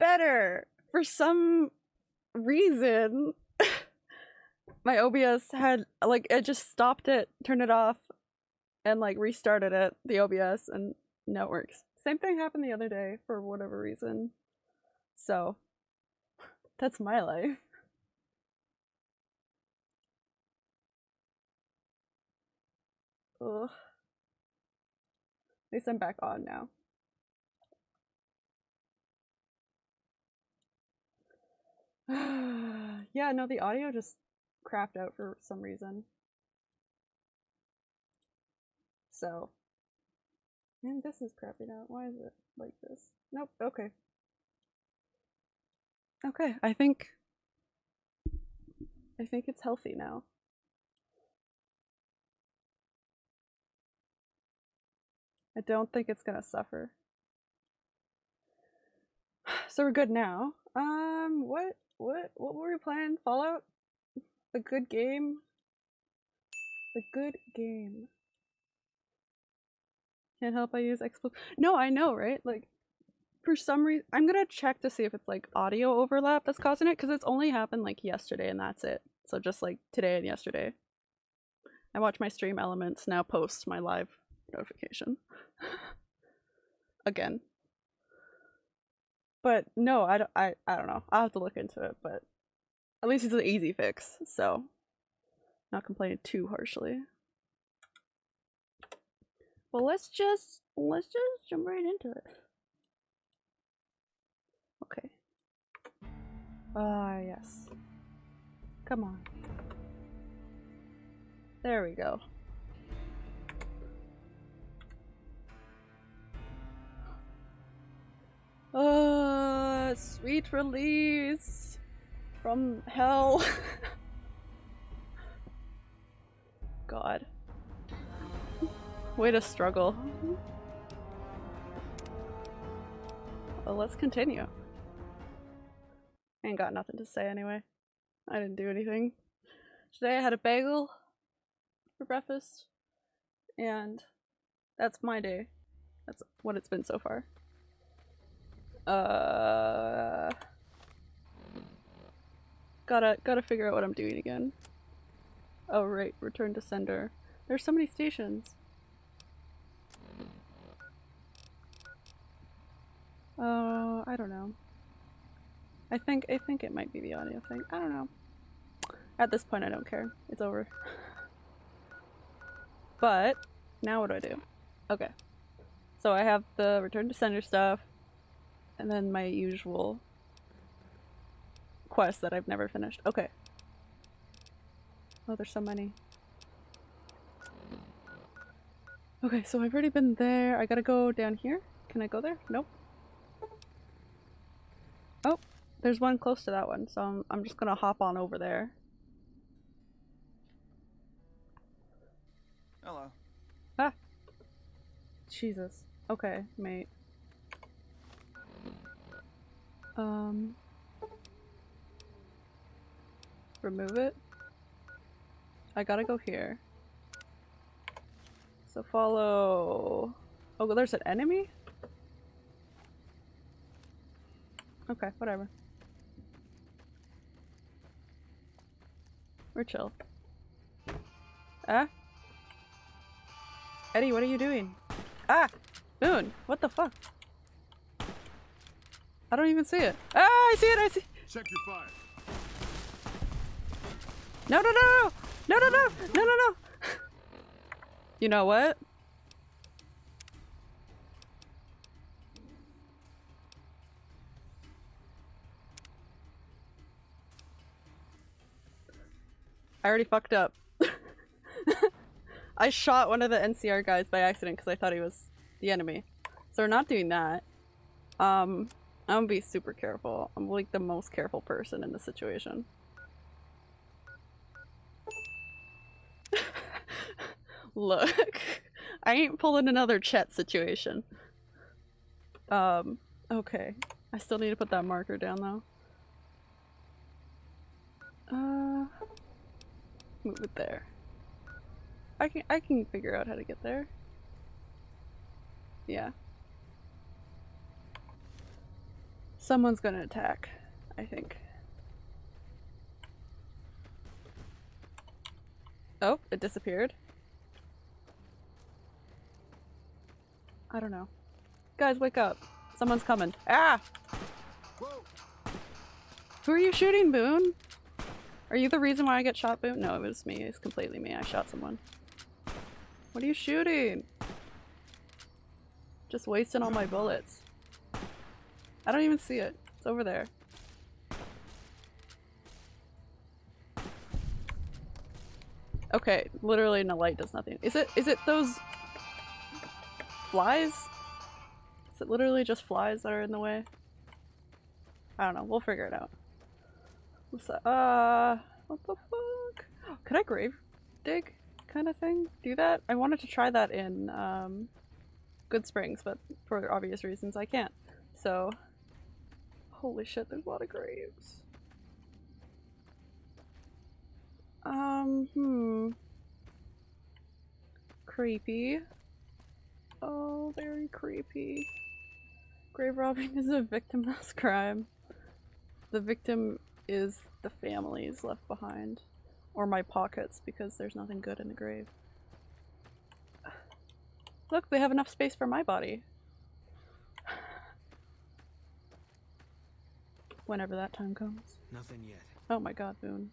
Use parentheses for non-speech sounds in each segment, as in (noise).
better. For some reason, (laughs) my OBS had like it just stopped it, turned it off, and like restarted it, the OBS, and now it works. Same thing happened the other day for whatever reason. So that's my life. Ugh. At least I'm back on now. (sighs) yeah, no, the audio just crapped out for some reason. So, and this is crapping out. Why is it like this? Nope, okay. Okay, I think I think it's healthy now. I don't think it's gonna suffer. (sighs) So we're good now. Um, what, what, what were we playing? Fallout? A good game? A good game. Can't help I use expl- No, I know, right? Like, for some reason, I'm gonna check to see if it's like audio overlap that's causing it, because it's only happened like yesterday and that's it. So just like today and yesterday. I watch my stream elements now post my live notification. (laughs) Again. But no, I don't, I, I don't know. I'll have to look into it, but at least it's an easy fix, so not complaining too harshly. Well, let's just, let's just jump right into it. Okay. Ah, yes. Come on. There we go. Uh, sweet release from hell. (laughs) God. Way to struggle. Well, let's continue. Ain't got nothing to say anyway. I didn't do anything. Today I had a bagel for breakfast, and that's my day. That's what it's been so far. Uh, gotta gotta figure out what I'm doing again. Oh right, return to sender. There's so many stations. Oh, I don't know. I think I think it might be the audio thing. I don't know. At this point, I don't care. It's over. But now what do I do? Okay. So I have the return to sender stuff and then my usual quest that I've never finished. Okay. Oh, there's so many. Okay, so I've already been there. I gotta go down here. Can I go there? Nope. Oh, there's one close to that one, so I'm, I'm just gonna hop on over there. Hello. Ah! Jesus. Okay, mate. Um... Remove it. I gotta go here. So follow... Oh, there's an enemy? Okay, whatever. We're chill. Ah? Eddie, what are you doing? Ah! Moon! What the fuck? I don't even see it. Ah, I see it, I see- Check your fire. No, no, no, no! No, no, no! No, no, no! You know what? I already fucked up. (laughs) I shot one of the NCR guys by accident because I thought he was the enemy. So we're not doing that. Um, I'm gonna be super careful. I'm like the most careful person in the situation. (laughs) Look, I ain't pulling another Chet situation. Um, okay. I still need to put that marker down though. Uh, move it there. I can I can figure out how to get there. Yeah. Someone's gonna attack, I think. Oh, it disappeared. I don't know. Guys, wake up. Someone's coming. Ah! Whoa. Who are you shooting, Boone? Are you the reason why I get shot, Boone? No, it was me. It's completely me. I shot someone. What are you shooting? Just wasting all my bullets. I don't even see it. It's over there. Okay, literally no light does nothing. Is it is it those flies? Is it literally just flies that are in the way? I don't know. We'll figure it out. What's that? Uh, what the fuck? Could I grave dig kind of thing? Do that? I wanted to try that in um, Goodsprings, but for obvious reasons I can't. So, holy shit, there's a lot of graves. Um, hmm. Creepy. Oh, very creepy. Grave robbing (laughs) is a victimless crime. The victim is the families left behind. Or my pockets, because there's nothing good in the grave. Look, they have enough space for my body. Whenever that time comes. Nothing yet. Oh my god, Boone.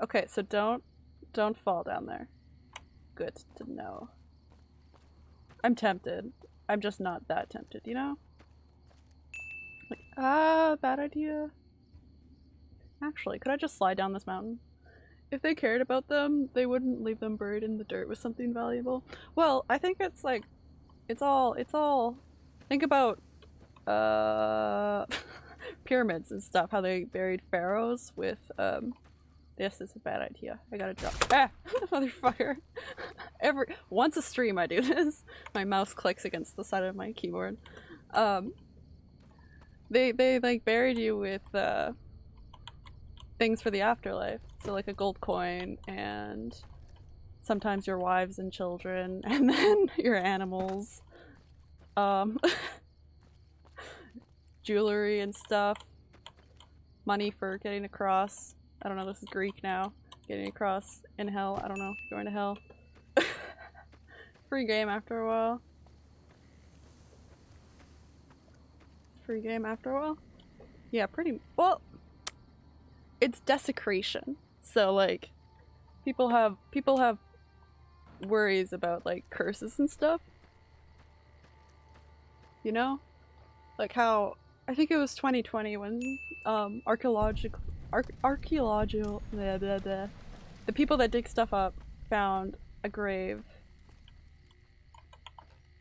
Okay, so don't don't fall down there. Good to know. I'm tempted. I'm just not that tempted, you know? Like, ah, bad idea. Actually, could I just slide down this mountain? If they cared about them, they wouldn't leave them buried in the dirt with something valuable. Well, I think it's like, it's all, it's all, think about, uh, (laughs) pyramids and stuff, how they buried pharaohs with, um, this is a bad idea. I gotta drop- Ah! (laughs) Motherfucker! (laughs) Every- once a stream I do this. My mouse clicks against the side of my keyboard. Um, they, they like buried you with, uh, things for the afterlife. So like a gold coin and sometimes your wives and children and then your animals. Um, jewelry and stuff. Money for getting across. I don't know, this is Greek now. Getting across in hell. I don't know. Going to hell. (laughs) Free game after a while. Free game after a while? Yeah, pretty- well, it's desecration. So like people have people have worries about like curses and stuff. You know? Like how I think it was 2020 when um archaeological arch archaeological the people that dig stuff up found a grave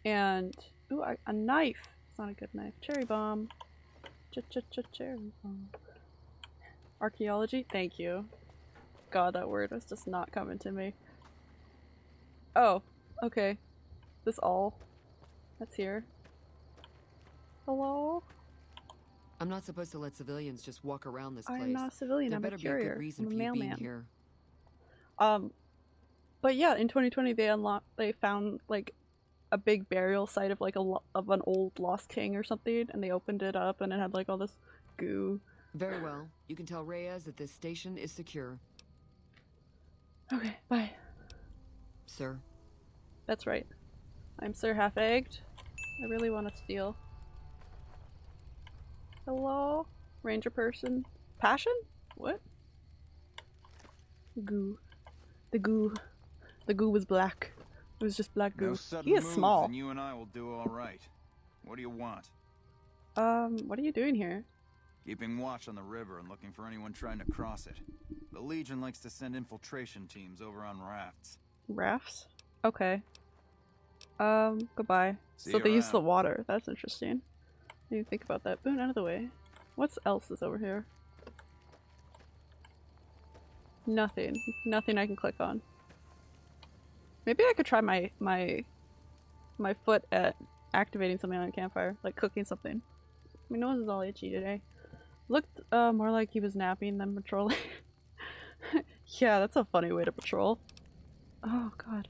and ooh a, a knife. It's not a good knife. Cherry bomb. Ch ch ch cherry bomb. Archaeology? Thank you. God, that word was just not coming to me. Oh, okay. This all that's here. Hello? I'm not supposed to let civilians just walk around this place. I'm not a civilian, there I'm better a be a good reason I'm a for you being mailman. here. Um, but yeah, in 2020 they unlocked, they found like a big burial site of like a of an old lost king or something, and they opened it up and it had like all this goo. Very well. You can tell Reyes that this station is secure, Okay, bye. sir. That's right. I'm Sir Half-Egged. I really want to steal. Hello? Ranger person? Passion? What? Goo. The goo. The goo was black. It was just black goo. No he is moves, small. and you and I will do all right. What do you want? Um, what are you doing here? Keeping watch on the river and looking for anyone trying to cross it. The Legion likes to send infiltration teams over on rafts. Rafts? Okay. Um, goodbye. See so they use the water. That's interesting. Didn't think about that. Boone, out of the way. What else is over here? Nothing. Nothing I can click on. Maybe I could try my my my foot at activating something on a campfire, like cooking something. My nose is all itchy today. Looked uh, more like he was napping than patrolling. (laughs) yeah, that's a funny way to patrol. Oh god.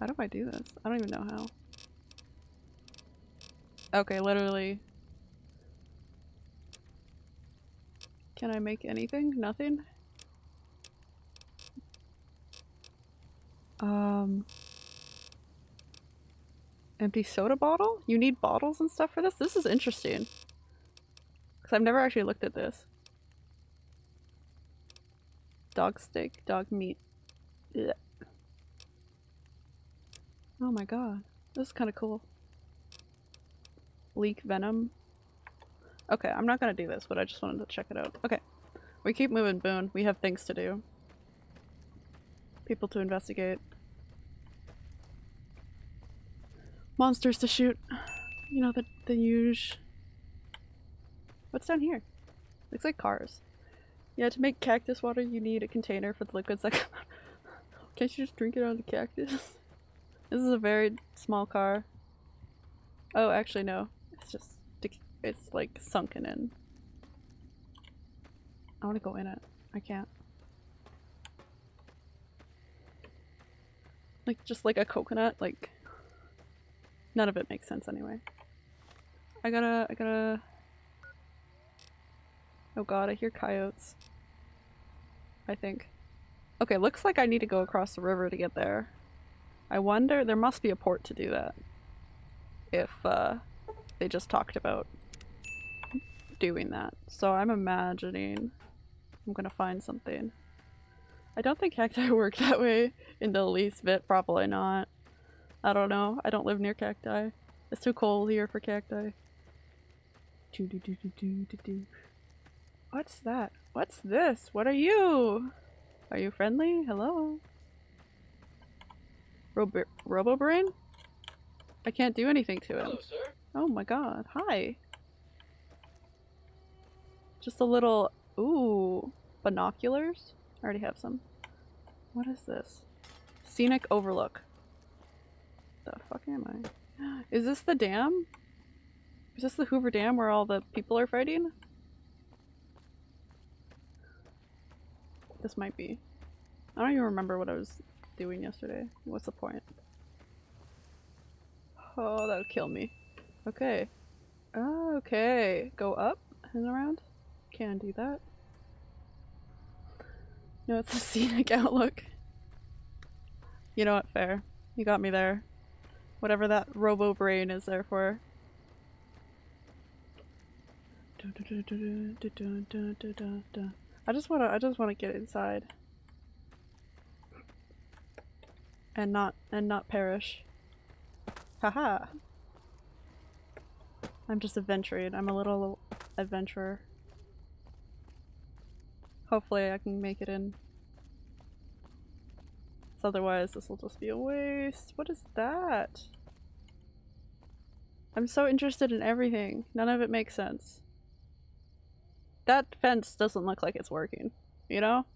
How do I do this? I don't even know how. Okay, literally. Can I make anything? Nothing? Um... Empty soda bottle? You need bottles and stuff for this? This is interesting. Because I've never actually looked at this. Dog steak, dog meat. Oh my god. This is kind of cool. Leak venom. Okay, I'm not gonna do this, but I just wanted to check it out. Okay. We keep moving, Boone. We have things to do. People to investigate. Monsters to shoot. You know, the, the huge... What's down here? Looks like cars. Yeah, to make cactus water you need a container for the liquids that (laughs) come out. Can't you just drink it out of the cactus? (laughs) this is a very small car. Oh, actually no. It's just, it's like sunken in. I want to go in it. I can't. Like, just like a coconut, like... None of it makes sense anyway. I gotta, I gotta... Oh god, I hear coyotes. I think. Okay, looks like I need to go across the river to get there. I wonder, there must be a port to do that. If, uh, they just talked about doing that. So I'm imagining I'm gonna find something. I don't think cacti (laughs) work that way in the least bit, probably not. I don't know. I don't live near cacti. It's too cold here for cacti. Do do do do do do. What's that? What's this? What are you? Are you friendly? Hello? Robo Robobrain? I can't do anything to him. Hello, sir. Oh my god. Hi. Just a little... Ooh. Binoculars? I already have some. What is this? Scenic Overlook. The fuck am I? (gasps) Is this the dam? Is this the Hoover Dam where all the people are fighting? This might be. I don't even remember what I was doing yesterday. What's the point? Oh, that would kill me. Okay. Okay. Go up and around? Can do that. No, it's a (laughs) scenic outlook. You know what? Fair. You got me there. Whatever that robo brain is there for. I just wanna I just wanna get inside. And not and not perish. Haha. I'm just adventuring. I'm a little adventurer. Hopefully I can make it in. So otherwise this will just be a waste. What is that? I'm so interested in everything. None of it makes sense. That fence doesn't look like it's working, you know?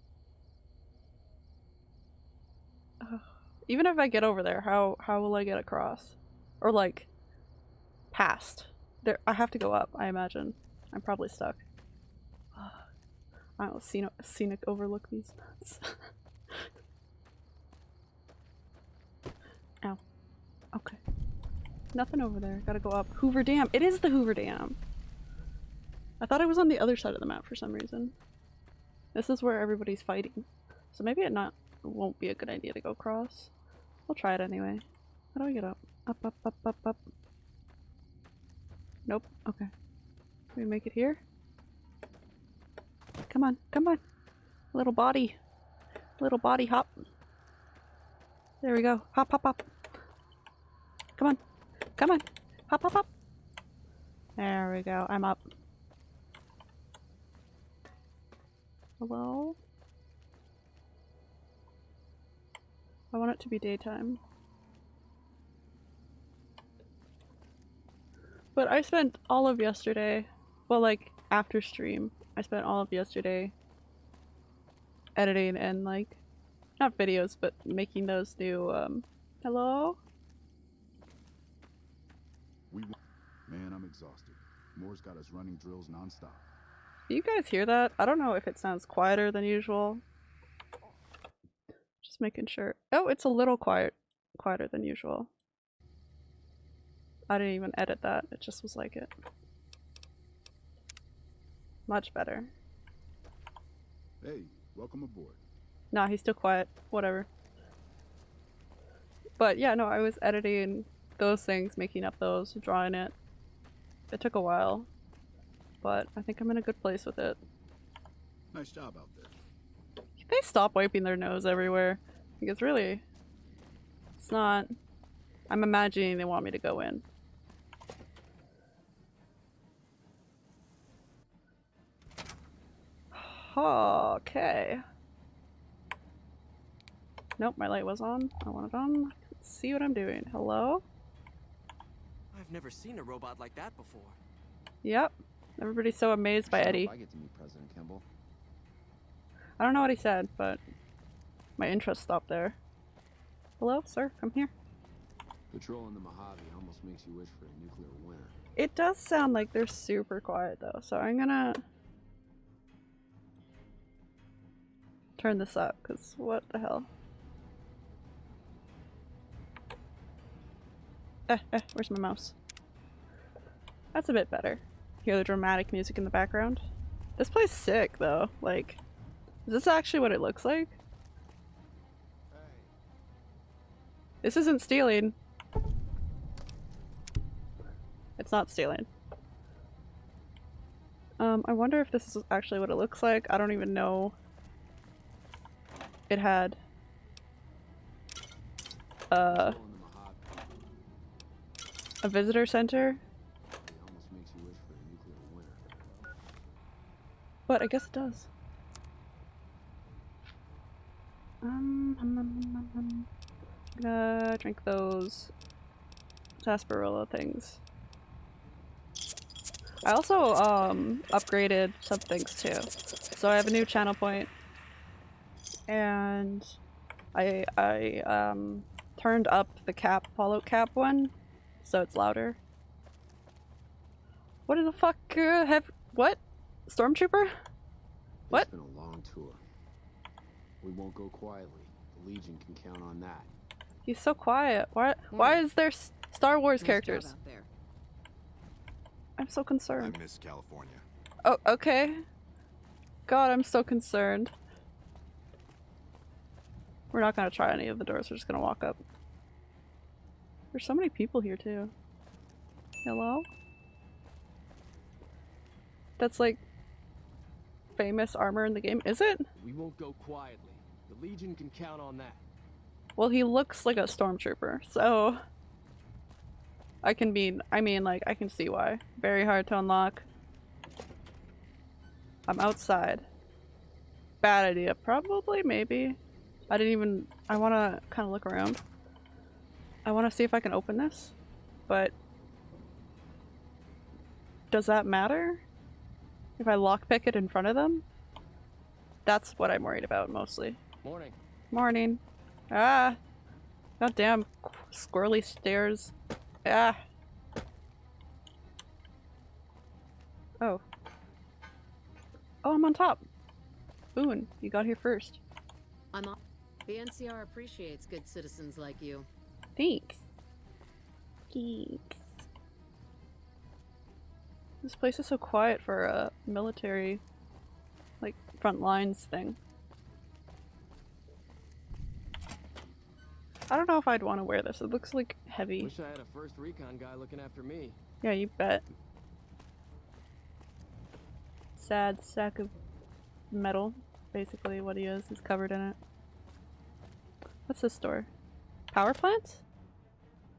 Ugh. Even if I get over there, how how will I get across? Or like past? There I have to go up, I imagine. I'm probably stuck. (sighs) I don't scenic, scenic overlook these nuts. (laughs) Ow. Okay. Nothing over there. Gotta go up. Hoover Dam. It is the Hoover Dam. I thought it was on the other side of the map for some reason. This is where everybody's fighting. So maybe it not won't be a good idea to go across. I'll try it anyway. How do I get up? Up, up, up, up, up. Nope. Okay. Can we make it here? Come on, come on. Little body. Little body hop. There we go. Hop, hop, hop. Come on. Come on. Hop, hop, hop. There we go. I'm up. Hello? I want it to be daytime. But I spent all of yesterday, well like after stream, I spent all of yesterday editing and like, not videos, but making those new, um, hello? We Man, I'm exhausted. Moore's got us running drills nonstop. Do you guys hear that? I don't know if it sounds quieter than usual. Just making sure. Oh, it's a little quiet, quieter than usual. I didn't even edit that. It just was like it. Much better. Hey, welcome aboard. Nah, he's still quiet. Whatever. But yeah, no, I was editing those things, making up those, drawing it. It took a while, but I think I'm in a good place with it. Nice job out there. Can they stop wiping their nose everywhere? Because really, it's not. I'm imagining they want me to go in. Okay. Nope, my light was on. I want it on. Let's see what I'm doing. Hello? I've never seen a robot like that before. Yep. Everybody's so amazed by Eddie. I get to meet President Kimball. I don't know what he said, but my interest stopped there. Hello, sir? Come here. Patrolling the Mojave almost makes you wish for a nuclear winter. It does sound like they're super quiet though, so I'm gonna turn this up, because what the hell? Eh, eh, where's my mouse? That's a bit better. Hear the dramatic music in the background. This place sick though, like, is this actually what it looks like? This isn't stealing. It's not stealing. Um, I wonder if this is actually what it looks like. I don't even know. It had uh, a visitor center, but I guess it does. Um, um, um, um, um. I'm gonna drink those sarsaparilla things. I also um upgraded some things too. So I have a new channel point and I I um turned up the cap follow cap one so it's louder. What in the fuck uh, have what? Stormtrooper? What? It's been a long tour. We won't go quietly. The Legion can count on that. He's so quiet. Why why is there Star Wars Nice characters? I'm so concerned. I miss California. Oh, okay. God, I'm so concerned. We're not gonna try any of the doors, we're just gonna walk up. There's so many people here too. Hello? That's like famous armor in the game, is it? We won't go quietly. The Legion can count on that. Well, he looks like a stormtrooper, so I can be I mean like I can see why. Very hard to unlock. I'm outside. Bad idea. Probably, maybe. I didn't even I wanna kinda look around. I wanna see if I can open this, but does that matter? If I lockpick it in front of them? That's what I'm worried about mostly. Morning. Morning. Ah. Goddamn squirrely stairs. Ah. Oh. Oh, I'm on top. Boone, you got here first. I'm on. The NCR appreciates good citizens like you. Thanks. Thanks. This place is so quiet for a military, like, front lines thing. I don't know if I'd want to wear this. It looks like heavy. Wish I had a first recon guy looking after me. Yeah, you bet. Sad sack of metal, basically what he is. He's covered in it. What's this door? Power plant?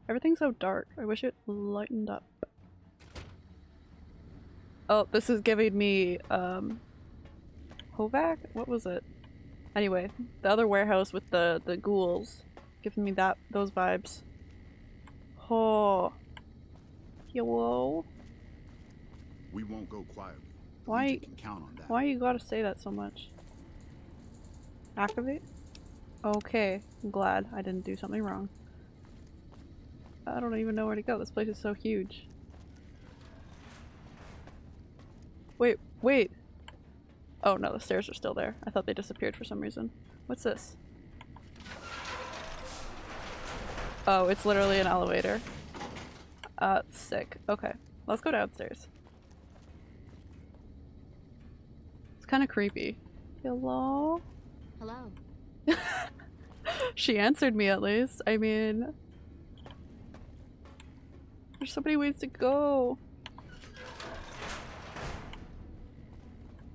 Everything's so dark. I wish it lightened up. Oh, this is giving me, um... Hovac? What was it? Anyway, the other warehouse with the, the ghouls. Giving me that, those vibes. Oh. Hello? We won't go quietly. Why- can count on that. Why you gotta say that so much? Activate? Okay, I'm glad I didn't do something wrong. I don't even know where to go. This place is so huge. Wait, wait! Oh no, the stairs are still there. I thought they disappeared for some reason. What's this? Oh, it's literally an elevator. Uh, sick. Okay, let's go downstairs. It's kind of creepy. Hello? Hello. (laughs) she answered me at least. I mean, there's so many ways to go.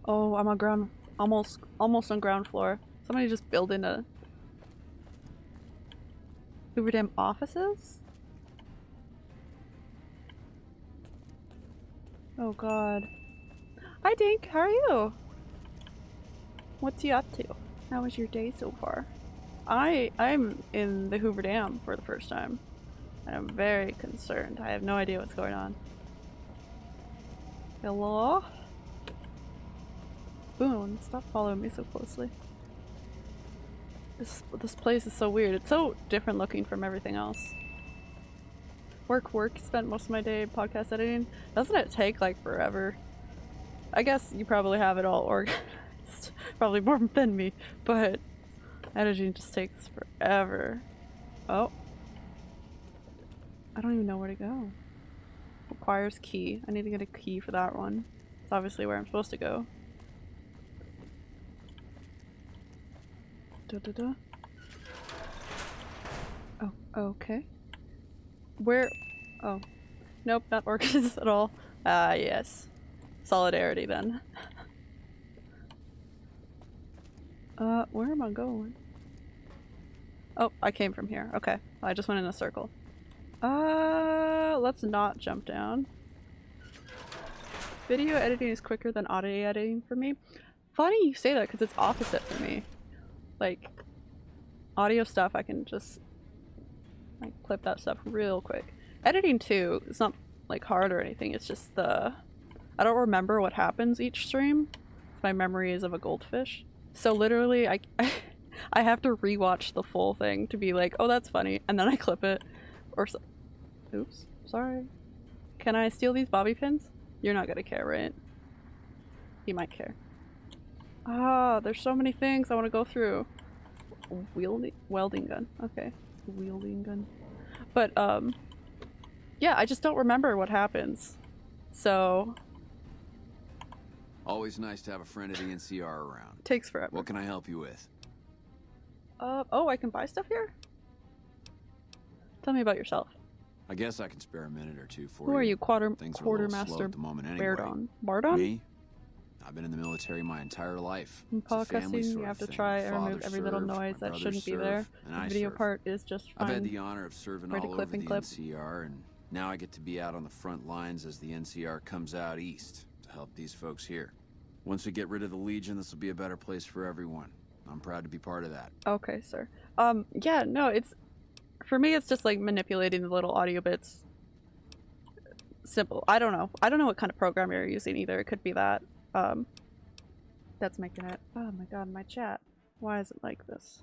Oh, I'm on ground, almost, almost on ground floor. Somebody just building a Hoover Dam offices? Oh god. Hi Dink, how are you? What's you up to? How was your day so far? I I'm in the Hoover Dam for the first time. And I'm very concerned. I have no idea what's going on. Hello? Boone, stop following me so closely. This this place is so weird. It's so different looking from everything else. Work, work. Spent most of my day podcast editing. Doesn't it take like forever? I guess you probably have it all (laughs) organized. Probably more (laughs) than me, but editing just takes forever. Oh. I don't even know where to go. Requires key. I need to get a key for that one. It's obviously where I'm supposed to go. Da, da, da. Oh, okay. Where? Oh. Nope, not orchids (laughs) at all. Ah, yes. Solidarity then. (laughs) uh, where am I going? Oh, I came from here. Okay. I just went in a circle. Uh, let's not jump down. Video editing is quicker than audio editing for me. Funny you say that because it's opposite for me. Like, audio stuff I can just like clip that stuff real quick. Editing too, it's not like hard or anything, it's just the... I don't remember what happens each stream. My memory is of a goldfish. So literally I, (laughs) I have to rewatch the full thing to be like, oh that's funny, and then I clip it. Or so Oops, sorry. Can I steal these bobby pins? You're not gonna care, right? He might care. Ah, there's so many things I want to go through. Wielding welding gun. Okay. Wielding gun. But um yeah, I just don't remember what happens. So Always nice to have a friend of the NCR around. takes forever. What can I help you with? Uh oh, I can buy stuff here? Tell me about yourself. I guess I can spare a minute or two for Who you. are you, quarter Things quartermaster at the moment anyway. Bardon? Bardon? Me? I've been in the military my entire life. In It's a family podcasting, you have to try and remove every little noise that shouldn't be there. and The I video served. part is just fine. I've had the honor of serving to all clip over and the clip. NCR, and now I get to be out on the front lines as the NCR comes out east help these folks here. Once we get rid of the Legion, this will be a better place for everyone. I'm proud to be part of that. Okay, sir. Um, yeah, no, it's for me. It's just like manipulating the little audio bits. Simple. I don't know. I don't know what kind of program you're using either. It could be that. Um, that's making it. Oh my god, my chat. Why is it like this?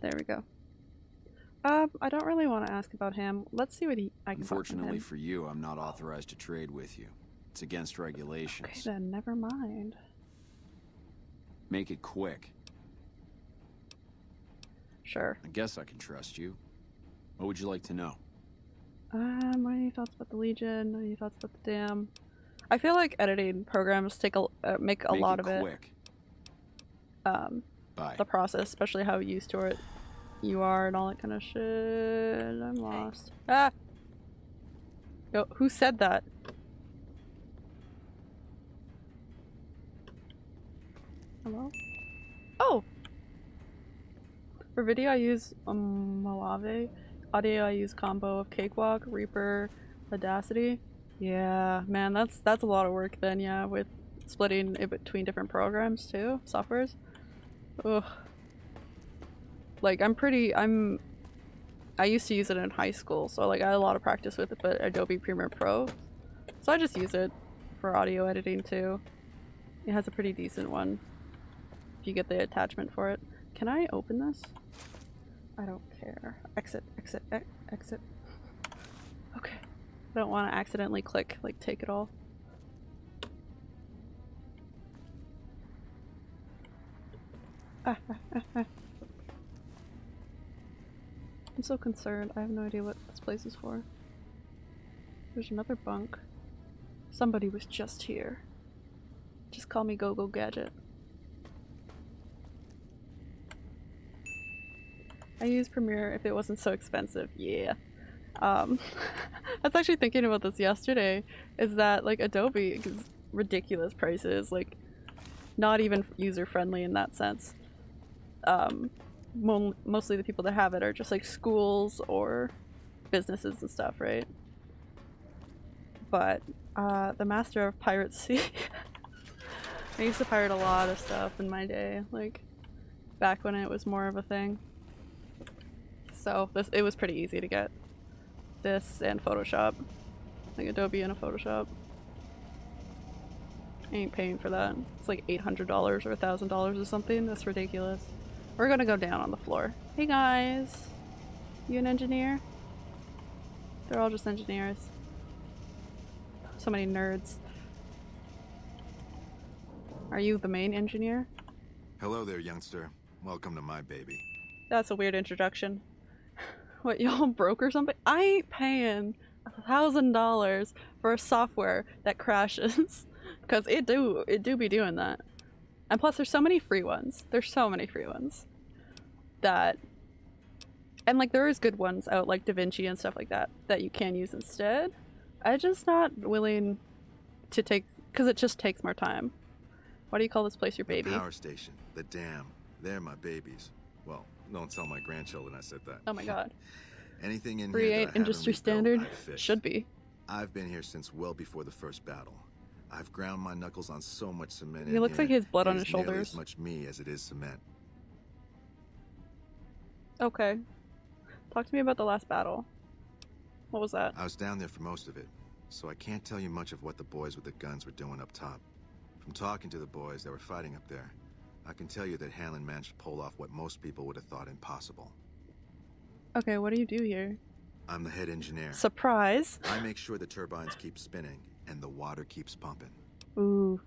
There we go. Um, I don't really want to ask about him. Let's see what he. I can Unfortunately for you, I'm not authorized to trade with you. It's against regulations. Okay, then never mind. Make it quick. Sure. I guess I can trust you. What would you like to know? Um, what are your thoughts about the Legion? What are your thoughts about the Dam? I feel like editing programs take a uh, make a Make lot it of quick. it. Um, Bye. the process, especially how used to it you are and all that kind of shit. I'm lost. Ah. Yo, who said that? Hello? Oh! For video I use um. Audio I use combo of Cakewalk, Reaper, Audacity. Yeah, man, that's that's a lot of work then, yeah, with splitting it between different programs too, softwares. Ugh. Like I'm pretty I'm I used to use it in high school, so like I had a lot of practice with it, but Adobe Premiere Pro. So I just use it for audio editing too. It has a pretty decent one. If you get the attachment for it. Can I open this? I don't care. Exit, exit, exit. Okay. I don't want to accidentally click, like take it all. Ah, ah, ah, ah. I'm so concerned. I have no idea what this place is for. There's another bunk. Somebody was just here. Just call me Go Go Gadget. I use Premiere if it wasn't so expensive. Yeah. Um, (laughs) I was actually thinking about this yesterday. Is that like Adobe is ridiculous prices, like not even user friendly in that sense. Um, mo mostly the people that have it are just like schools or businesses and stuff, right? But uh, the master of Sea. (laughs) I used to pirate a lot of stuff in my day, like back when it was more of a thing. So this it was pretty easy to get this and Photoshop, like Adobe and a Photoshop. I ain't paying for that. It's like eight hundred dollars or a thousand dollars or something. That's ridiculous. We're gonna go down on the floor. Hey guys, you an engineer? They're all just engineers. So many nerds. Are you the main engineer? Hello there, youngster. Welcome to my baby. That's a weird introduction. (laughs) What, y'all broke or something? I ain't paying a thousand dollars for a software that crashes. (laughs) Cause it do it do be doing that. And plus there's so many free ones. There's so many free ones. That and like there is good ones out like DaVinci and stuff like that that you can use instead. I'm just not willing to take because it just takes more time. Why do you call this place your baby? The power station, the dam, they're my babies. Well, don't tell my grandchildren I said that. Oh my god. (laughs) Anything in Free here industry standard? Should be. I've been here since well before the first battle. I've ground my knuckles on so much cement. He looks here, like he has blood on his shoulders. As much me as it is cement. Okay. Talk to me about the last battle. What was that? I was down there for most of it, so I can't tell you much of what the boys with the guns were doing up top. From talking to the boys that were fighting up there, I can tell you that Hanlon managed to pull off what most people would have thought impossible. Okay, what do you do here? I'm the head engineer. Surprise! I make sure the turbines keep spinning and the water keeps pumping. Ooh.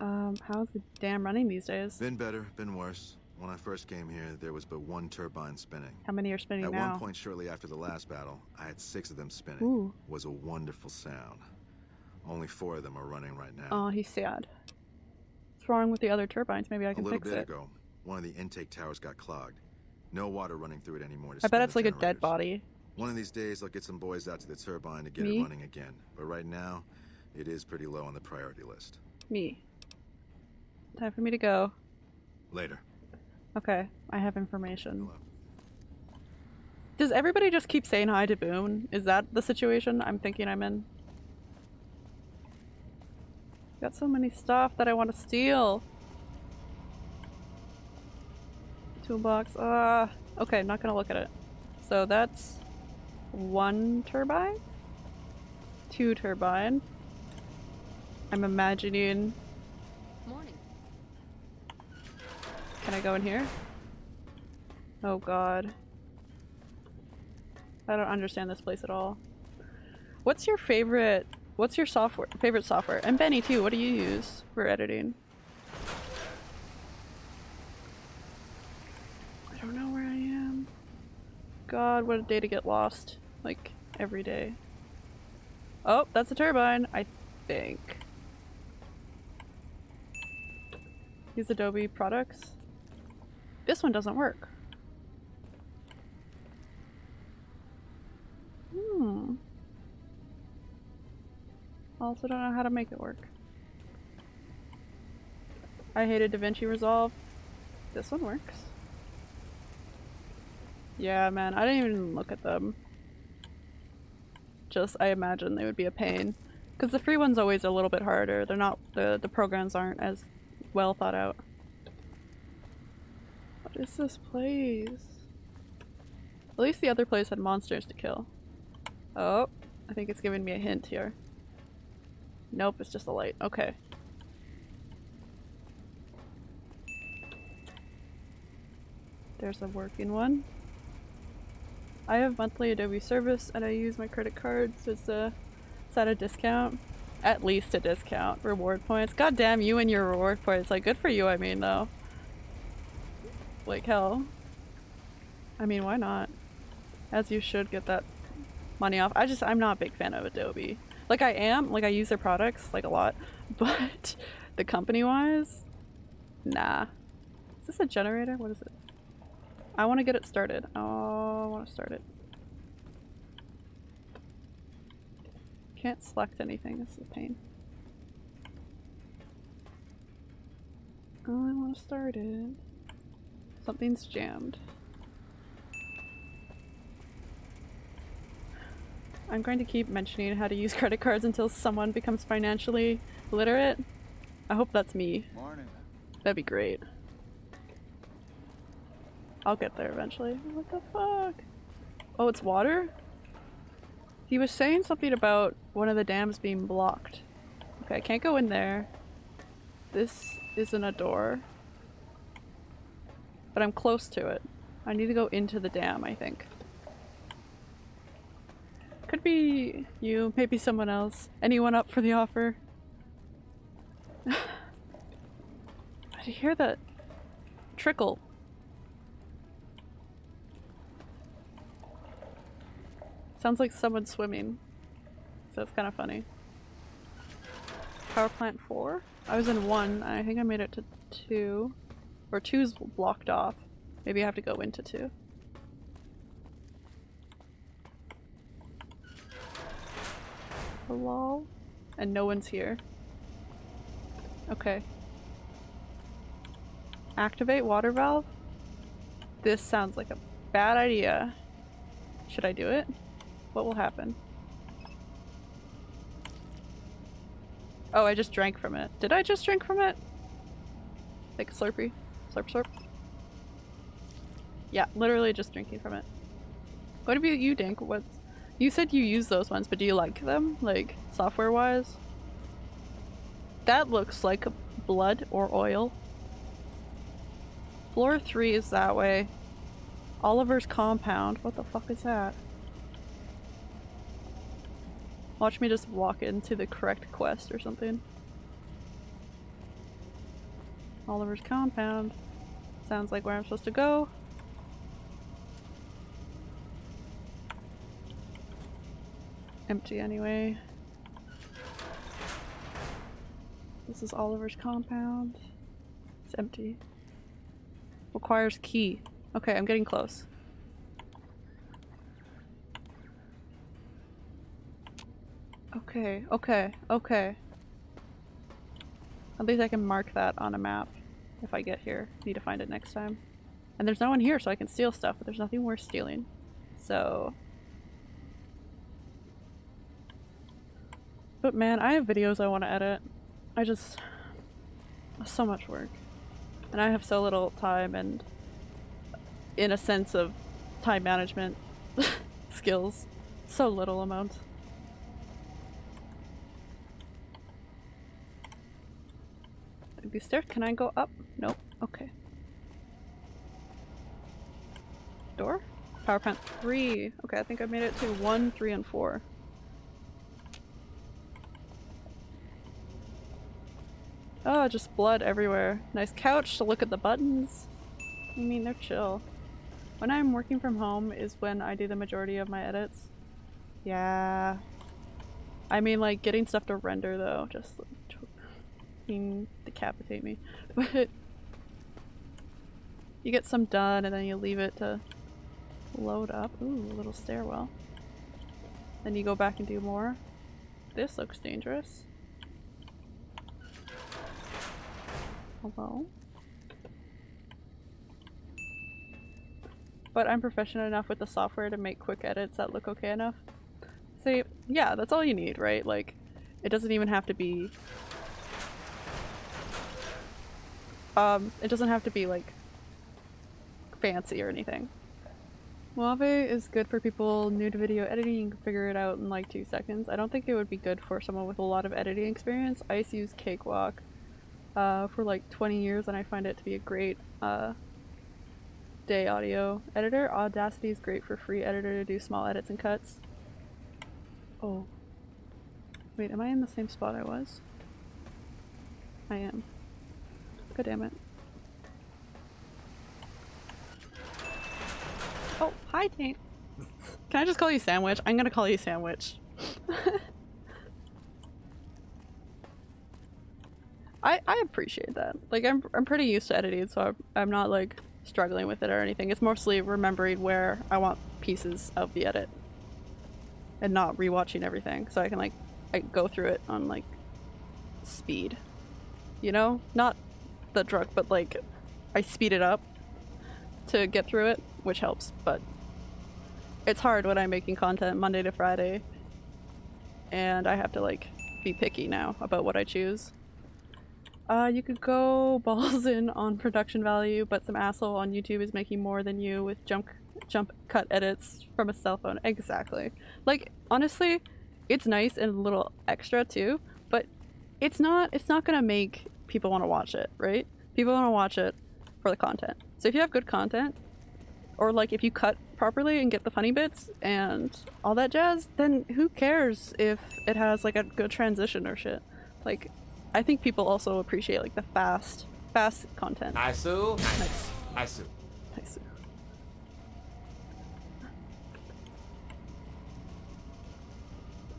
Um, how's the dam running these days? Been better, been worse. When I first came here, there was but one turbine spinning. How many are spinning At now? one point shortly after the last battle, I had six of them spinning. Ooh. was a wonderful sound. Only four of them are running right now. Oh, he's sad. What's wrong with the other turbines? Maybe I can fix it. A little bit it. ago, one of the intake towers got clogged. No water running through it anymore. To I bet it's like a dead body. One of these days, I'll get some boys out to the turbine to get Me? it running again. But right now, it is pretty low on the priority list. Me. Time for me to go. Later. Okay, I have information. Does everybody just keep saying hi to Boone? Is that the situation I'm thinking I'm in? Got so many stuff that I want to steal. Toolbox. Ah. okay, not gonna look at it. So that's one turbine, two turbine. I'm imagining. Morning. Can I go in here? Oh god. I don't understand this place at all. What's your favorite what's your software favorite software? And Benny too, what do you use for editing? I don't know where I am. God, what a day to get lost. Like every day. Oh, that's a turbine, I think. Use Adobe products. This one doesn't work. Hmm. Also don't know how to make it work. I hated DaVinci Resolve. This one works. Yeah, man, I didn't even look at them. Just, I imagine they would be a pain. Because the free one's always a little bit harder. They're not, the, the programs aren't as well thought out. What is this place? At least the other place had monsters to kill. Oh, I think it's giving me a hint here. Nope, it's just a light. Okay. There's a working one. I have monthly Adobe service and I use my credit card, so it's a it's at a discount. At least a discount. Reward points. God damn you and your reward points. Like good for you I mean though. Like hell. I mean, why not? As you should get that money off. I just, I'm not a big fan of Adobe. Like I am, like I use their products like a lot, (laughs) but the company wise, nah. Is this a generator? What is it? I want to get it started. Oh, I want to start it. Can't select anything. This is a pain. Oh, I want to start it. Something's jammed. I'm going to keep mentioning how to use (laughs) credit cards until someone becomes financially literate. I hope that's me. Morning. That'd be great. I'll get there eventually. What the fuck? Oh, it's water? He was saying something about one of the dams being blocked. Okay, I can't go in there. This isn't a door. But I'm close to it. I need to go into the dam, I think. Could be you, maybe someone else. Anyone up for the offer? (sighs) I hear that trickle. Sounds like someone swimming. So it's kind of funny. Power plant 4? I was in 1. I think I made it to 2. Or 2's blocked off. Maybe I have to go into 2. Hello? And no one's here. Okay. Activate water valve? This sounds like a bad idea. Should I do it? What will happen? Oh, I just drank from it. Did I just drink from it? Like a slurpee? Slurp slurp? Yeah, literally just drinking from it. What about you, Dink? What's you said you use those ones, but do you like them? Like, software-wise? That looks like blood or oil. Floor 3 is that way. Oliver's compound. What the fuck is that? Watch me just walk into the correct quest or something. Oliver's compound. Sounds like where I'm supposed to go. Empty anyway. This is Oliver's compound. It's empty. Requires key. Okay, I'm getting close. Okay, okay, okay. At least I can mark that on a map if I get here. Need to find it next time. And there's no one here so I can steal stuff, but there's nothing worth stealing. So... But man, I have videos I want to edit. I just... So much work. And I have so little time and in a sense of time management (laughs) skills. So little amount. These stairs? Can I go up? Nope. Okay. Door? Power plant 3. Okay, I think I made it to 1, 3, and 4. Oh, just blood everywhere. Nice couch to look at the buttons. I mean, they're chill. When I'm working from home is when I do the majority of my edits. Yeah. I mean, like, getting stuff to render though, just mean decapitate me. (laughs) But you get some done and then you leave it to load up. Ooh, a little stairwell. Then you go back and do more. This looks dangerous. Hello? But I'm proficient enough with the software to make quick edits that look okay enough. See, yeah, that's all you need, right? Like, it doesn't even have to be Um, it doesn't have to be like fancy or anything. Movavi is good for people new to video editing, you can figure it out in like two seconds. I don't think it would be good for someone with a lot of editing experience. I used to use Cakewalk uh, for like 20 years and I find it to be a great uh, day audio editor. Audacity is great for free editor to do small edits and cuts. Oh. Wait, am I in the same spot I was? I am. God damn it. Oh, hi, Taint. Can I just call you Sandwich? I'm gonna call you Sandwich. (laughs) I I appreciate that. Like I'm I'm pretty used to editing, so I'm, I'm not like struggling with it or anything. It's mostly remembering where I want pieces of the edit and not rewatching everything, so I can like I go through it on like speed. You know, not the drug, but like I speed it up to get through it, which helps. But it's hard when I'm making content Monday to Friday, and I have to like be picky now about what I choose. Uh, you could go (laughs) balls in on production value, but some asshole on YouTube is making more than you with jump jump cut edits from a cell phone. Exactly. Like honestly, it's nice and a little extra too, but it's not it's not gonna make people want to watch it, right? People want to watch it for the content. So if you have good content, or like if you cut properly and get the funny bits and all that jazz, then who cares if it has like a good transition or shit? Like, I think people also appreciate like the fast, fast content. Isu. Nice. Isu. Nice.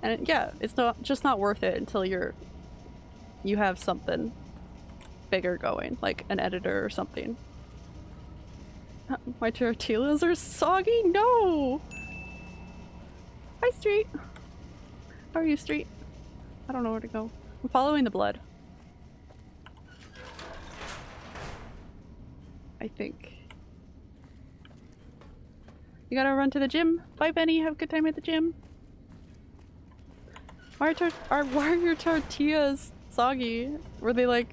And yeah, it's not just not worth it until you're you have something bigger going, like an editor or something. My tortillas are soggy? No! Hi, Street. How are you, Street? I don't know where to go. I'm following the blood. I think. You gotta run to the gym. Bye, Benny. Have a good time at the gym. Why are, are, why are your tortillas soggy? Were they like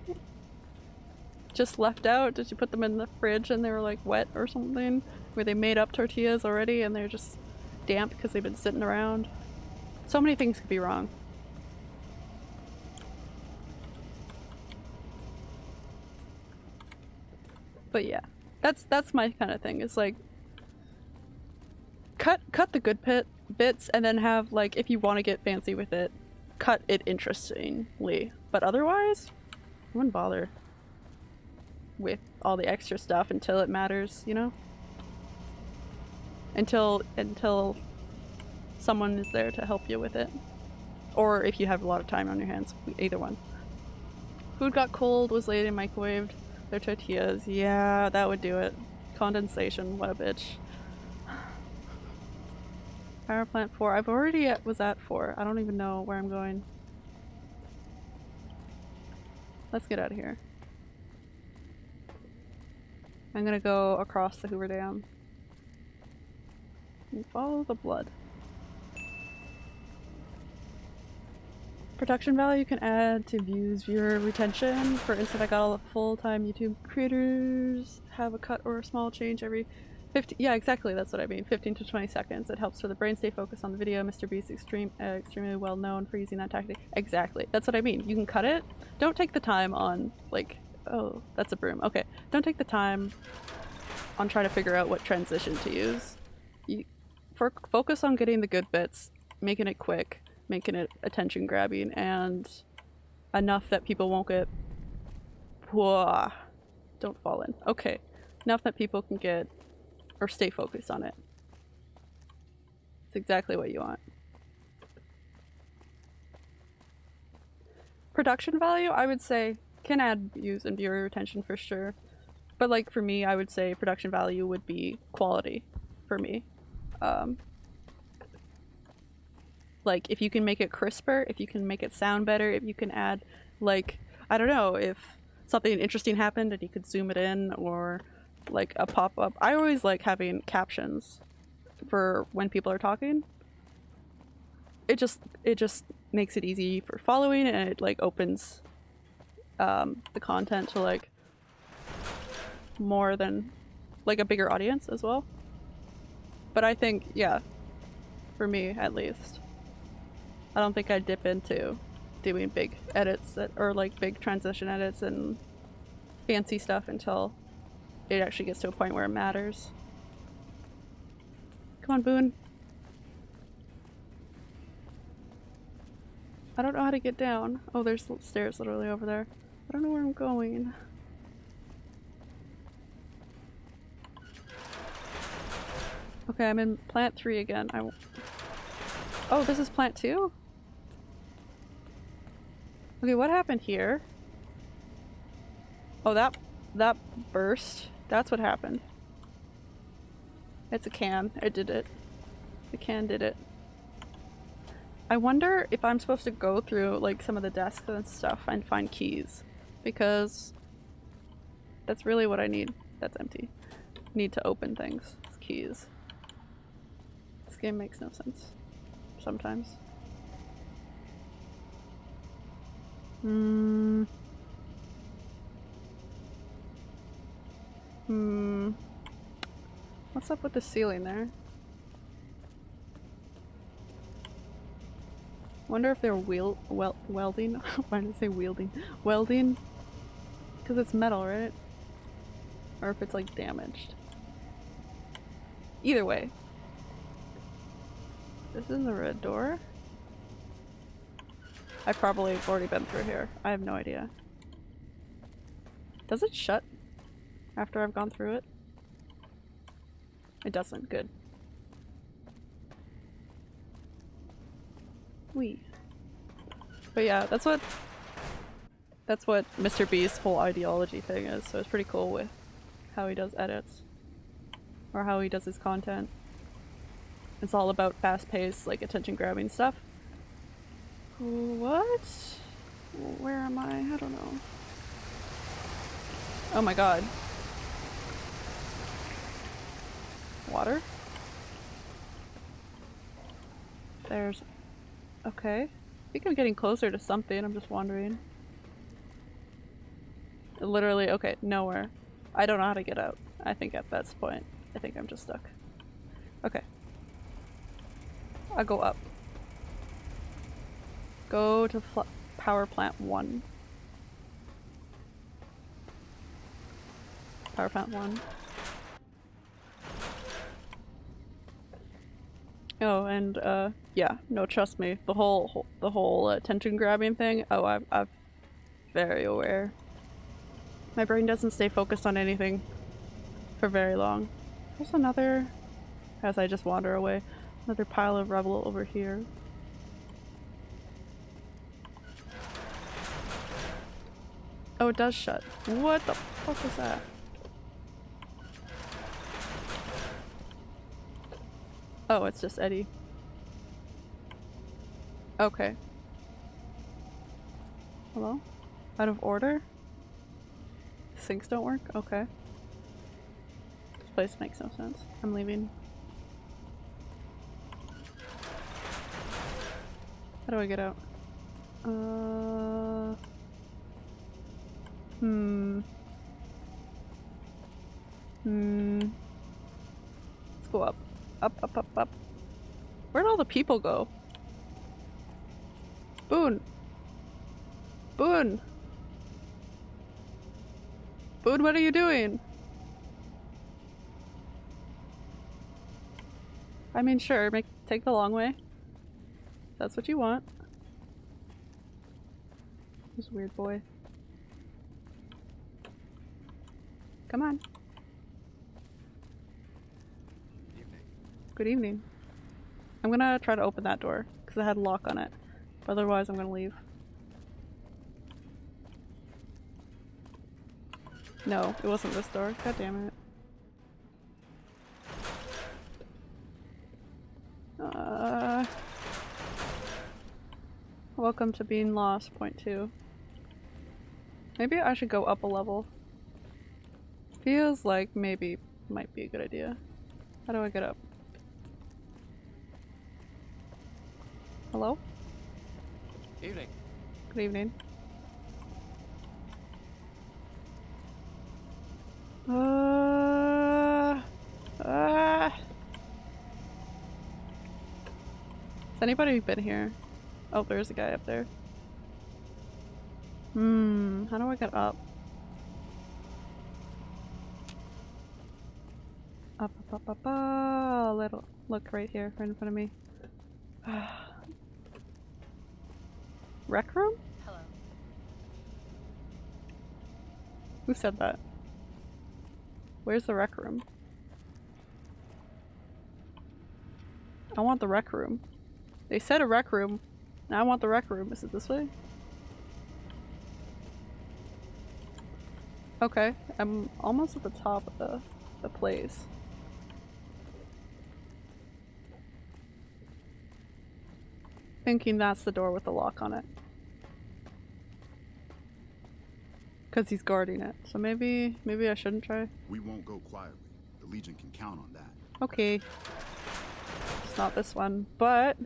just left out? Did you put them in the fridge and they were like wet or something? Were they made up tortillas already and they're just damp because they've been sitting around? So many things could be wrong. But yeah, that's that's my kind of thing. It's like cut cut the good pit bits and then have like if you want to get fancy with it, cut it interestingly. But otherwise, I wouldn't bother with all the extra stuff until it matters, you know? Until until someone is there to help you with it. Or if you have a lot of time on your hands, either one. Food got cold, was late and microwaved. Their tortillas, yeah, that would do it. Condensation, what a bitch. (sighs) Power plant 4, I've already at, was at 4. I don't even know where I'm going. Let's get out of here. I'm gonna go across the Hoover Dam. And follow the blood. Production value you can add to views, viewer retention. For instance, I got all the full-time YouTube creators have a cut or a small change every 15- yeah, exactly, that's what I mean. 15 to 20 seconds. It helps for the brain stay focused on the video. Mr. Beast extreme, uh, extremely well known for using that tactic. Exactly, that's what I mean. You can cut it. Don't take the time on, like, oh, that's a broom. Okay, don't take the time on trying to figure out what transition to use. You, focus on getting the good bits, making it quick, making it attention grabbing, and enough that people won't get. Don't fall in. Okay, enough that people can get or stay focused on it. It's exactly what you want. Production value, I would say, can add views and viewer retention for sure. But like for me, I would say production value would be quality for me. Um, like if you can make it crisper, if you can make it sound better, if you can add like I don't know, if something interesting happened and you could zoom it in or like a pop-up. I always like having captions for when people are talking. It just it just makes it easy for following and it like opens um, the content to like more than like a bigger audience as well. But I think yeah, for me at least, I don't think I'd dip into doing big edits that, or like big transition edits and fancy stuff until it actually gets to a point where it matters. Come on, Boone. I don't know how to get down. Oh, there's stairs literally over there. I don't know where I'm going. Okay, I'm in plant three again. I. Oh, this is plant two? Okay, what happened here? Oh, that that burst. That's what happened. It's a can. It did it. The can did it. I wonder if I'm supposed to go through like some of the desks and stuff and find keys because that's really what I need. That's empty. Need to open things. It's keys. This game makes no sense. Sometimes. Hmm. Hmm. What's up with the ceiling there? Wonder if they're wheel wel welding. (laughs) Why did I say wielding? Welding? Because it's metal, right? Or if it's like damaged. Either way. This is the red door. I've probably already been through here. I have no idea. Does it shut after I've gone through it? It doesn't. Good. We. But yeah, that's what that's what Mr. Beast's whole ideology thing is, so it's pretty cool with how he does edits. Or how he does his content. It's all about fast-paced, like attention-grabbing stuff. What? Where am I? I don't know. Oh my god. Water? There's... Okay. I think I'm getting closer to something, I'm just wondering. Literally, okay, nowhere. I don't know how to get out. I think at this point, I think I'm just stuck. Okay. I'll go up. Go to power plant 1. Power plant 1. Oh, and uh, yeah, no, trust me, the whole, whole the whole attention grabbing thing. Oh, I'm, I'm very aware. My brain doesn't stay focused on anything for very long. There's another, as I just wander away, another pile of rubble over here. Oh, it does shut. What the fuck is that? Oh, it's just Eddie. Okay. Hello? Out of order? Sinks don't work? Okay. This place makes no sense. I'm leaving. How do I get out? Uh... Hmm. Hmm. Let's go up. Up, up, up, up. Where'd all the people go? Boone! Boone! Boone, what are you doing? I mean, sure, make take the long way. That's what you want. This weird boy. Come on. Good evening. I'm gonna try to open that door because it had a lock on it. But Otherwise, I'm gonna leave. No, it wasn't this door. God damn it. Uh, welcome to being lost, point two. Maybe I should go up a level. Feels like maybe might be a good idea. How do I get up? Hello? Evening. Good evening. Uh, uh. Has anybody been here? Oh, there's a guy up there. Hmm, how do I get up? Up, up, up, up, up. Little look right here, right in front of me. (sighs) Rec room? Hello. Who said that? Where's the rec room? I want the rec room. They said a rec room. Now I want the rec room. Is it this way? Okay, I'm almost at the top of the, the place. Thinking that's the door with the lock on it. Because he's guarding it. So maybe, maybe I shouldn't try. We won't go quietly. The Legion can count on that. Okay. It's not this one, but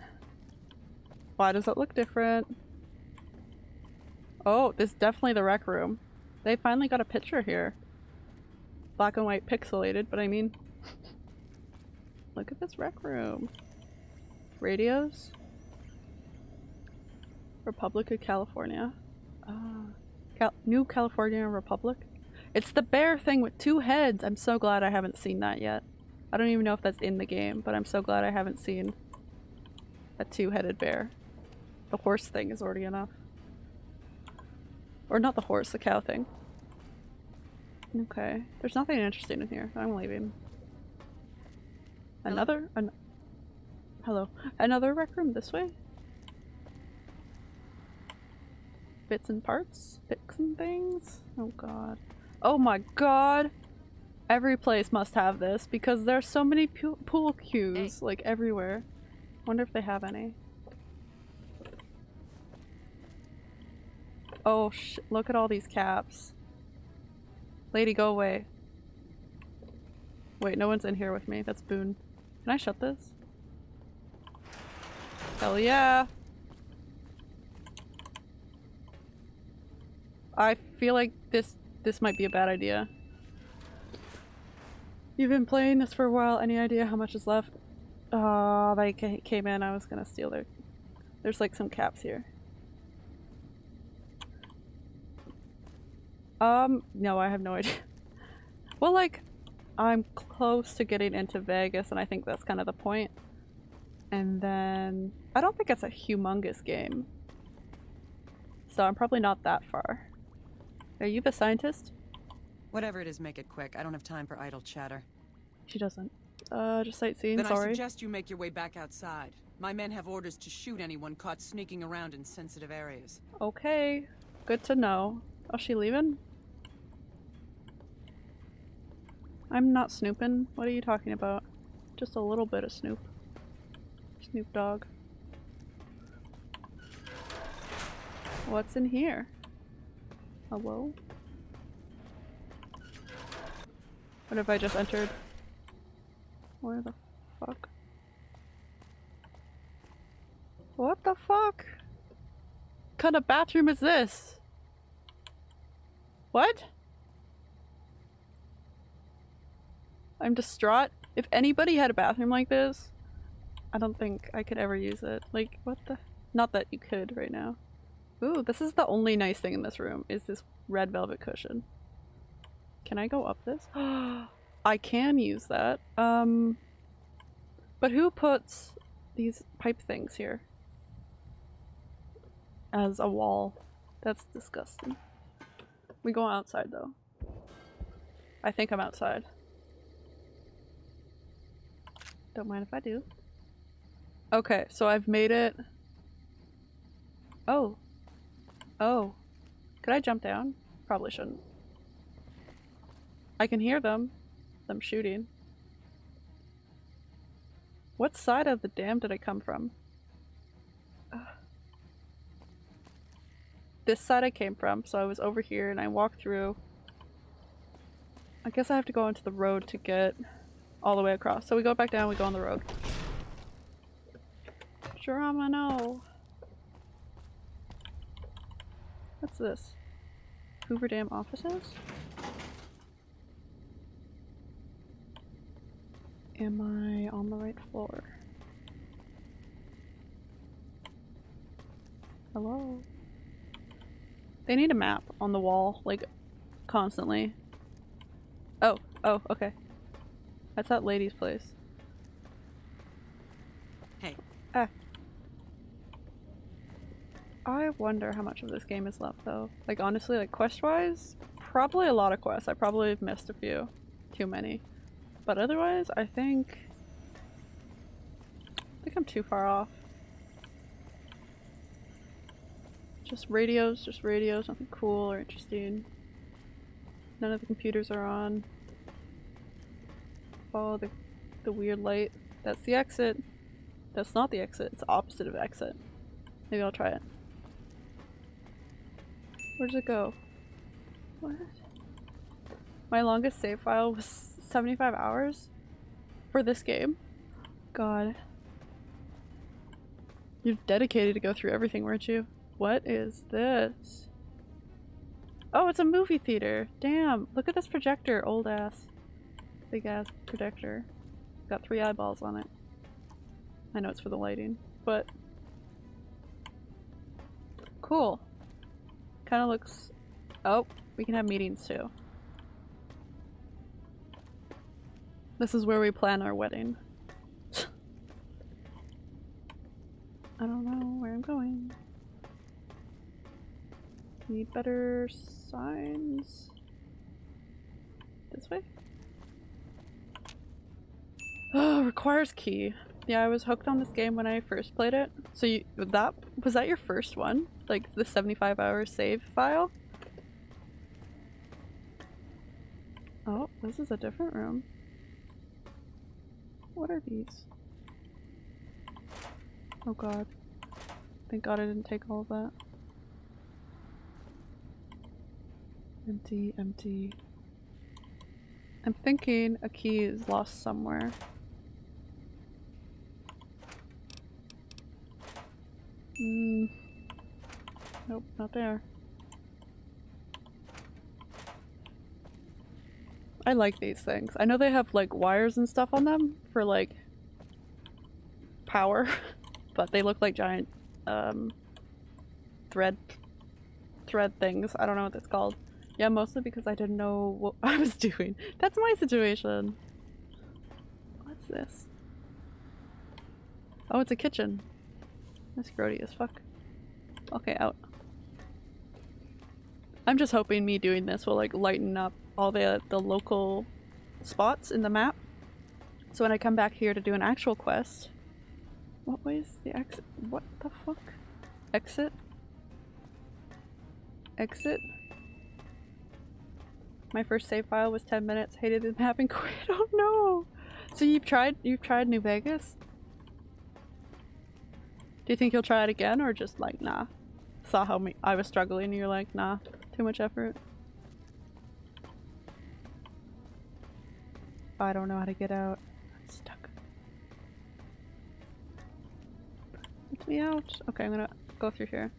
why does it look different? Oh, this is definitely the rec room. They finally got a picture here. Black and white pixelated, but I mean, look at this rec room. Radios. Republic of California. Uh, Cal New California Republic. It's the bear thing with two heads. I'm so glad I haven't seen that yet. I don't even know if that's in the game, but I'm so glad I haven't seen a two-headed bear. The horse thing is already enough. Or not the horse, the cow thing. Okay. There's nothing interesting in here. I'm leaving. Another? An Hello. Another rec room this way? Bits and parts? And things? Oh god. Oh my god! Every place must have this because there's so many pool cues like everywhere. Wonder if they have any. Oh sh- look at all these caps. Lady, go away. Wait, no one's in here with me. That's Boone. Can I shut this? Hell yeah! I feel like this this might be a bad idea. You've been playing this for a while. Any idea how much is left? Oh, they came in. I was gonna steal their... There's like some caps here. Um, no, I have no idea. (laughs) well, like, I'm close to getting into Vegas and I think that's kind of the point. And then... I don't think it's a humongous game. So I'm probably not that far. Are you the scientist? Whatever it is, make it quick. I don't have time for idle chatter. She doesn't. Uh, just sightseeing, then sorry. I suggest you make your way back outside. My men have orders to shoot anyone caught sneaking around in sensitive areas. Okay. Good to know. Oh, she leaving? I'm not snooping. What are you talking about? Just a little bit of snoop. Snoop Dogg. What's in here? Hello? What have I just entered? Where the fuck? What the fuck? What kind of bathroom is this? What? I'm distraught. If anybody had a bathroom like this, I don't think I could ever use it. Like, what the? Not that you could right now. Ooh, this is the only nice thing in this room, is this red velvet cushion. Can I go up this? (gasps) I can use that. Um, but who puts these pipe things here? As a wall. That's disgusting. We go outside though. I think I'm outside. Don't mind if I do. Okay, so I've made it. Oh. Oh. Could I jump down? Probably shouldn't. I can hear them. Them shooting. What side of the dam did I come from? Ugh. This side I came from, so I was over here and I walked through. I guess I have to go onto the road to get all the way across. So we go back down, we go on the road. Drama, no. What's this? Hoover Dam offices? Am I on the right floor? Hello? They need a map on the wall, like, constantly. Oh, oh, okay. That's that lady's place. Hey. Ah. I wonder how much of this game is left though. Like honestly, like quest-wise, probably a lot of quests. I probably have missed a few. Too many. But otherwise, I think I think I'm too far off. Just radios, just radios, nothing cool or interesting. None of the computers are on. Follow the, the weird light. That's the exit. That's not the exit, it's opposite of exit. Maybe I'll try it. Where does it go? What? My longest save file was 75 hours for this game. God. You're dedicated to go through everything, weren't you? What is this? Oh, it's a movie theater. Damn, look at this projector, old ass. Big ass projector. Got three eyeballs on it. I know it's for the lighting, but cool. Kind of looks. Oh, we can have meetings too. This is where we plan our wedding. I don't know where I'm going. Need better signs. This way? (gasps) Oh, requires key. Yeah, I was hooked on this game when I first played it. So you that was that your first one? Like the 75 hour save file? Oh, this is a different room. What are these? Oh god. Thank god I didn't take all of that. Empty, empty. I'm thinking a key is lost somewhere. Mm. Nope, not there. I like these things. I know they have like wires and stuff on them for like power, (laughs) but they look like giant um, thread thread things. I don't know what that's called. Yeah, mostly because I didn't know what (laughs) I was doing. That's my situation. What's this? Oh, it's a kitchen. That's grody as fuck. Okay, out. I'm just hoping me doing this will like lighten up all the the local spots in the map. So when I come back here to do an actual quest, what way is the exit? What the fuck? Exit? Exit? My first save file was 10 minutes. Hated the map and quit. Oh no! So you've tried you've tried New Vegas? Do you think you'll try it again or just like nah? Saw how me I was struggling and you're like nah, too much effort. I don't know how to get out. I'm stuck. Let me out. Okay, I'm gonna go through here.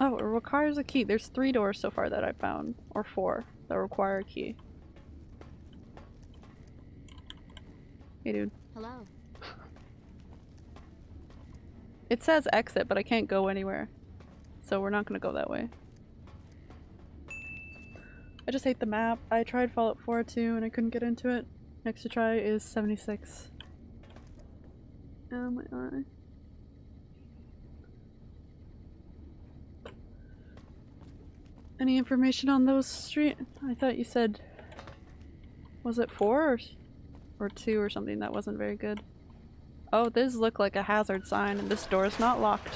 Oh, it requires a key. There's three doors so far that I found. Or four that require a key. Hey dude. Hello. (laughs) It says exit, but I can't go anywhere. So we're not gonna go that way. I just hate the map. I tried Fallout 4 too and I couldn't get into it. Next to try is 76. Oh my eye. Any information on those street? I thought you said... Was it 4 or, or 2 or something that wasn't very good? Oh, this look like a hazard sign and this door is not locked.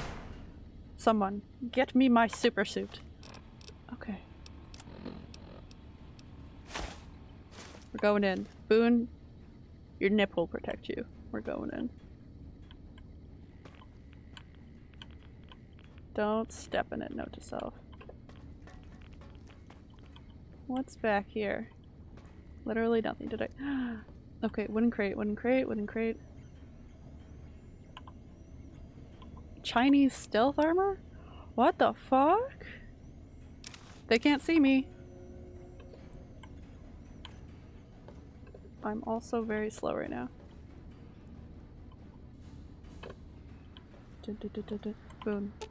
Someone, get me my super suit. Okay. We're going in. Boone, your nip will protect you. We're going in. Don't step in it, note to self. What's back here? Literally nothing. Did I? (gasps) okay, wooden crate, wooden crate, wooden crate. Chinese stealth armor? What the fuck? They can't see me. I'm also very slow right now. Dun, dun, dun. Boom. How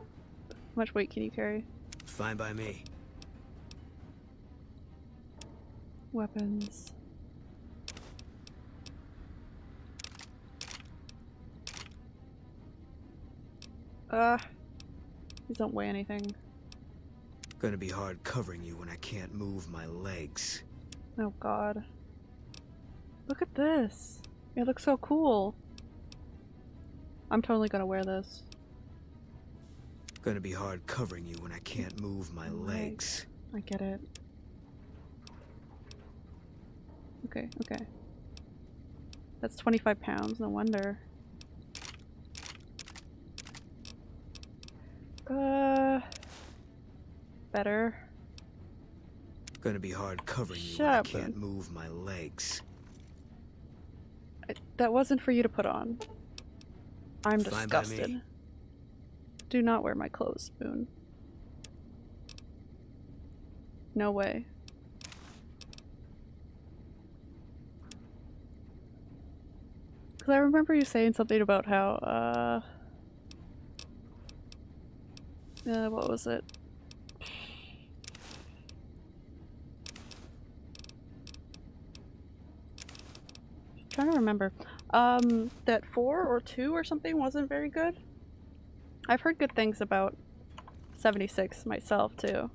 much weight can you carry? Fine by me. Weapons. Uh, these don't weigh anything. Gonna be hard covering you when I can't move my legs. Oh god. Look at this. It looks so cool. I'm totally gonna wear this. Gonna be hard covering you when I can't move my legs. I get it. Okay, okay. That's 25 pounds, no wonder. Uh, better. Gonna be hard covering you Shut when I can't move my legs. I, that wasn't for you to put on. I'm Fine disgusted. Do not wear my clothes, Spoon. No way. Because I remember you saying something about how, uh... Uh, what was it? trying to remember. Um, that four or two or something wasn't very good. I've heard good things about 76 myself too.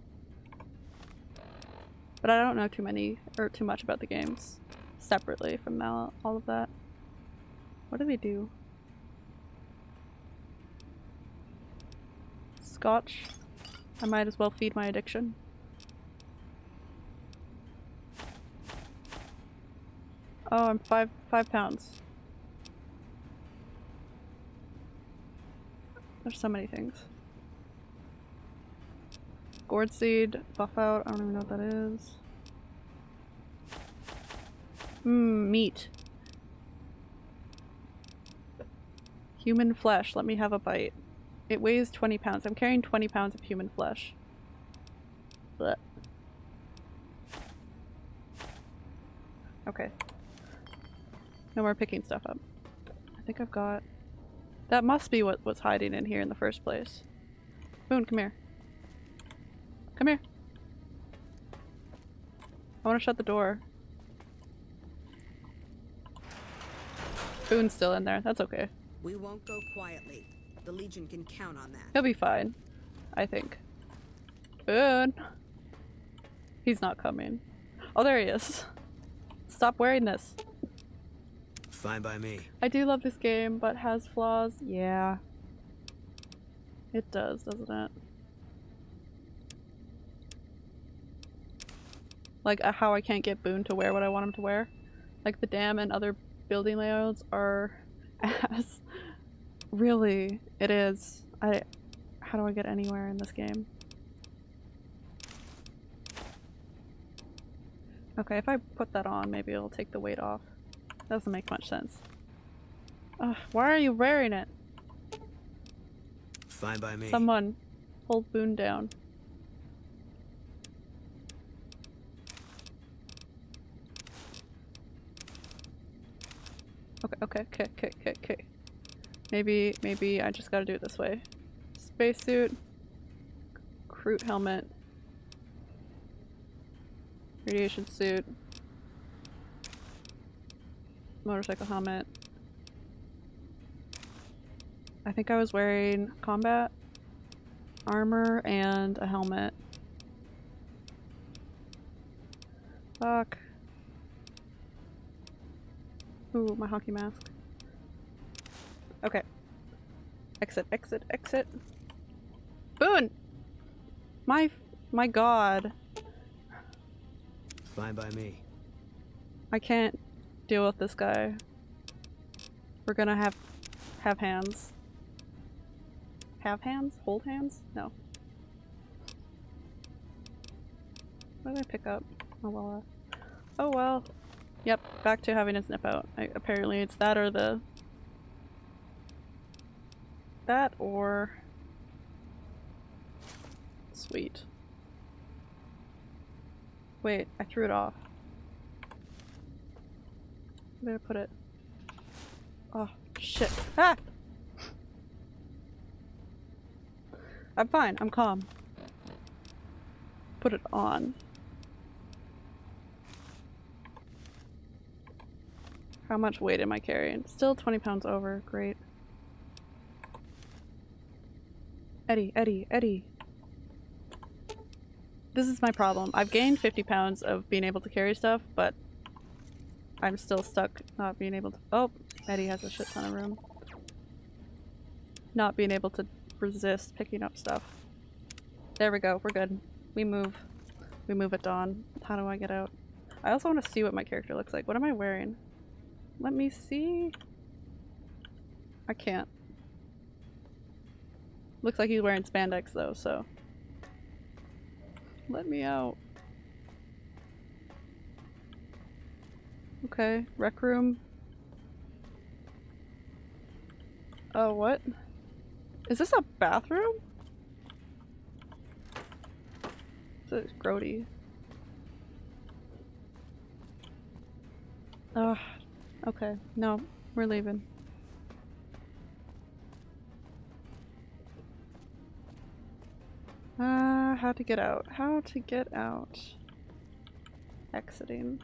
But I don't know too many or too much about the games separately from all, of that. What do they do? Scotch. I might as well feed my addiction. Oh, I'm five five pounds. There's so many things. Gourd seed, Buffout, I don't even know what that is. Mmm, meat. Human flesh, let me have a bite. It weighs 20 pounds. I'm carrying 20 pounds of human flesh. Blech. Okay. No more picking stuff up. I think I've got... That must be what was hiding in here in the first place. Boone, come here. Come here. I want to shut the door. Boone's still in there. That's okay. We won't go quietly. The Legion can count on that. He'll be fine. I think. Boone! He's not coming. Oh, there he is. Stop wearing this. Fine by me. I do love this game, but has flaws. Yeah. It does, doesn't it? Like uh, how I can't get Boone to wear what I want him to wear. Like the dam and other building layouts are (laughs) ass. Really, it is. I how do I get anywhere in this game? Okay, if I put that on, maybe it'll take the weight off. Doesn't make much sense. Ugh, why are you wearing it? Fine by me. Someone hold Boone down. Okay, okay, okay, okay, okay, okay. Maybe, maybe I just gotta do it this way. Spacesuit. Crute helmet. Radiation suit. Motorcycle helmet. I think I was wearing combat armor and a helmet. Fuck. Ooh, my hockey mask. Okay. Exit, exit, exit. Boone! My, my god. Fine by me. I can't deal with this guy. We're gonna have, have hands. Have hands? Hold hands? No. What did I pick up? Oh well. uh, Oh well. Yep, back to having a snip out. I, apparently it's that or the... That or... Sweet. Wait, I threw it off. Where did I put it? Oh, shit. Ah! I'm fine. I'm calm. Put it on. How much weight am I carrying? Still 20 pounds over. Great. Eddie, Eddie, Eddie. This is my problem. I've gained 50 pounds of being able to carry stuff, but I'm still stuck not being able to- oh! Eddie has a shit ton of room. Not being able to resist picking up stuff. There we go, we're good. We move. We move at dawn. How do I get out? I also want to see what my character looks like. What am I wearing? Let me see. I can't. Looks like he's wearing spandex though, so. Let me out. Okay, rec room. Oh, what? Is this a bathroom? It's grody. Ugh. Okay, no, we're leaving. Uh, how to get out? How to get out? Exiting.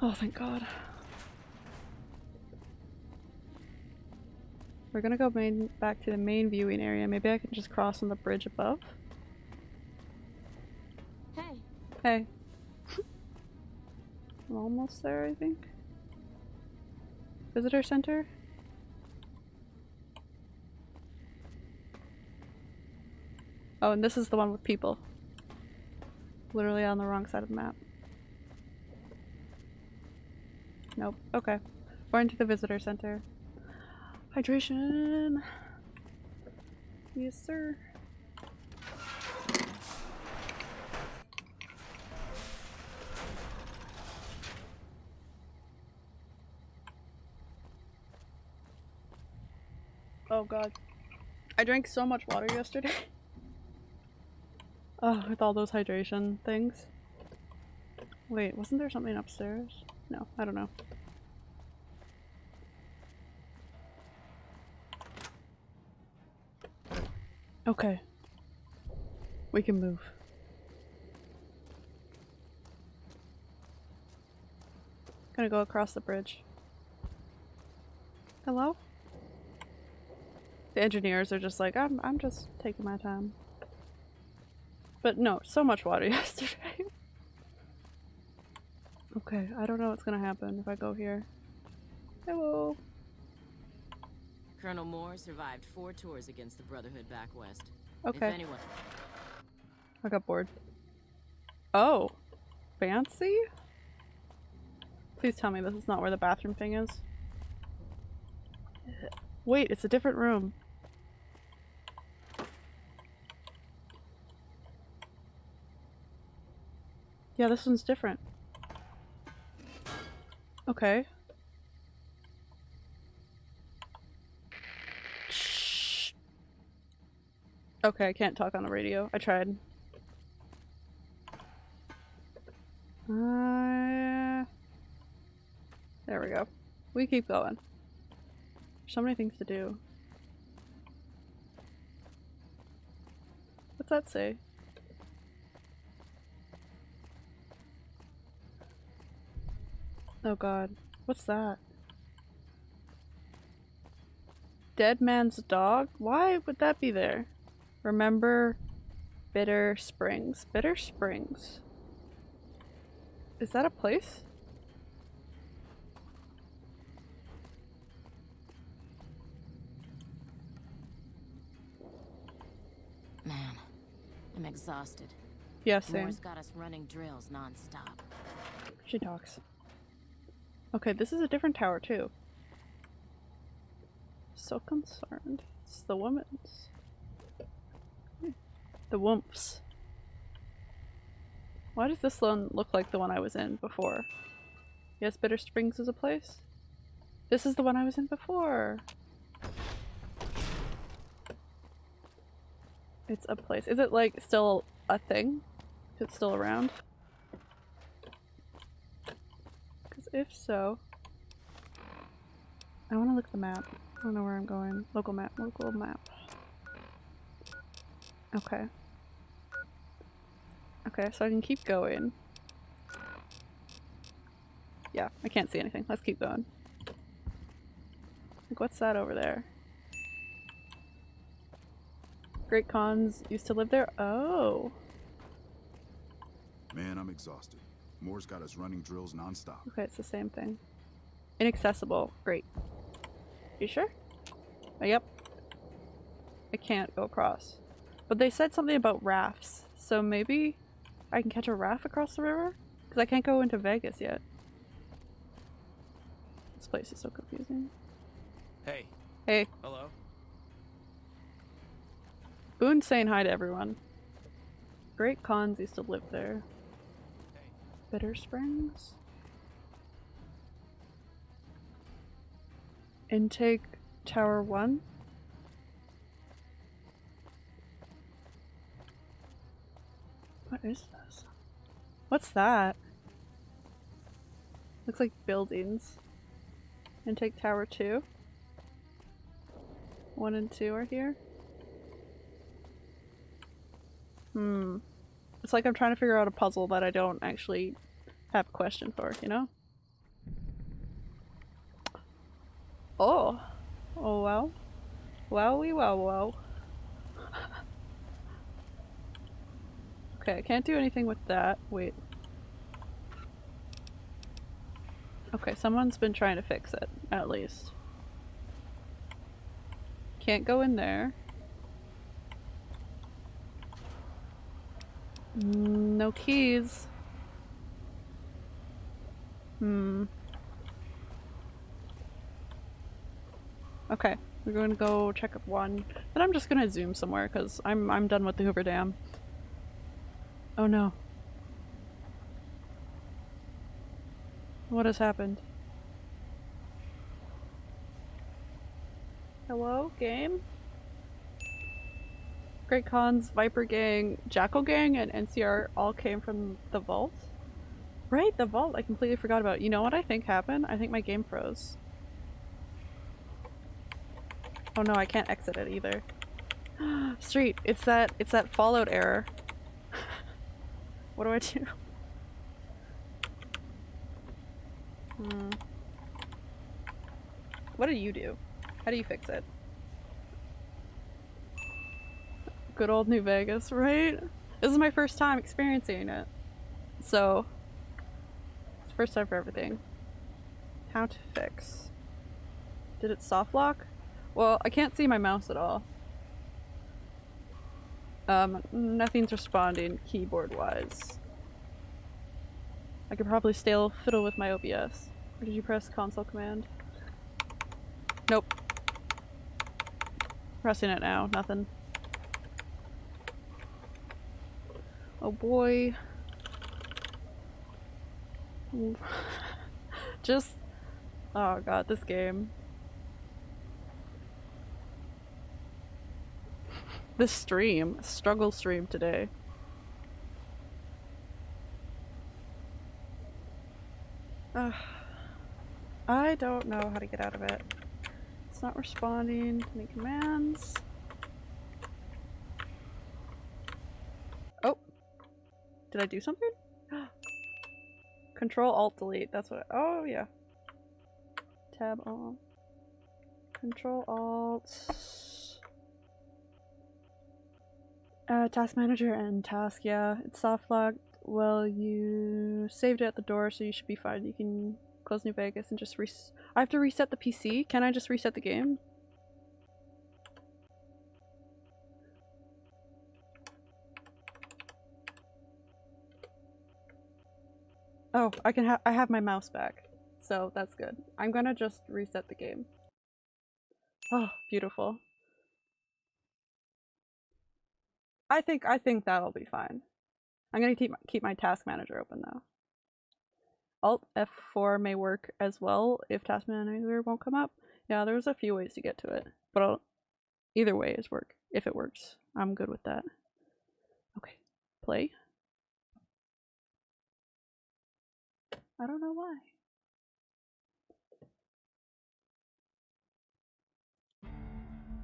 Oh, thank god. We're gonna go main back to the main viewing area. Maybe I can just cross on the bridge above? Hey. Hey. (laughs) I'm almost there, I think. Visitor center? Oh, and this is the one with people. Literally on the wrong side of the map. Nope. Okay. We're into the visitor center. Hydration! Yes, sir. Oh god. I drank so much water yesterday. (laughs) with all those hydration things. Wait, wasn't there something upstairs? No, I don't know. Okay. We can move. Gonna go across the bridge. Hello? The engineers are just like, I'm, I'm just taking my time. But no, so much water (laughs) yesterday. okay, I don't know what's gonna happen if I go here. Hello. Colonel Moore survived four tours against the Brotherhood back west. Okay. If anyone... I got bored. Oh. Fancy? Please tell me this is not where the bathroom thing is. Wait, it's a different room. Yeah, this one's different. Okay. Shh. Okay, I can't talk on the radio. I tried. Uh, there we go. We keep going. There's So many things to do. What's that say? Oh god. What's that? Dead man's dog? Why would that be there? Remember Bitter Springs. Bitter Springs. Is that a place? Man, I'm exhausted. Yeah, same. Moore's got us running drills non-stop. She talks. Okay, this is a different tower too. So concerned. It's the woman's. The whoops. Why does this one look like the one I was in before? Yes, Bitter Springs is a place? This is the one I was in before! It's a place. Is it like still a thing? Is it still around? Because if so... I want to look at the map. I don't know where I'm going. Local map. Local map. Okay. Okay, so I can keep going. Yeah, I can't see anything. Let's keep going. Like, what's that over there? Great Khans used to live there? Oh. Man, I'm exhausted. Moore's got us running drills nonstop. Okay, it's the same thing. Inaccessible. Great. You sure? Oh, yep. I can't go across. But they said something about rafts, so maybe I can catch a raft across the river? Because I can't go into Vegas yet. This place is so confusing. Hey. Hey. Hello. Boone's saying hi to everyone. Great Khans used to live there. Bitter Springs? Intake Tower 1? What is this? What's that? Looks like buildings. Intake Tower 2? 1 and 2 are here? Hmm. It's like I'm trying to figure out a puzzle that I don't actually have a question for, you know? Oh. Oh well wow. Wowie wow wow. okay, I can't do anything with that. Wait. Okay, someone's been trying to fix it, at least. Can't go in there. Mm, No keys. Hmm. Okay, we're going to go check up one. Then I'm just gonna zoom somewhere because I'm I'm done with the Hoover Dam. Oh no. What has happened? Hello, game? Great Khans, Viper Gang, Jackal Gang, and NCR all came from the vault? Right, the vault. I completely forgot about. You know what I think happened? I think my game froze. Oh no, I can't exit it either. (gasps) Street, it's that it's that Fallout error. (laughs) what do I do? Hmm. What do you do? How do you fix it? Good old New Vegas, right? This is my first time experiencing it. So, first time for everything. How to fix. Did it soft lock? Well, I can't see my mouse at all. Um, nothing's responding keyboard wise. I could probably still fiddle with my OBS. Or did you press console command? Nope. Pressing it now, nothing. Oh boy. (laughs) Just, oh god, this game. This stream, struggle stream today. I don't know how to get out of it. It's not responding to any commands. Oh. Did I do something? (gasps) Control Alt Delete. That's what. oh yeah. Tab on. Control Alt. Uh, task manager and task. Yeah, it's soft locked. Well, you saved it at the door, so you should be fine. You can close New Vegas and just res- I have to reset the PC? Can I just reset the game? Oh, I can have- I have my mouse back. So that's good. I'm gonna just reset the game. Oh, beautiful. I think I think that'll be fine. I'm gonna keep keep my task manager open though. Alt F4 may work as well if task manager won't come up. Yeah, there's a few ways to get to it, but I'll, either way is work. If it works, I'm good with that. Okay, play. I don't know why.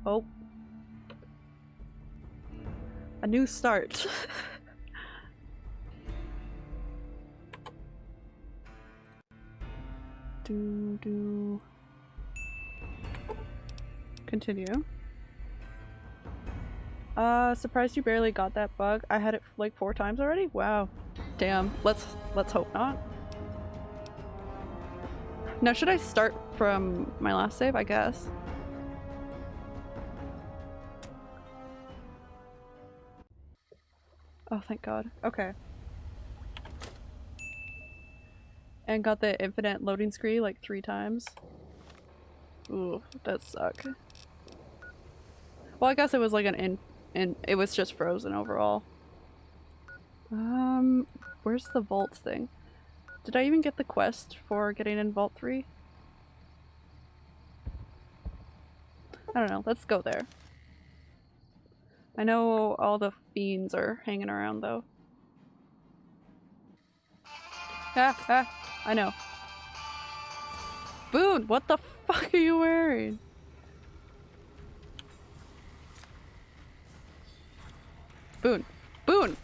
Oh. A new start. (laughs) do do. Continue. Uh, surprised you barely got that bug. I had it like four times already? Wow. Damn. Let's let's hope not. Now should I start from my last save? I guess. Oh, thank God. Okay. And got the infinite loading screen like three times. Ooh, that suck. Well, I guess it was like an in, in it was just frozen overall. Um, where's the vault thing? Did I even get the quest for getting in Vault 3? I don't know, let's go there. I know all the fiends are hanging around though. Ah, ah, I know. Boone, what the fuck are you wearing? Boone. Boone!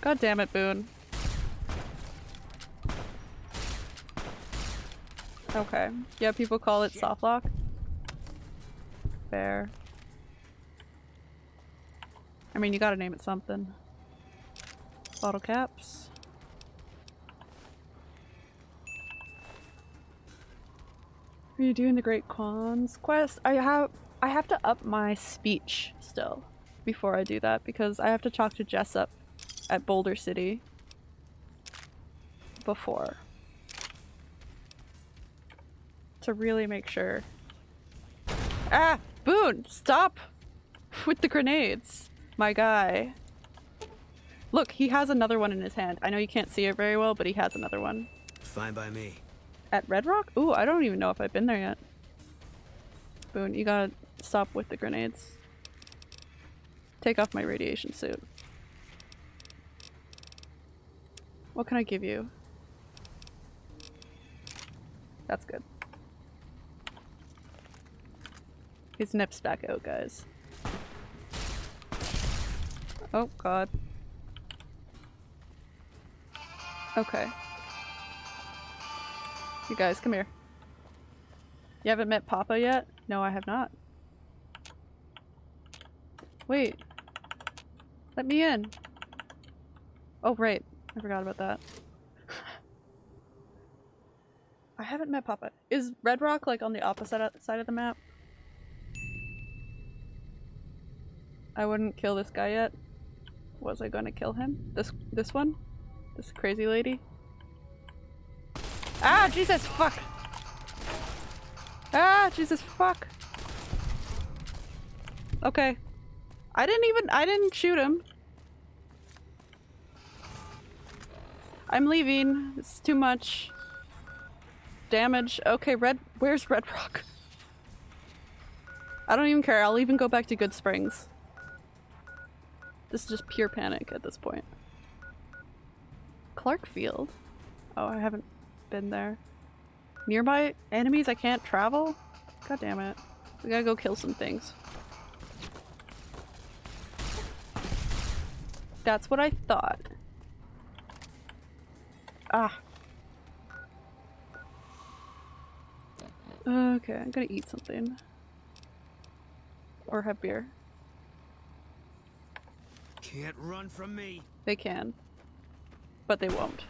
God damn it, Boone. Okay. Yeah, people call it soft lock. Fair. I mean, you gotta name it something. Bottle caps. Are you doing the Great Khans quest? I have I have to up my speech still before I do that because I have to talk to Jessup at Boulder City before to really make sure. Ah! Boone! Stop with the grenades! My guy. Look, he has another one in his hand. I know you can't see it very well, but he has another one. Fine by me. At Red Rock? Ooh, I don't even know if I've been there yet. Boone, you gotta stop with the grenades. Take off my radiation suit. What can I give you? That's good. His nip's back out, guys. Oh god. Okay. You guys, come here. You haven't met Papa yet? No, I have not. Wait. Let me in. Oh, right. I forgot about that. (laughs) I haven't met Papa. Is Red Rock like on the opposite side of the map? I wouldn't kill this guy yet. Was I gonna kill him? This this one? This crazy lady? Ah, Jesus, fuck! Ah, Jesus, fuck! Okay. I didn't even- I didn't shoot him. I'm leaving. It's too much damage. Okay, Red- where's Red Rock? I don't even care. I'll even go back to Goodsprings. This is just pure panic at this point. Clarkfield? Oh, I haven't been there. Nearby enemies I can't travel? God damn it. We gotta go kill some things. That's what I thought. Ah. Okay, I'm gonna eat something. Or have beer. Can't run from me. They can. But they won't.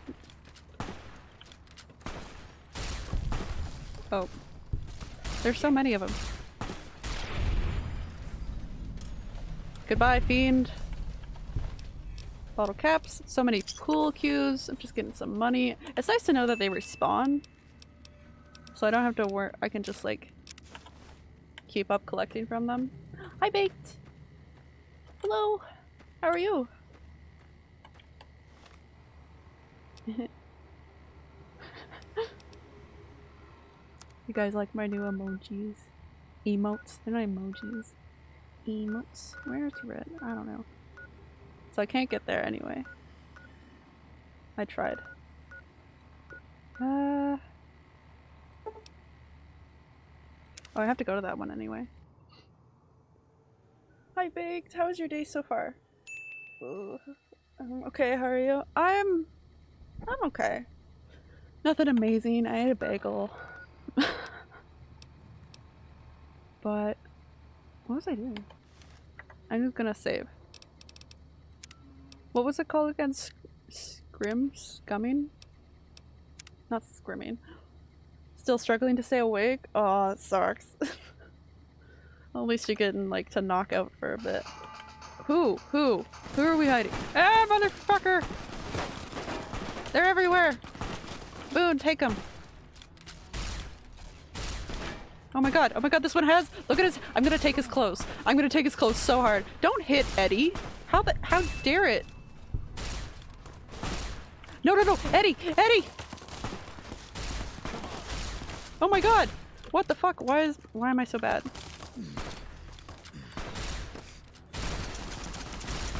Oh. There's so many of them. Goodbye, fiend. Bottle caps. So many pool cues. I'm just getting some money. It's nice to know that they respawn. So I don't have to work. I can just like keep up collecting from them. (gasps) Hi, Baked. Hello. How are you? (laughs) you guys like my new emojis? Emotes? They're not emojis. Emotes? Where's red? I don't know. So I can't get there anyway. I tried. Uh... Oh, I have to go to that one anyway. Hi, Baked. How was your day so far? Ooh. Um, okay, how are you? I'm... I'm okay. Nothing amazing. I ate a bagel. (laughs) but... What was I doing? I'm just gonna save. What was it called again? Sc scrim? Scumming? Not scrimming. Still struggling to stay awake? Oh, sucks. (laughs) At least you're getting like to knock out for a bit. Who? Who? Who are we hiding? Ah, motherfucker! They're everywhere! Boone, take them! Oh my god, oh my god, this one has- look at his- I'm gonna take his clothes. I'm gonna take his clothes so hard. Don't hit Eddie! How the- how dare it? No, no, no! Eddie! Eddie! Oh my god! What the fuck? Why is- why am I so bad?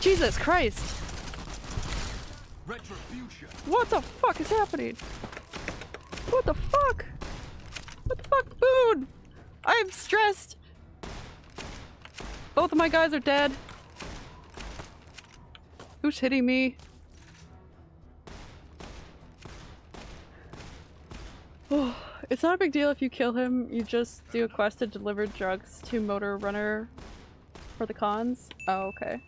Jesus Christ! What the fuck is happening? What the fuck? What the fuck? Boone! I'm stressed! Both of my guys are dead. Who's hitting me? Oh, (sighs) it's not a big deal if you kill him, you just do a quest to deliver drugs to Motor Runner for the Khans. Oh, okay.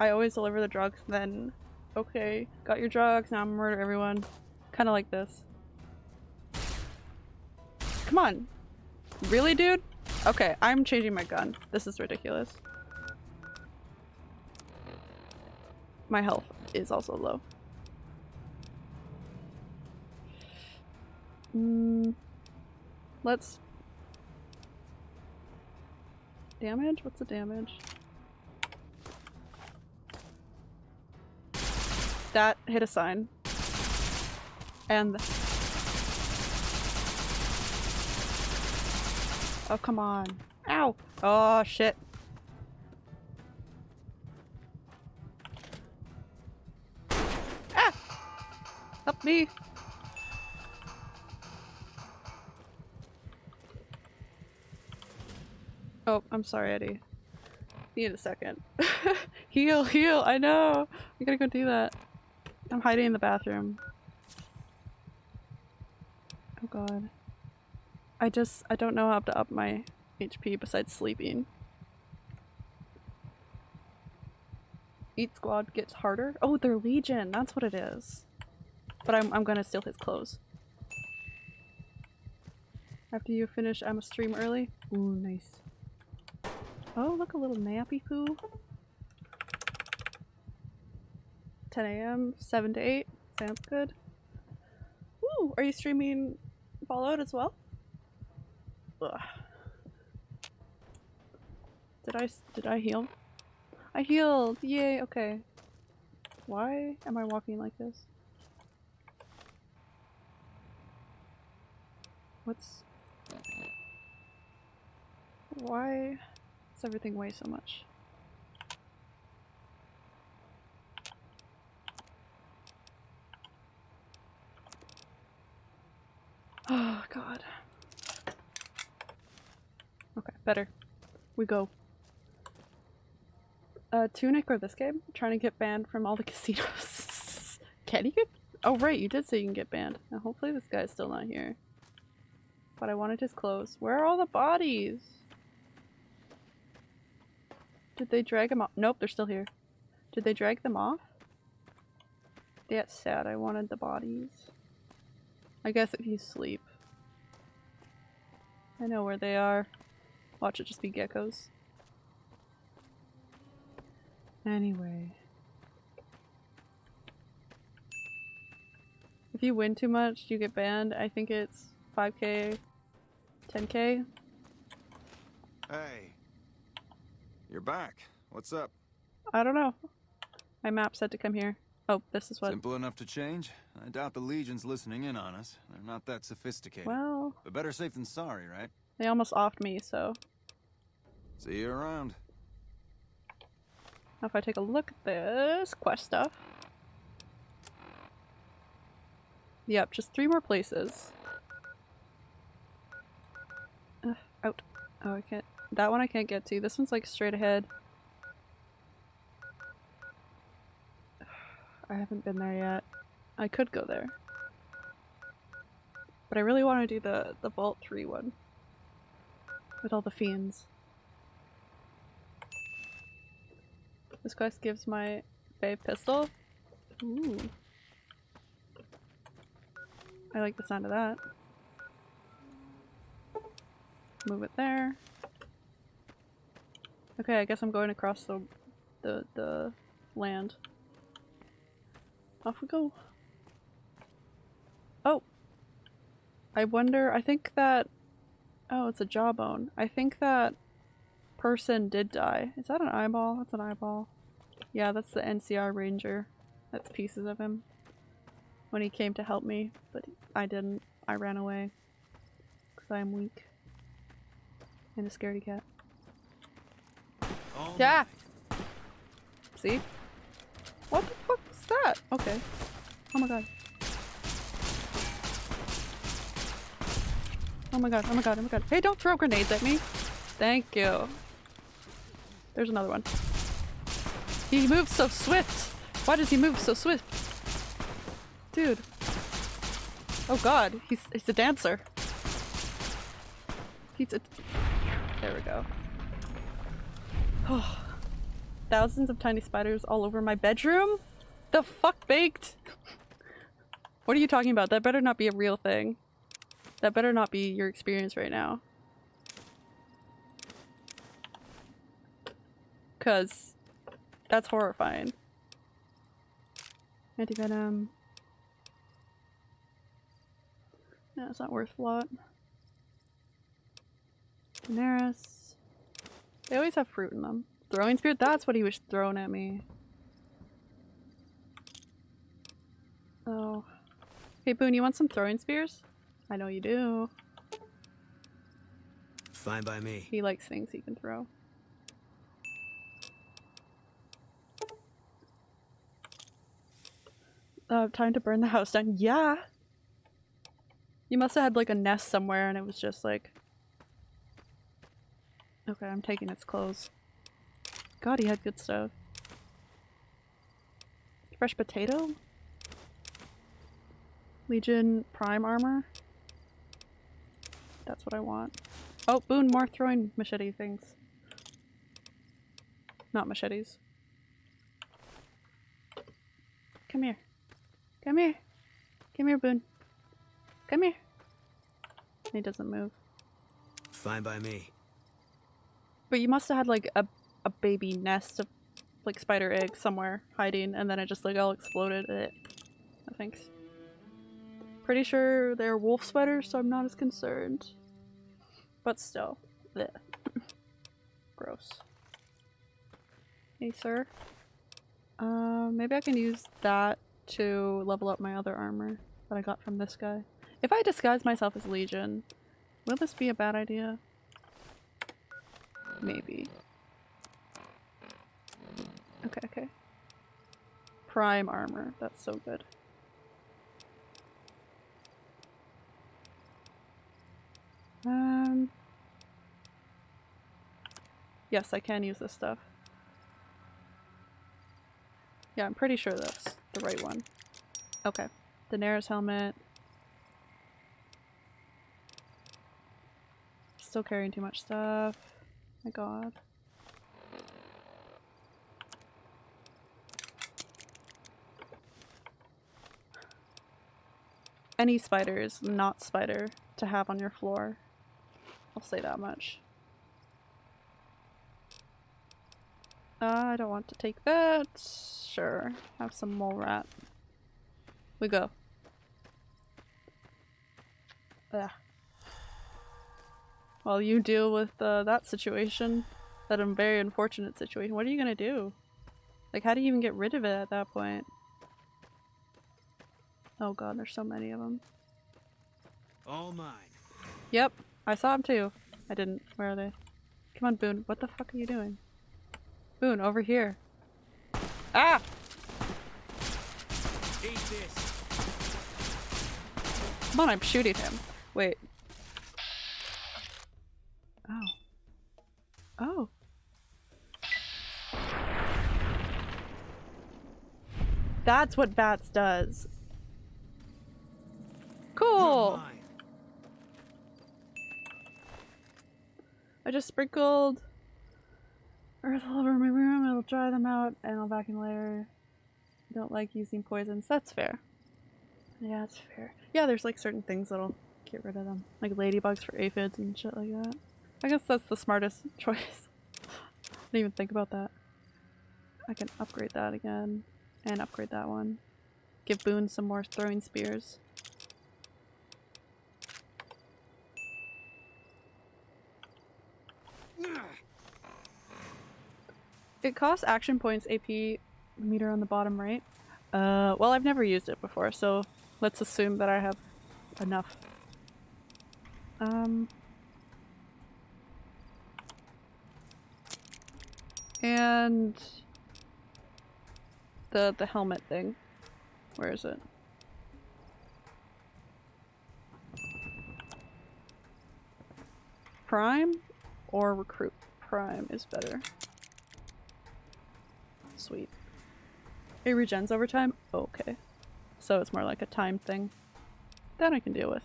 I always deliver the drugs, then okay, got your drugs, now I'm gonna murder everyone. Kinda like this. Come on. Really, dude? Okay, I'm changing my gun. This is ridiculous. My health is also low. Mm, let's... Damage? What's the damage? That hit a sign. And... Oh, come on. Ow! Oh, shit. Ah! Help me! Oh, I'm sorry, Eddie. Need a second. (laughs) heal, heal, I know! I gotta go do that. I'm hiding in the bathroom. Oh god. I just- I don't know how to up my HP besides sleeping. Eat squad gets harder? Oh, they're legion! That's what it is. But I'm, I'm gonna steal his clothes. After you finish, I'm a stream early. Ooh, nice. Oh, look, a little nappy poo. 10 a.m., 7 to 8. Sounds good. Ooh, are you streaming Fallout as well? Ugh. Did I, did I heal? I healed! Yay, okay. Why am I walking like this? What's... Why does everything weigh so much? Oh god. Okay, better. We go. Uh, Tunic or this game? Trying to get banned from all the (laughs) casinos. can you get- Oh right, you did say you can get banned. Now hopefully this guy's still not here. But I wanted his clothes. Where are all the bodies? Did they drag him off? Nope, they're still here. Did they drag them off? That's sad, I wanted the bodies. I guess if you sleep. I know where they are. Watch it just be geckos. Anyway. If you win too much, you get banned. I think it's 5k, 10k. Hey. You're back. What's up? I don't know. My map said to come here. Oh, this is what. Simple enough to change? I doubt the Legion's listening in on us. They're not that sophisticated. Well, But better safe than sorry, right? they almost offed me, so. See you around. Now if I take a look at this quest stuff. Yep, just three more places. Ugh, out. Oh, I can't. That one I can't get to. This one's like straight ahead. (sighs) I haven't been there yet. I could go there. But I really want to do the, the Vault 3 one. With all the fiends. This quest gives my Fave pistol. Ooh. I like the sound of that. Move it there. Okay, I guess I'm going across the the the land. Off we go. Oh. I wonder, I think that Oh, it's a jawbone. I think that person did die. Is that an eyeball? That's an eyeball. Yeah, that's the NCR ranger. That's pieces of him. When he came to help me, but I didn't. I ran away. Because I am weak. And a scaredy cat. All Yeah! See? What the fuck was that? Okay. Oh my god. Oh my god, oh my god, oh my god. Hey, don't throw grenades at me! Thank you. There's another one. He moves so swift! Why does he move so swift? Dude. Oh god, he's, he's a dancer. He's a- There we go. Oh. Thousands of tiny spiders all over my bedroom? The fuck baked? (laughs) what are you talking about? That better not be a real thing. That better not be your experience right now. Cause that's horrifying. Anti-venom. Um, no, it's not worth a lot. Daenerys. They always have fruit in them. Throwing spear? That's what he was throwing at me. Oh. Hey Boone, you want some throwing spears? I know you do. Fine by me. He likes things he can throw. Uh, time to burn the house down. Yeah! You must have had like a nest somewhere and it was just like... Okay, I'm taking its clothes. God, he had good stuff. Fresh potato? Legion Prime armor? That's what I want. Oh, Boone, more throwing machete things. Not machetes. Come here. Come here. Come here, Boone. Come here. He doesn't move. Fine by me. But you must have had like a, a baby nest of like spider eggs somewhere hiding and then it just like all exploded. It. No thanks. Pretty sure they're wolf spiders, so I'm not as concerned. But still. Blech. Gross. Hey, sir. Uh, maybe I can use that to level up my other armor that I got from this guy. If I disguise myself as Legion, will this be a bad idea? Maybe. Okay, okay. Prime armor. That's so good. Um. Yes, I can use this stuff. Yeah, I'm pretty sure that's the right one. Okay. Daenerys helmet. Still carrying too much stuff. My god. Any spider is not spider to have on your floor. I'll say that much. Uh, I don't want to take that. Sure. Have some mole rat. We go. Ugh. While you deal with uh, that situation, that very unfortunate situation, what are you gonna do? Like, how do you even get rid of it at that point? Oh god, there's so many of them. All mine. Yep, I saw him too. I didn't. Where are they? Come on, Boone. What the fuck are you doing? Boone, over here. Ah! Come on, I'm shooting him. Wait. Oh. Oh. That's what bats does. Cool. Mine. I just sprinkled earth all over my room. It'll dry them out, and I'll vacuum later. Don't like using poisons. That's fair. Yeah, that's fair. Yeah, there's like certain things that'll get rid of them. Like ladybugs for aphids and shit like that. I guess that's the smartest (laughs) choice. I didn't even think about that. I can upgrade that again. And upgrade that one. Give Boone some more throwing spears. It costs action points AP meter on the bottom right. Uh, well I've never used it before, so let's assume that I have enough. Um... And... The, the helmet thing. Where is it? Prime or recruit? Prime is better. Sweet. It regens over time? okay. So it's more like a time thing. That I can deal with.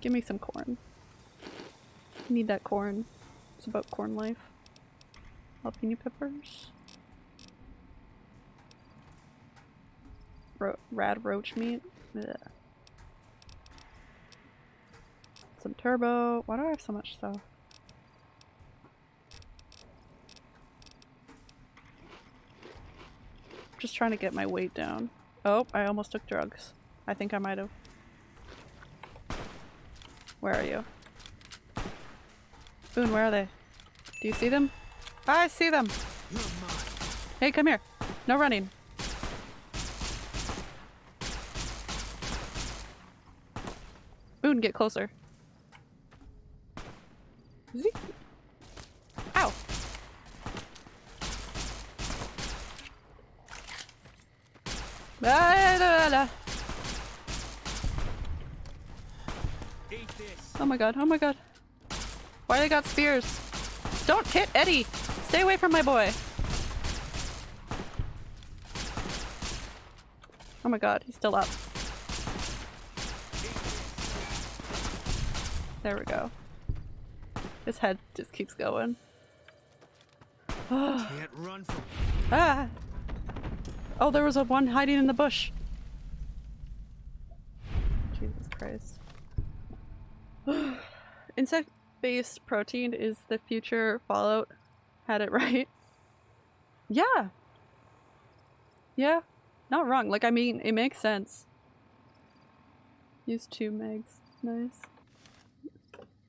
Give me some corn. Need that corn. It's about corn life. Jalapeno peppers. Ro rad roach meat. Ugh. Some turbo. Why do I have so much stuff? Just trying to get my weight down. Oh, I almost took drugs. I think I might have. Where are you? Boone, where are they? Do you see them? I see them! Hey, come here. No running. Boone, get closer. Zee. Ow! Ah, la, la, la. Oh my god, oh my god. Why they got spears? Don't hit Eddie! Stay away from my boy! Oh my god, he's still up. There we go. His head just keeps going. (sighs) Can't run from ah! Oh, there was a one hiding in the bush. Jesus Christ. (gasps) Insect-based protein is the future Fallout. Had it (laughs) right. Yeah. Yeah. Not wrong. Like, I mean, it makes sense. Use two megs. Nice.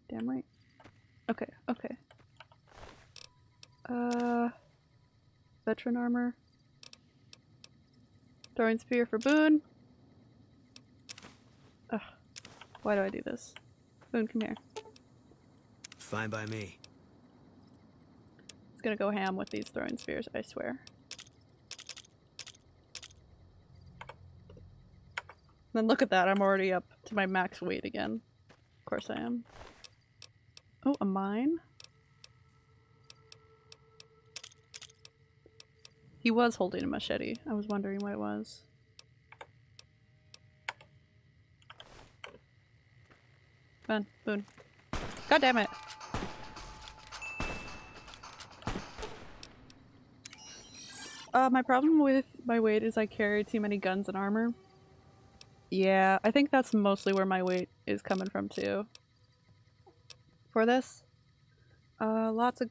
Damn right. Okay, okay. Uh... Veteran armor. Throwing spear for Boone. Ugh. Why do I do this? Boone, come here. Fine by me. It's gonna go ham with these throwing spears, I swear. Then look at that, I'm already up to my max weight again. Of course I am. Oh, a mine? He was holding a machete. I was wondering what it was. Come on. God damn it! Uh, my problem with my weight is I carry too many guns and armor. Yeah, I think that's mostly where my weight is coming from too. For this. Uh, lots of-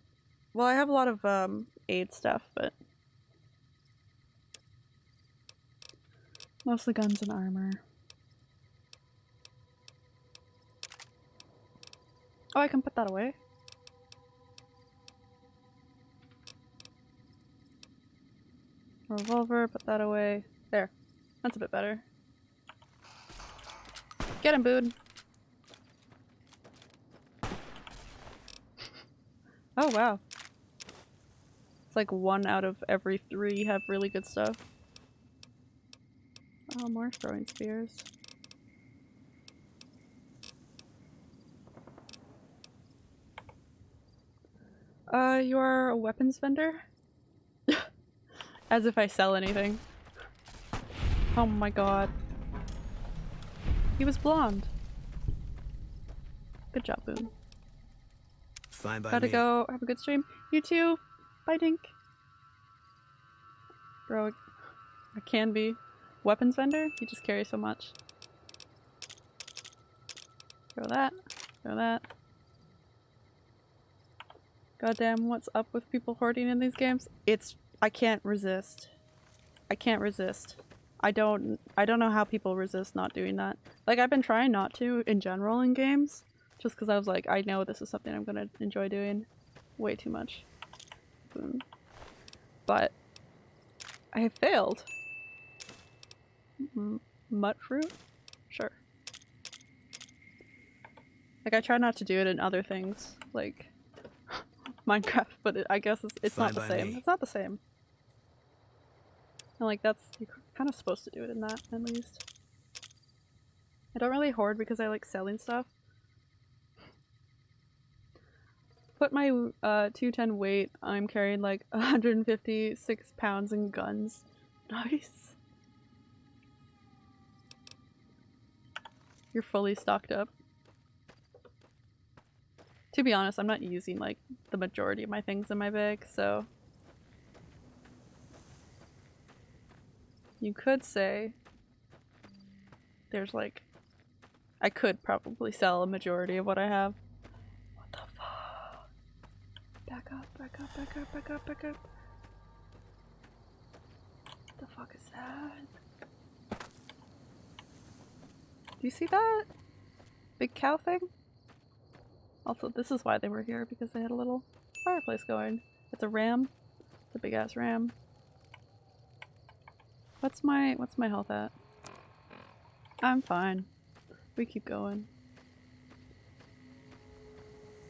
well, I have a lot of, um, aid stuff, but Mostly guns and armor. Oh, I can put that away. Revolver, put that away. There. That's a bit better. Get him, Boone! (laughs) oh, wow. It's like one out of every three have really good stuff. Oh, more throwing spears. Uh, you are a weapons vendor? (laughs) As if I sell anything. Oh my god. He was blonde. Good job, Boone. Fine by Gotta me. go. Have a good stream. You too. Bye, Dink. Bro, I can be. Weapons vendor? You just carry so much. Throw that. Throw that. Goddamn, what's up with people hoarding in these games? It's- I can't resist. I can't resist. I don't- I don't know how people resist not doing that. Like, I've been trying not to in general in games, just because I was like, I know this is something I'm gonna enjoy doing way too much. Boom. But I have failed. Mutt fruit? Sure. Like I try not to do it in other things, like (laughs) Minecraft, but it, I guess it's, it's not the same. me. It's not the same. And like that's you're kind of supposed to do it in that at least. I don't really hoard because I like selling stuff. Put my uh 210 weight. I'm carrying like (laughs) 156 pounds in guns. (laughs) Nice. You're fully stocked up. To be honest, I'm not using like the majority of my things in my bag, so you could say there's like I could probably sell a majority of what I have. What the fuck? Back up, back up, back up, back up, back up. What the fuck is that? Do you see that? Big cow thing? Also, this is why they were here, because they had a little fireplace going. It's a ram. It's a big ass ram. What's my what's my health at? I'm fine. We keep going.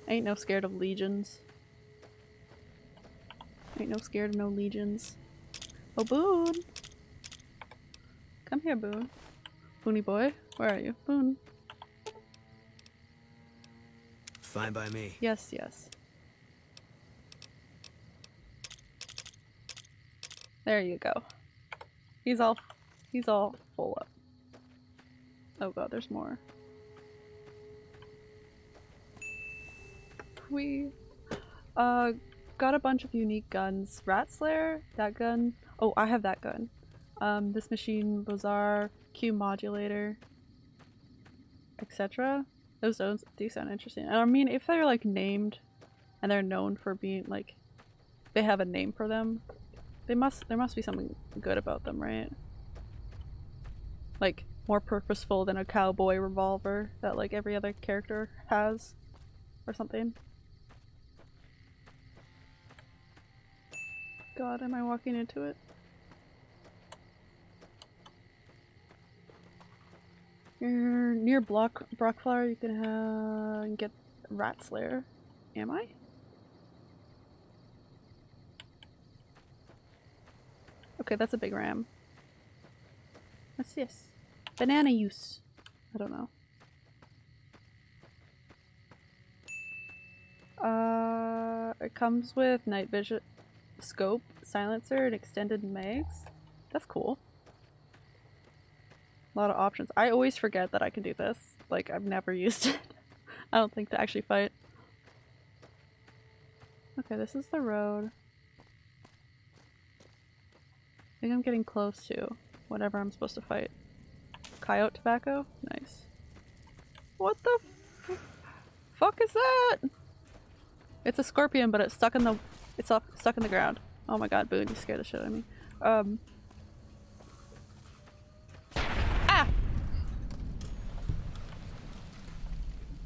Ain't no scared of legions. Ain't no scared of no legions. Oh, Boone! Come here, Boone. Booney boy, where are you? Boone. Fine by me. Yes, yes. There you go. He's all he's all full up. Oh god, there's more. We uh got a bunch of unique guns. Rat Slayer, that gun. Oh, I have that gun. Um, this machine bazaar, Q modulator, etc. Those zones do sound interesting. I mean, if they're like named and they're known for being like, they have a name for them, they must, there must be something good about them, right? Like, more purposeful than a cowboy revolver that like every other character has or something. God, am I walking into it? Near Block Brockflower, you can uh, get Rat Slayer. Am I? Okay, that's a big ram. What's this? Banana use. I don't know. Uh, it comes with night vision, scope, silencer, and extended mags. That's cool. A lot of options. I always forget that I can do this. Like, I've never (laughs) used it. I don't think to actually fight. Okay, this is the road. I think I'm getting close to whatever I'm supposed to fight. Coyote tobacco? Nice. What the fuck is that? It's a scorpion, but it's stuck in the it's up stuck in the ground. Oh my god, Boone, you scared the shit out of me. Um Ah!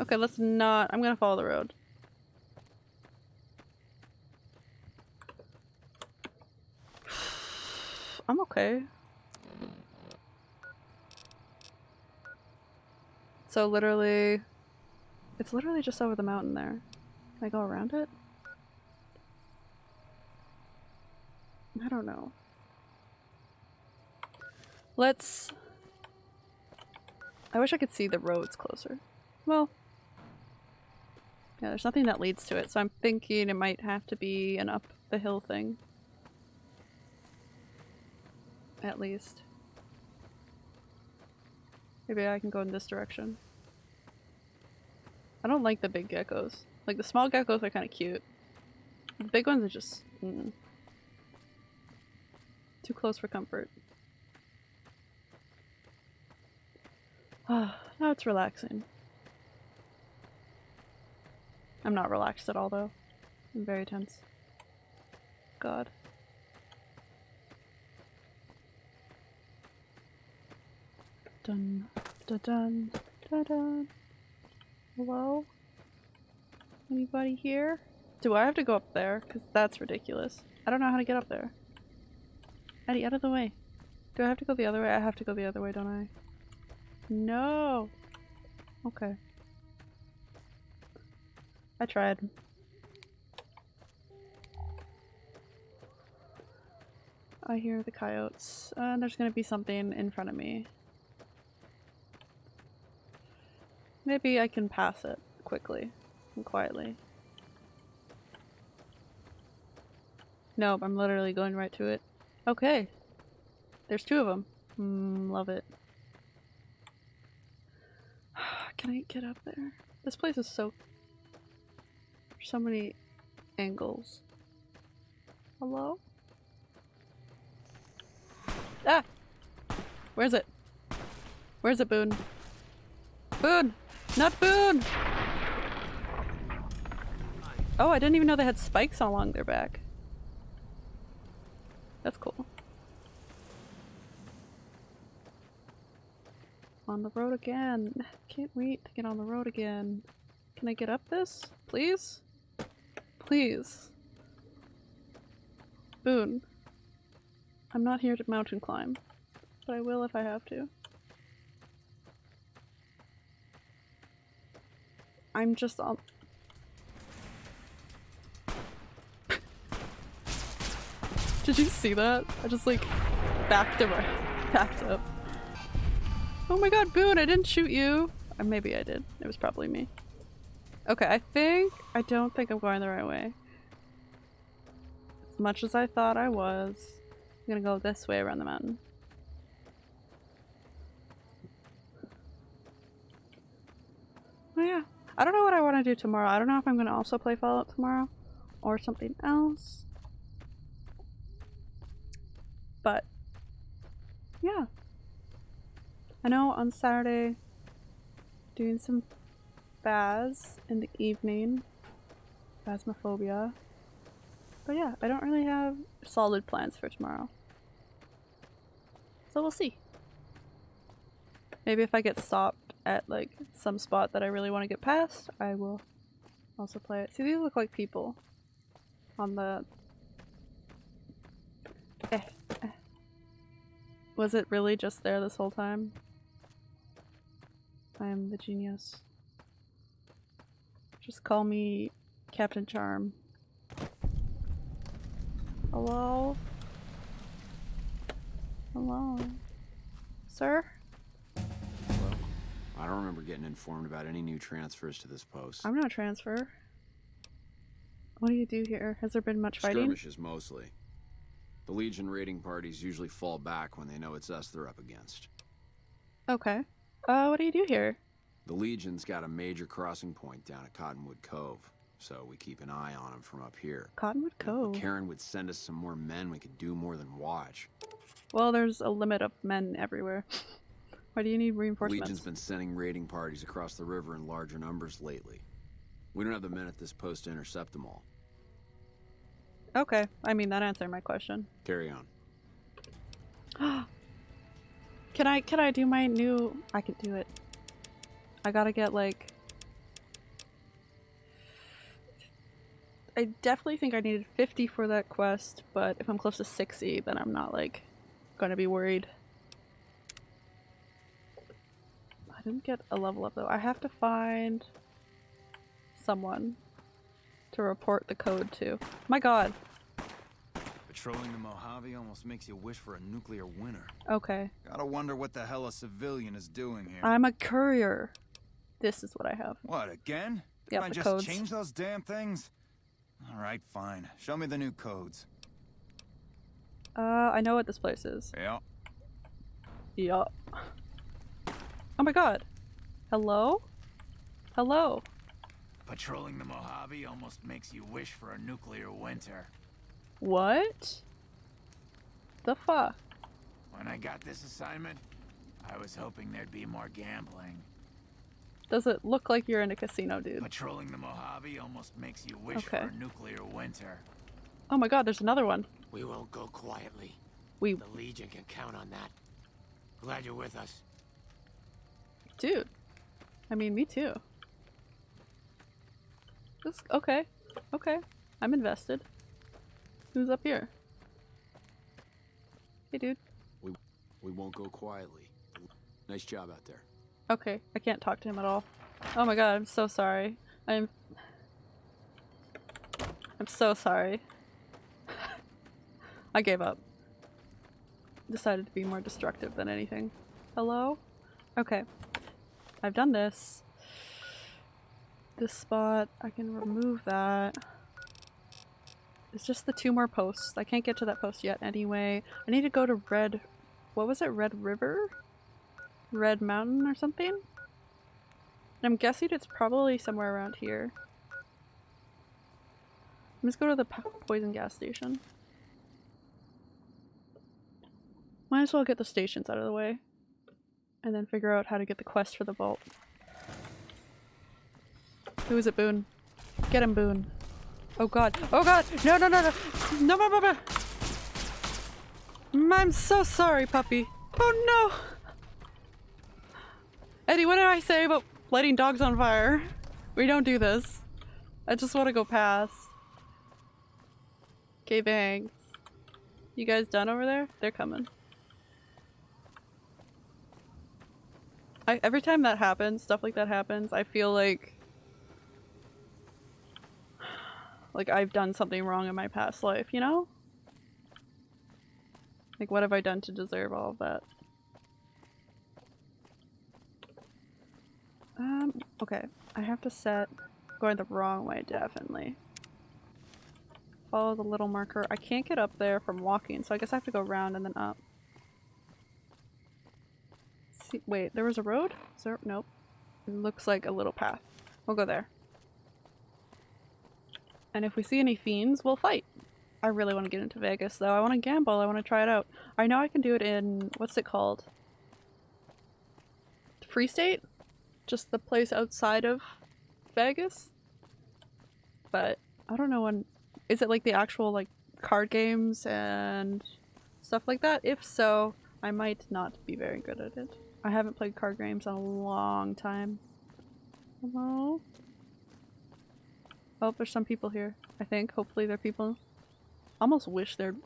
Okay, let's not. I'm gonna follow the road. (sighs) I'm okay. So literally, it's literally just over the mountain there. Can I go around it? I don't know. Let's... I wish I could see the roads closer. Well... Yeah, there's nothing that leads to it, so I'm thinking it might have to be an up the hill thing. At least. Maybe I can go in this direction. I don't like the big geckos. Like, the small geckos are kind of cute. The big ones are just... Mm, too close for comfort. Ah, (sighs) now it's relaxing. I'm not relaxed at all, though. I'm very tense. God. Dun, dun, dun, dun, dun. Hello? Anybody here? Do I have to go up there? Because that's ridiculous. I don't know how to get up there. Eddie, out of the way. Do I have to go the other way? I have to go the other way, don't I? No! Okay. I tried. I hear the coyotes. Uh, there's gonna be something in front of me. Maybe I can pass it quickly and quietly. Nope, I'm literally going right to it. Okay. There's two of them. Mm, love it. (sighs) Can I get up there? This place is so... So many angles. Hello? Ah! Where's it? Where's it, Boone? Boone! Not Boone! Oh, I didn't even know they had spikes along their back. That's cool. On the road again. Can't wait to get on the road again. Can I get up this? Please? Please. Boone. I'm not here to mountain climb, but I will if I have to. I'm just on- (laughs) Did you see that? I just like backed up, (laughs) backed up. Oh my god, Boone, I didn't shoot you! Or maybe I did. It was probably me. Okay, I think- I don't think I'm going the right way. As much as I thought I was, I'm gonna go this way around the mountain. Oh yeah. I don't know what I want to do tomorrow. I don't know if I'm gonna also play Fallout tomorrow or something else. But yeah. I know on Saturday doing some Baz in the evening. Phasmophobia. But yeah, I don't really have solid plans for tomorrow. So we'll see. Maybe if I get stopped at like some spot that I really want to get past, I will also play it. See, these look like people on the... Eh, eh. Was it really just there this whole time? I am the genius. Just call me Captain Charm. Hello? Hello? Sir? I don't remember getting informed about any new transfers to this post. I'm not transfer. What do you do here? Has there been much fighting? Skirmishes mostly. The Legion raiding parties usually fall back when they know it's us they're up against. Okay. Uh, what do you do here? The Legion's got a major crossing point down at Cottonwood Cove, so we keep an eye on them from up here. Cottonwood Cove? Karen would send us some more men, we could do more than watch. Well, there's a limit of men everywhere. (laughs) Why do you need The reinforcements? Legion's been sending raiding parties across the river in larger numbers lately. We don't have the men at this post to intercept them all. Okay, I mean that answered my question. Carry on. (gasps) can I can I do my new I could do it. I gotta get like I definitely think I needed 50 for that quest, but if I'm close to 60, then I'm not like gonna be worried. I didn't get a level up though. I have to find someone to report the code to. My god. Patrolling the Mojave almost makes you wish for a nuclear winter. Okay. Gotta wonder what the hell a civilian is doing here. I'm a courier. This is what I have. What, again? Yep, Can I just codes. change those damn things? Alright, fine. Show me the new codes. Uh, I know what this place is. Yeah. Yup. Oh my god. Hello? Hello? Patrolling the Mojave almost makes you wish for a nuclear winter. What? The fuck? When I got this assignment, I was hoping there'd be more gambling. Does it look like you're in a casino, dude? Patrolling the Mojave almost makes you wish Okay. for a nuclear winter. Oh my god, there's another one. We won't go quietly. We- The Legion can count on that. Glad you're with us. Dude. I mean, me too. This, okay. Okay. I'm invested. Who's up here? Hey, dude. We, we won't go quietly. Nice job out there. Okay, I can't talk to him at all. Oh my god, I'm so sorry. I'm... I'm so sorry. (sighs) I gave up. Decided to be more destructive than anything. Hello? Okay. I've done this. This spot, I can remove that. It's just the two more posts. I can't get to that post yet anyway. I need to go to Red... What was it? Red River? Red Mountain or something? I'm guessing it's probably somewhere around here. Let's go to the poison gas station. Might as well get the stations out of the way. And then figure out how to get the quest for the vault. Who is it, Boone? Get him, Boone. Oh god. Oh god! No, no, no, no! No, no, no, no! I'm so sorry, puppy. Oh no! Eddie, what did I say about lighting dogs on fire? We don't do this. I just want to go past. Okay, thanks. You guys done over there? They're coming. I, every time that happens, stuff like that happens, I feel like like I've done something wrong in my past life, you know? Like what have I done to deserve all of that? Um, okay. I have to set going the wrong way, definitely. Follow the little marker. I can't get up there from walking, so I guess I have to go around and then up. See, wait, there was a road? Is there? Nope. It looks like a little path. We'll go there. And if we see any fiends, we'll fight. I really want to get into Vegas, though. I want to gamble. I want to try it out. I know I can do it in... What's it called? Free State? Just the place outside of Vegas? But I don't know when... Is it like the actual like card games and stuff like that? If so, I might not be very good at it. I haven't played card games in a long time. Hello? Oh, there's some people here, I think. Hopefully they're people. Almost wish they're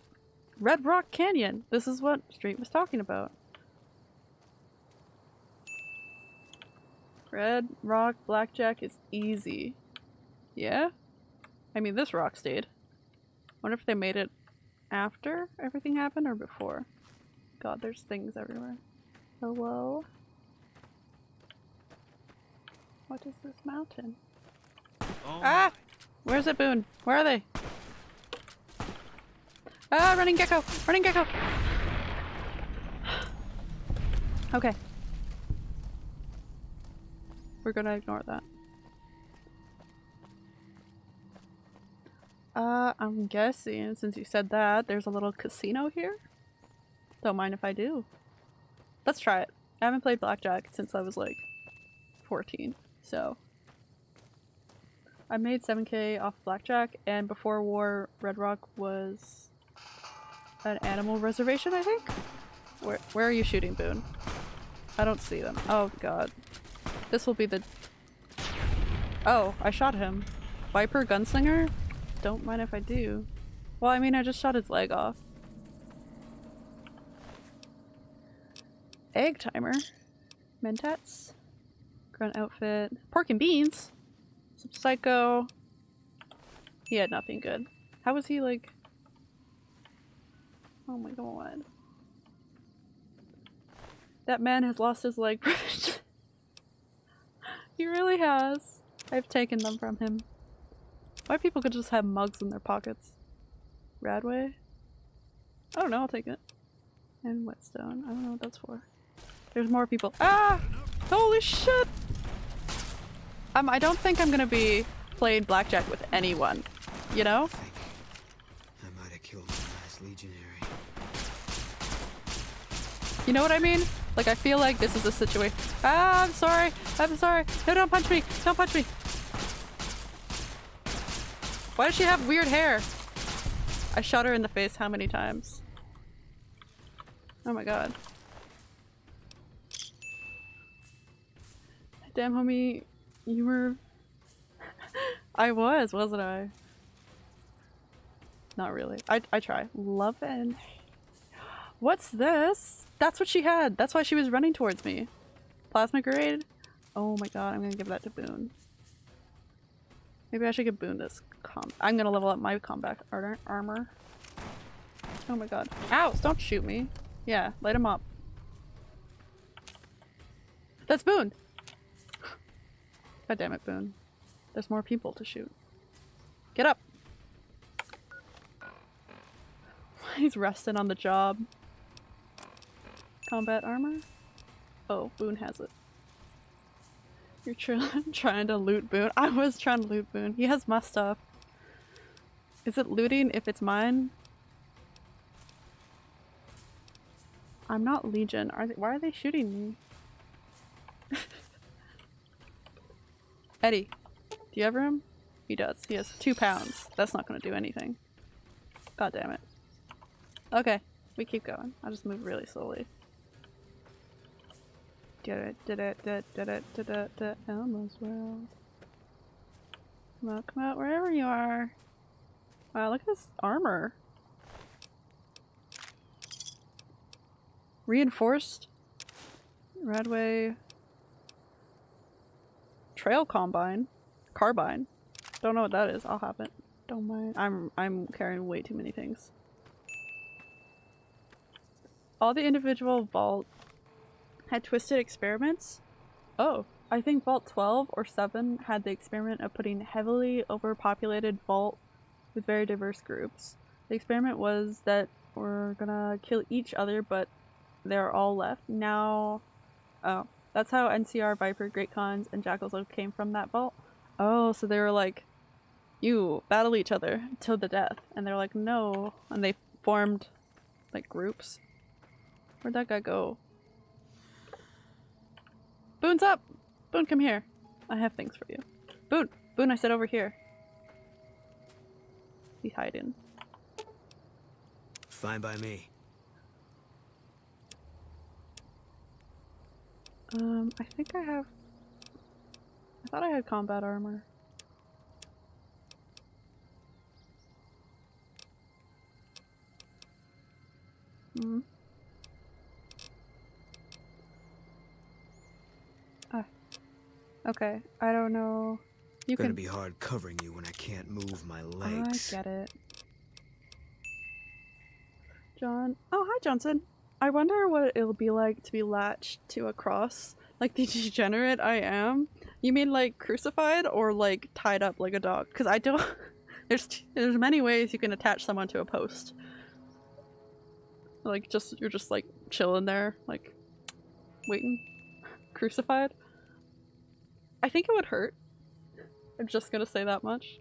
Red Rock Canyon. This is what Street was talking about. Red Rock Blackjack is easy. Yeah? I mean, this rock stayed. wonder if they made it after everything happened or before. God, there's things everywhere. Hello? What is this mountain? ah! Where's it, Boone? Where are they? Ah, running gecko! Running gecko! (sighs) okay. We're gonna ignore that. Uh, I'm guessing, since you said that, there's a little casino here? Don't mind if I do. Let's try it. I haven't played Blackjack since I was like 14, so. I made 7k off Blackjack, and before war, Red Rock was an animal reservation, I think? Where, where are you shooting, Boone? I don't see them. Oh god. This will be the... Oh, I shot him. Viper Gunslinger? Don't mind if I do. Well, I mean, I just shot his leg off. Egg timer. Mentats. Grunt outfit. Pork and beans. Some psycho. He had nothing good. How was he like... Oh my god. That man has lost his leg. (laughs) he really has. I've taken them from him. Why people could just have mugs in their pockets? RadAway? I don't know, I'll take it. And whetstone. I don't know what that's for. There's more people. Ah! Holy shit! Um, I don't think I'm gonna be playing blackjack with anyone. You know? I might have killed my last legionary. You know what I mean? Like, I feel like this is a situation. Ah, I'm sorry. I'm sorry. No, don't punch me. Don't punch me. Why does she have weird hair? I shot her in the face how many times? Oh my god. Damn, homie. You were... (laughs) I was, wasn't I? Not really. I, I try. Love and... What's this? That's what she had. That's why she was running towards me. Plasma grade? Oh my god, I'm gonna give that to Boone. Maybe I should give Boone this I'm gonna level up my combat ar armor. Oh my god. Ow! Don't shoot me. Yeah, light him up. That's Boone! God damn it, Boone. There's more people to shoot. Get up! (laughs) He's resting on the job. Combat armor? Oh, Boone has it. You're tr (laughs) trying to loot Boone? I was trying to loot Boone. He has my stuff. Is it looting if it's mine? I'm not Legion. Are they- why are they shooting me? (laughs) Eddie, do you have room? He does. He has two pounds. That's not gonna do anything. God damn it. Okay, we keep going. I'll just move really slowly. Elmo's world. Come out, come out, wherever you are. Wow, look at this armor. Reinforced Radway Trail Combine. Carbine. Don't know what that is. I'll have it. Don't mind. I'm I'm carrying way too many things. All the individual vault had twisted experiments. Oh, I think Vault 12 or 7 had the experiment of putting heavily overpopulated vault with very diverse groups. The experiment was that we're gonna kill each other, but they're all left. Now, oh, that's how NCR, Viper, Great Khans, and Jackal's came from that vault. Oh, so they were like, you battle each other till the death. And they're like, no. And they formed, like, groups. Where'd that guy go? Boone's up! Boone, come here. I have things for you. Boone! Boone, I said over here. He's hiding. Fine by me. Um, I think I have... I thought I had combat armor. Hmm. Ah. Okay, I don't know. You Gonna be hard covering you when I can't move my legs. I get it. John. Oh, hi, Johnson. I wonder what it'll be like to be latched to a cross, like the (laughs) degenerate I am. You mean like crucified or like tied up like a dog? Because I don't. (laughs) there's t- there's many ways you can attach someone to a post. Like just you're just like chilling there, like waiting, crucified. I think it would hurt. I'm just gonna say that much.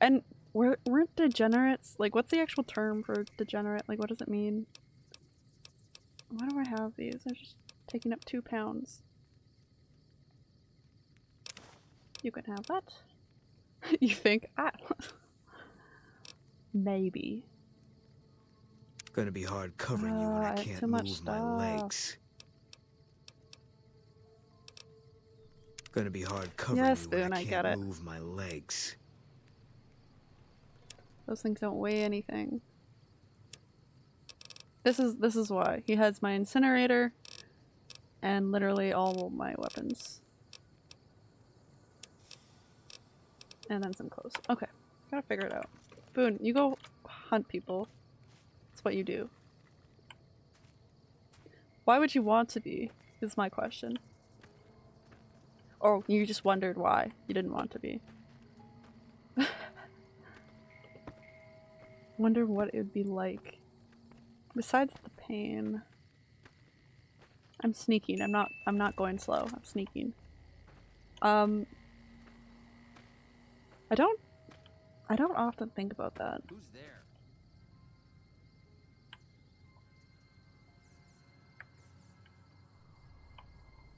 And were, weren't degenerates like what's the actual term for degenerate? Like what does it mean? Why do I have these? I'm just taking up two pounds. You can have that. (laughs) you think I (laughs) maybe. Gonna be hard covering you when Ah, I I can't move my legs. Gonna be hard covering Yes, you when I I can't get it. move my legs. Those things don't weigh anything. This is this is why. He has my incinerator and literally all of my weapons. And then some clothes. Okay. Gotta figure it out. Boone, you go hunt people. That's what you do. Why would you want to be? Is my question. Or you just wondered why you didn't want to be. (laughs) Wonder what it would be like. Besides the pain. I'm sneaking. I'm not I'm not going slow. I'm sneaking. Um I don't I don't often think about that. Who's there?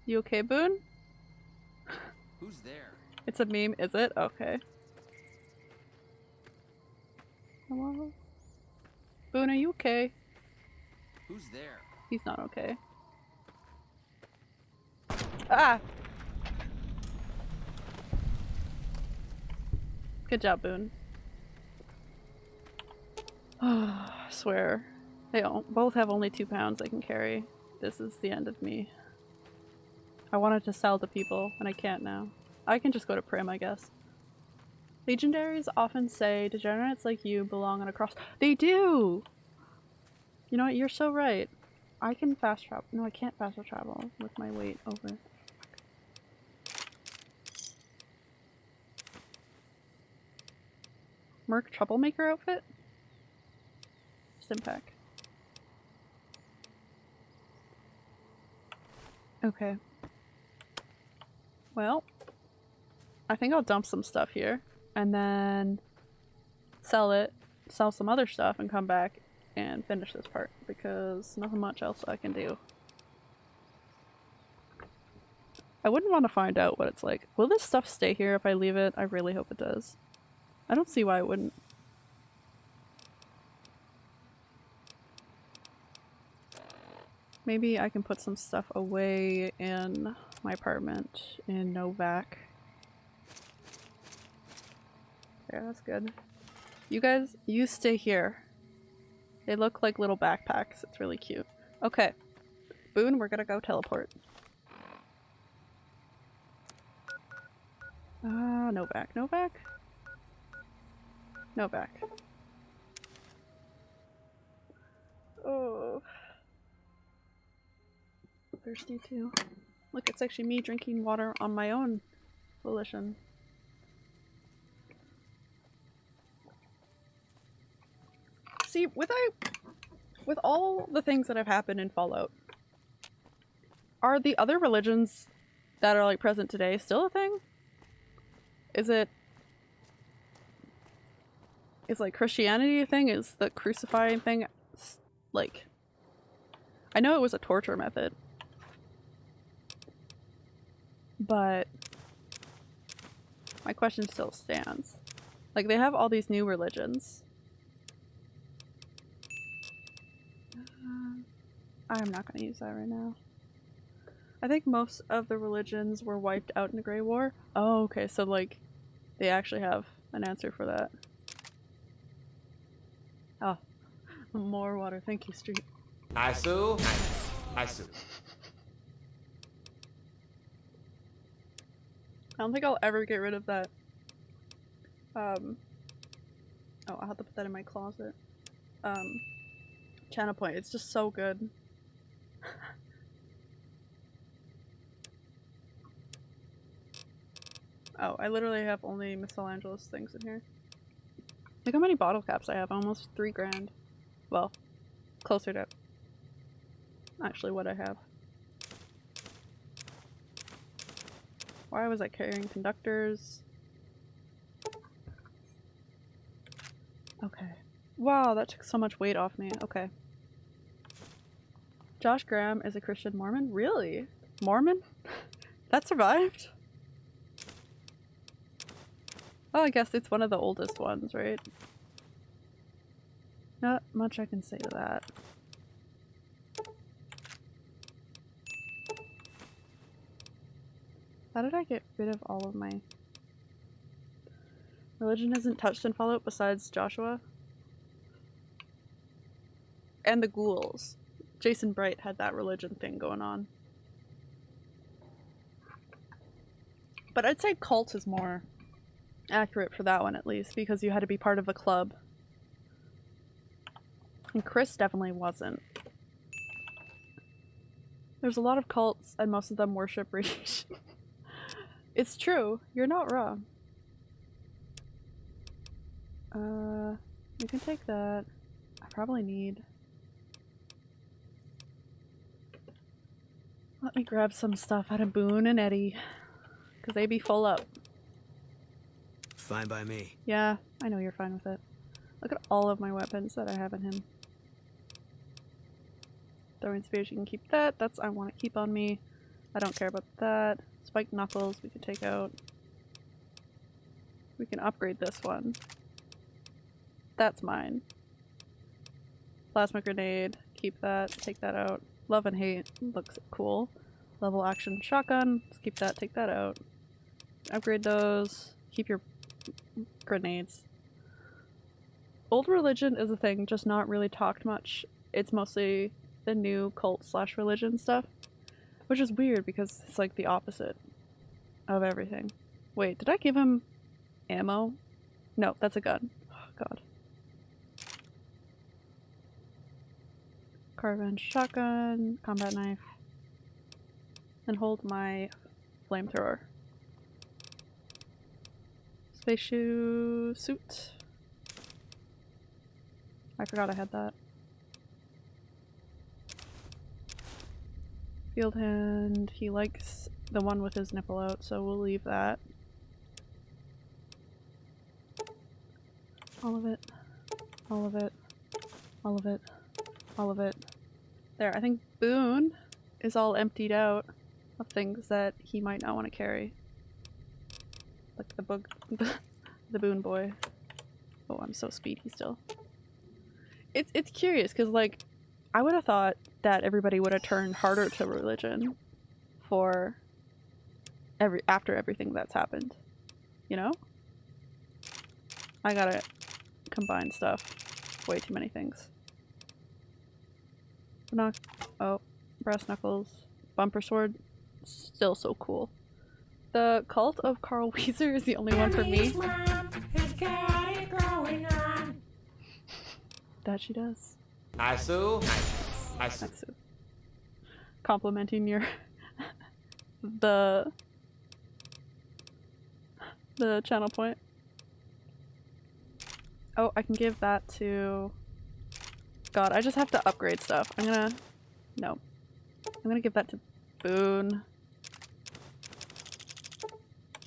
You okay, Boone? Who's there? It's a meme, is it? Okay. Hello? Boone, are you okay? Who's there? He's not okay. Ah! Good job, Boone. (sighs) I swear. They both have only two pounds they can carry. This is the end of me. I wanted to sell to people, and I can't now. I can just go to Primm, I guess. Legionaries often say degenerates like you belong on a cross. They do! You know what? You're so right. I can fast travel. No, I can't fast travel with my weight over. Merc Troublemaker outfit? Stimpack. Okay. Well, I think I'll dump some stuff here and then sell it, sell some other stuff, and come back and finish this part because nothing much else I can do. I wouldn't want to find out what it's like. Will this stuff stay here if I leave it? I really hope it does. I don't see why it wouldn't. Maybe I can put some stuff away in my apartment in Novac. Yeah, that's good. You guys, you stay here. They look like little backpacks. It's really cute. Okay. Boone, we're gonna go teleport. Ah, uh, Novac. Novac? Novac. Oh. Thirsty too. Look, it's actually me drinking water on my own volition. See, with I with all the things that have happened in Fallout, are the other religions that are like present today still a thing? Is it is like Christianity a thing? Is the crucifying thing like I know it was a torture method. But my question still stands. Like they have all these new religions. Uh, I'm not going to use that right now. I think most of the religions were wiped out in the Great War. Oh, okay, so like they actually have an answer for that. Oh, (laughs) more water. Thank you, Street. Nice-oo. Nice. I don't think I'll ever get rid of that. Um. Oh, I'll have to put that in my closet. Um. Channel point. It's just so good. (laughs) oh, I literally have only Michelangelo's things in here. Look how many bottle caps I have. Almost three grand. Well, closer to actually what I have. Why was I carrying conductors? Okay. Wow, that took so much weight off me. Okay. Josh Graham is a Christian Mormon? Really? Mormon? (laughs) that survived? Oh, I guess it's one of the oldest ones, right? Not much I can say to that. How did I get rid of all of my... Religion isn't touched in Fallout besides Joshua? And the ghouls. Jason Bright had that religion thing going on. But I'd say cult is more accurate for that one at least, because you had to be part of a club. And Chris definitely wasn't. There's a lot of cults, and most of them worship (laughs) radiation. It's true. You're not wrong. Uh, you can take that. I probably need. Let me grab some stuff out of Boone and Eddie. Because they be full up. Fine by me. Yeah, I know you're fine with it. Look at all of my weapons that I have in him. Throwing spears, you can keep that. That's I want to keep on me. I don't care about that. Spiked knuckles, we can take out. We can upgrade this one. That's mine. Plasma grenade, keep that, take that out. Love and hate looks cool. Lever action shotgun, let's keep that, take that out. Upgrade those. Keep your grenades. Old religion is a thing, just not really talked much. It's mostly the new cult slash religion stuff. Which is weird because it's like the opposite of everything. Wait, did I give him ammo? No, that's a gun. Oh, God. Carbine shotgun, combat knife, and hold my flamethrower. Space shoe suit. I forgot I had that. Field hand, he likes the one with his nipple out, so we'll leave that. All of it. All of it. All of it. All of it. There, I think Boone is all emptied out of things that he might not want to carry. Like the bug, (laughs) the Boone boy. Oh, I'm so speedy still. It's it's curious because like I would have thought that everybody would have turned harder to religion for every after everything that's happened. You know? I gotta combine stuff. Way too many things. Knock oh, brass knuckles, bumper sword, still so cool. The cult of Carl (laughs) Weezer is the only one for me. That she does. Nice-oo. Nice. Nice. Complimenting your (laughs) the the channel point. Oh, I can give that to God, I just have to upgrade stuff. I'm gonna no. I'm gonna give that to Boone.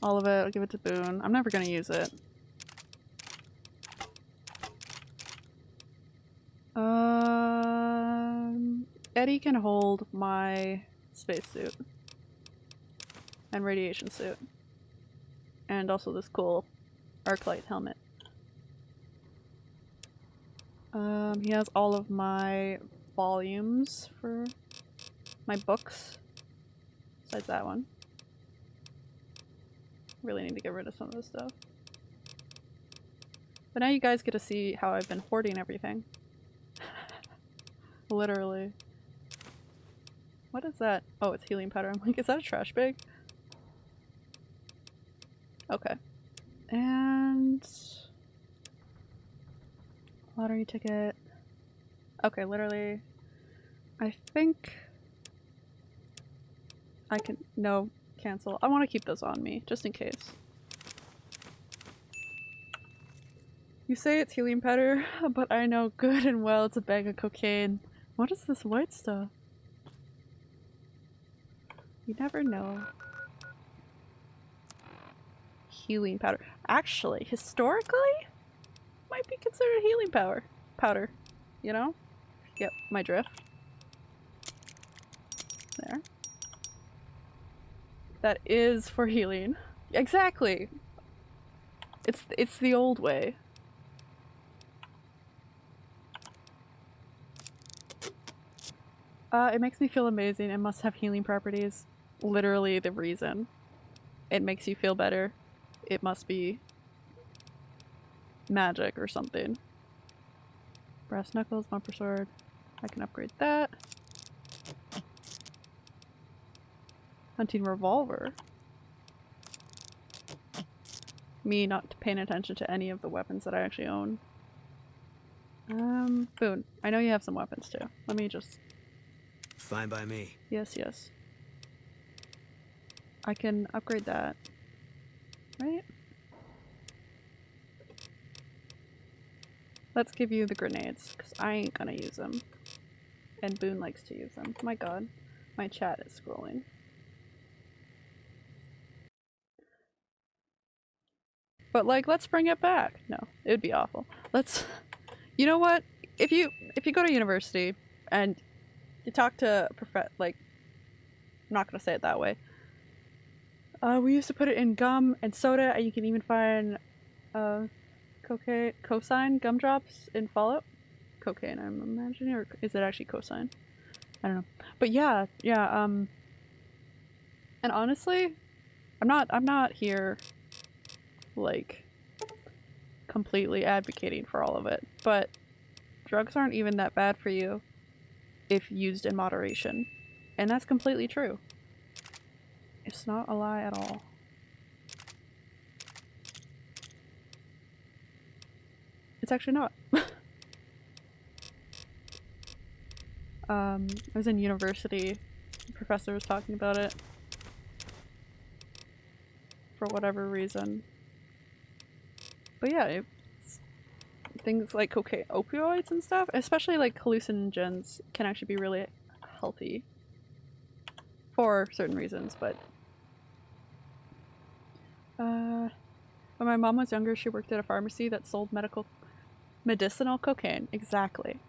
All of it, I'll give it to Boone. I'm never gonna use it. Uh, Um, Eddie can hold my spacesuit and radiation suit, and also this cool arc light helmet. Um, he has all of my volumes for my books, besides that one. Really need to get rid of some of this stuff. But now you guys get to see how I've been hoarding everything. Literally. What is that? Oh, it's healing powder. I'm like, is that a trash bag? Okay. And... Lottery ticket. Okay, literally. I think... I can- no, cancel. I want to keep those on me, just in case. You say it's healing powder, (laughs) but I know good and well it's a bag of cocaine. What is this white stuff? You never know. Healing powder. Actually, historically, might be considered healing power powder. You know? Yep, my drift. There. That is for healing. Exactly. It's it's the old way. Uh, it makes me feel amazing. It must have healing properties. Literally the reason. It makes you feel better. It must be magic or something. Brass knuckles, bumper sword. I can upgrade that. Hunting revolver. Me not paying attention to any of the weapons that I actually own. Um, Boone, I know you have some weapons too. Let me just. Fine by me. Yes, yes. I can upgrade that. Right? Let's give you the grenades, because I ain't gonna use them. And Boone likes to use them. My god. My chat is scrolling. But like, let's bring it back. No, it would be awful. Let's. You know what? If you if you go to university and you talk to prof like, I'm not gonna say it that way. Uh, we used to put it in gum and soda, and you can even find uh, cocaine, cosine gumdrops in Fallout. Cocaine, I'm imagining, or is it actually cosine? I don't know. But yeah, yeah. Um, and honestly, I'm not. I'm not here, like, completely advocating for all of it. But drugs aren't even that bad for you if used in moderation, and that's completely true. It's not a lie at all. It's actually not. (laughs) um, I was in university, the professor was talking about it. For whatever reason. But yeah, it's things like cocaine, opioids and stuff, especially like hallucinogens can actually be really healthy. For certain reasons, but uh, when my mom was younger, she worked at a pharmacy that sold medical medicinal cocaine. Exactly.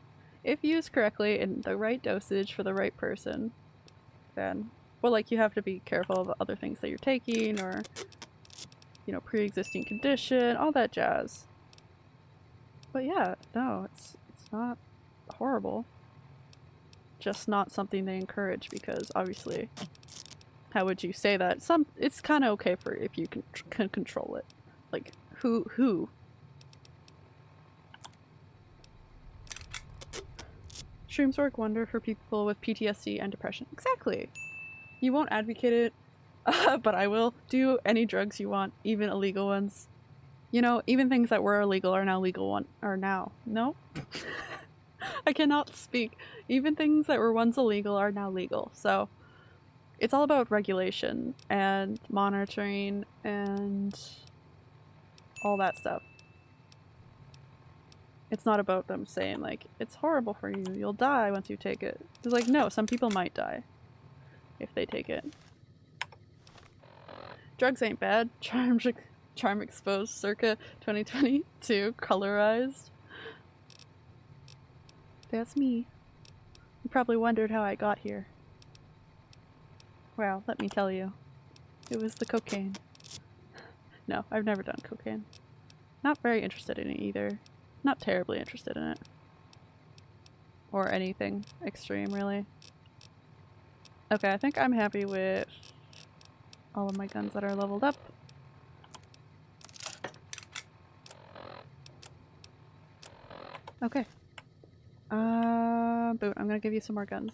If used correctly in the right dosage for the right person, then well, like you have to be careful of other things that you're taking or you know, pre-existing condition, all that jazz. But yeah, no, it's it's not horrible. Just not something they encourage because obviously how would you say that? Some it's kind of okay for if you can, can control it. Like who who Shrooms work wonder for people with PTSD and depression. Exactly. You won't advocate it, uh, (laughs) but I will do any drugs you want, even illegal ones. You know, even things that were illegal are now legal one are now. No? (laughs) I cannot speak. Even things that were once illegal are now legal. So it's all about regulation and monitoring and all that stuff. It's not about them saying like, it's horrible for you, you'll die once you take it. It's like, no, some people might die if they take it. Drugs ain't bad. (laughs) Charm, charm exposed circa 2022, colorized. That's me. You probably wondered how I got here. Well, let me tell you. It was the cocaine. No, I've never done cocaine. Not very interested in it either. Not terribly interested in it. Or anything extreme, really. Okay, I think I'm happy with all of my guns that are leveled up. Okay. Uh, Boone, I'm gonna give you some more guns.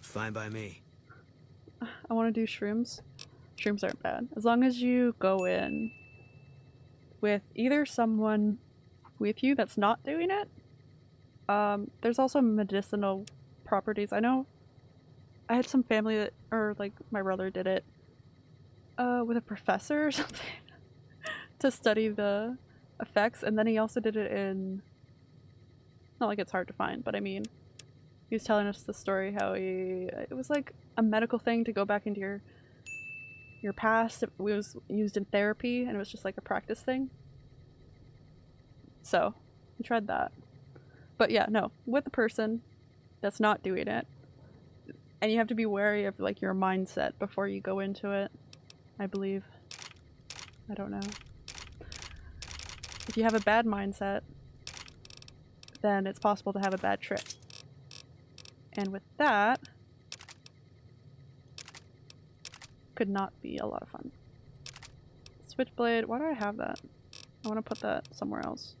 Fine by me. I want to do shrooms. Shrooms aren't bad. As long as you go in with either someone with you that's not doing it. Um, there's also medicinal properties. I know I had some family that, or like my brother did it uh, with a professor or (laughs) something to study the effects, and then he also did it in. Not like it's hard to find, but I mean, he was telling us the story how he it was like a medical thing to go back into your your past. It was used in therapy, and it was just like a practice thing. So, we tried that. But yeah, no, with a person that's not doing it, and you have to be wary of like your mindset before you go into it. I believe. I don't know. If you have a bad mindset, then it's possible to have a bad trip. And with that, could not be a lot of fun. Switchblade, why do I have that? I want to put that somewhere else.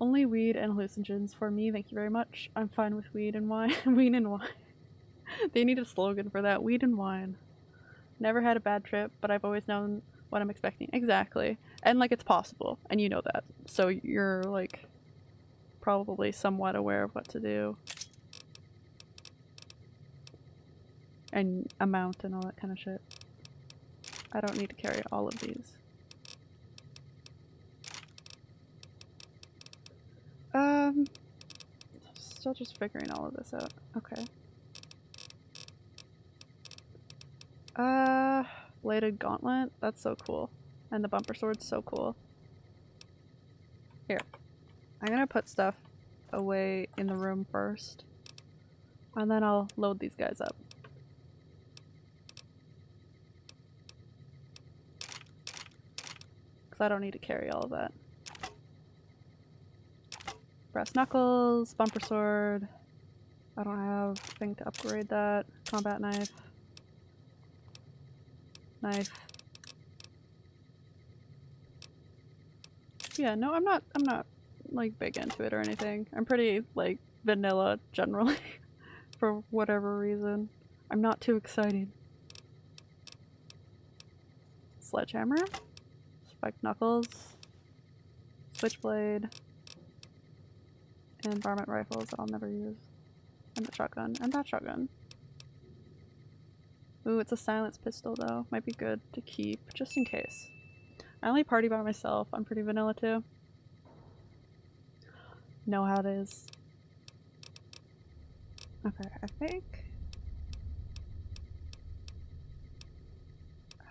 Only weed and hallucinogens for me, thank you very much. I'm fine with weed and wine. (laughs) weed and wine. they need a slogan for that. Weed and wine. Never had a bad trip, but I've always known what I'm expecting. Exactly. And like it's possible, and you know that. So you're like probably somewhat aware of what to do. And amount and all that kind of shit. I don't need to carry all of these. Um, still just figuring all of this out. Okay. Uh, bladed gauntlet. That's so cool. And the bumper sword's so cool. Here. I'm gonna put stuff away in the room first. And then I'll load these guys up. Because I don't need to carry all of that. Brass knuckles, bumper sword. I don't have thing to upgrade that. Combat knife. Knife. Yeah, no, I'm not I'm not like big into it or anything. I'm pretty like vanilla generally (laughs) for whatever reason. I'm not too excited. Sledgehammer, spiked knuckles, switchblade, and varmint rifles that I'll never use. And the shotgun, and that shotgun. Ooh, it's a silence pistol though. Might be good to keep, just in case. I only party by myself. I'm pretty vanilla too. Know how it is. Okay, I think...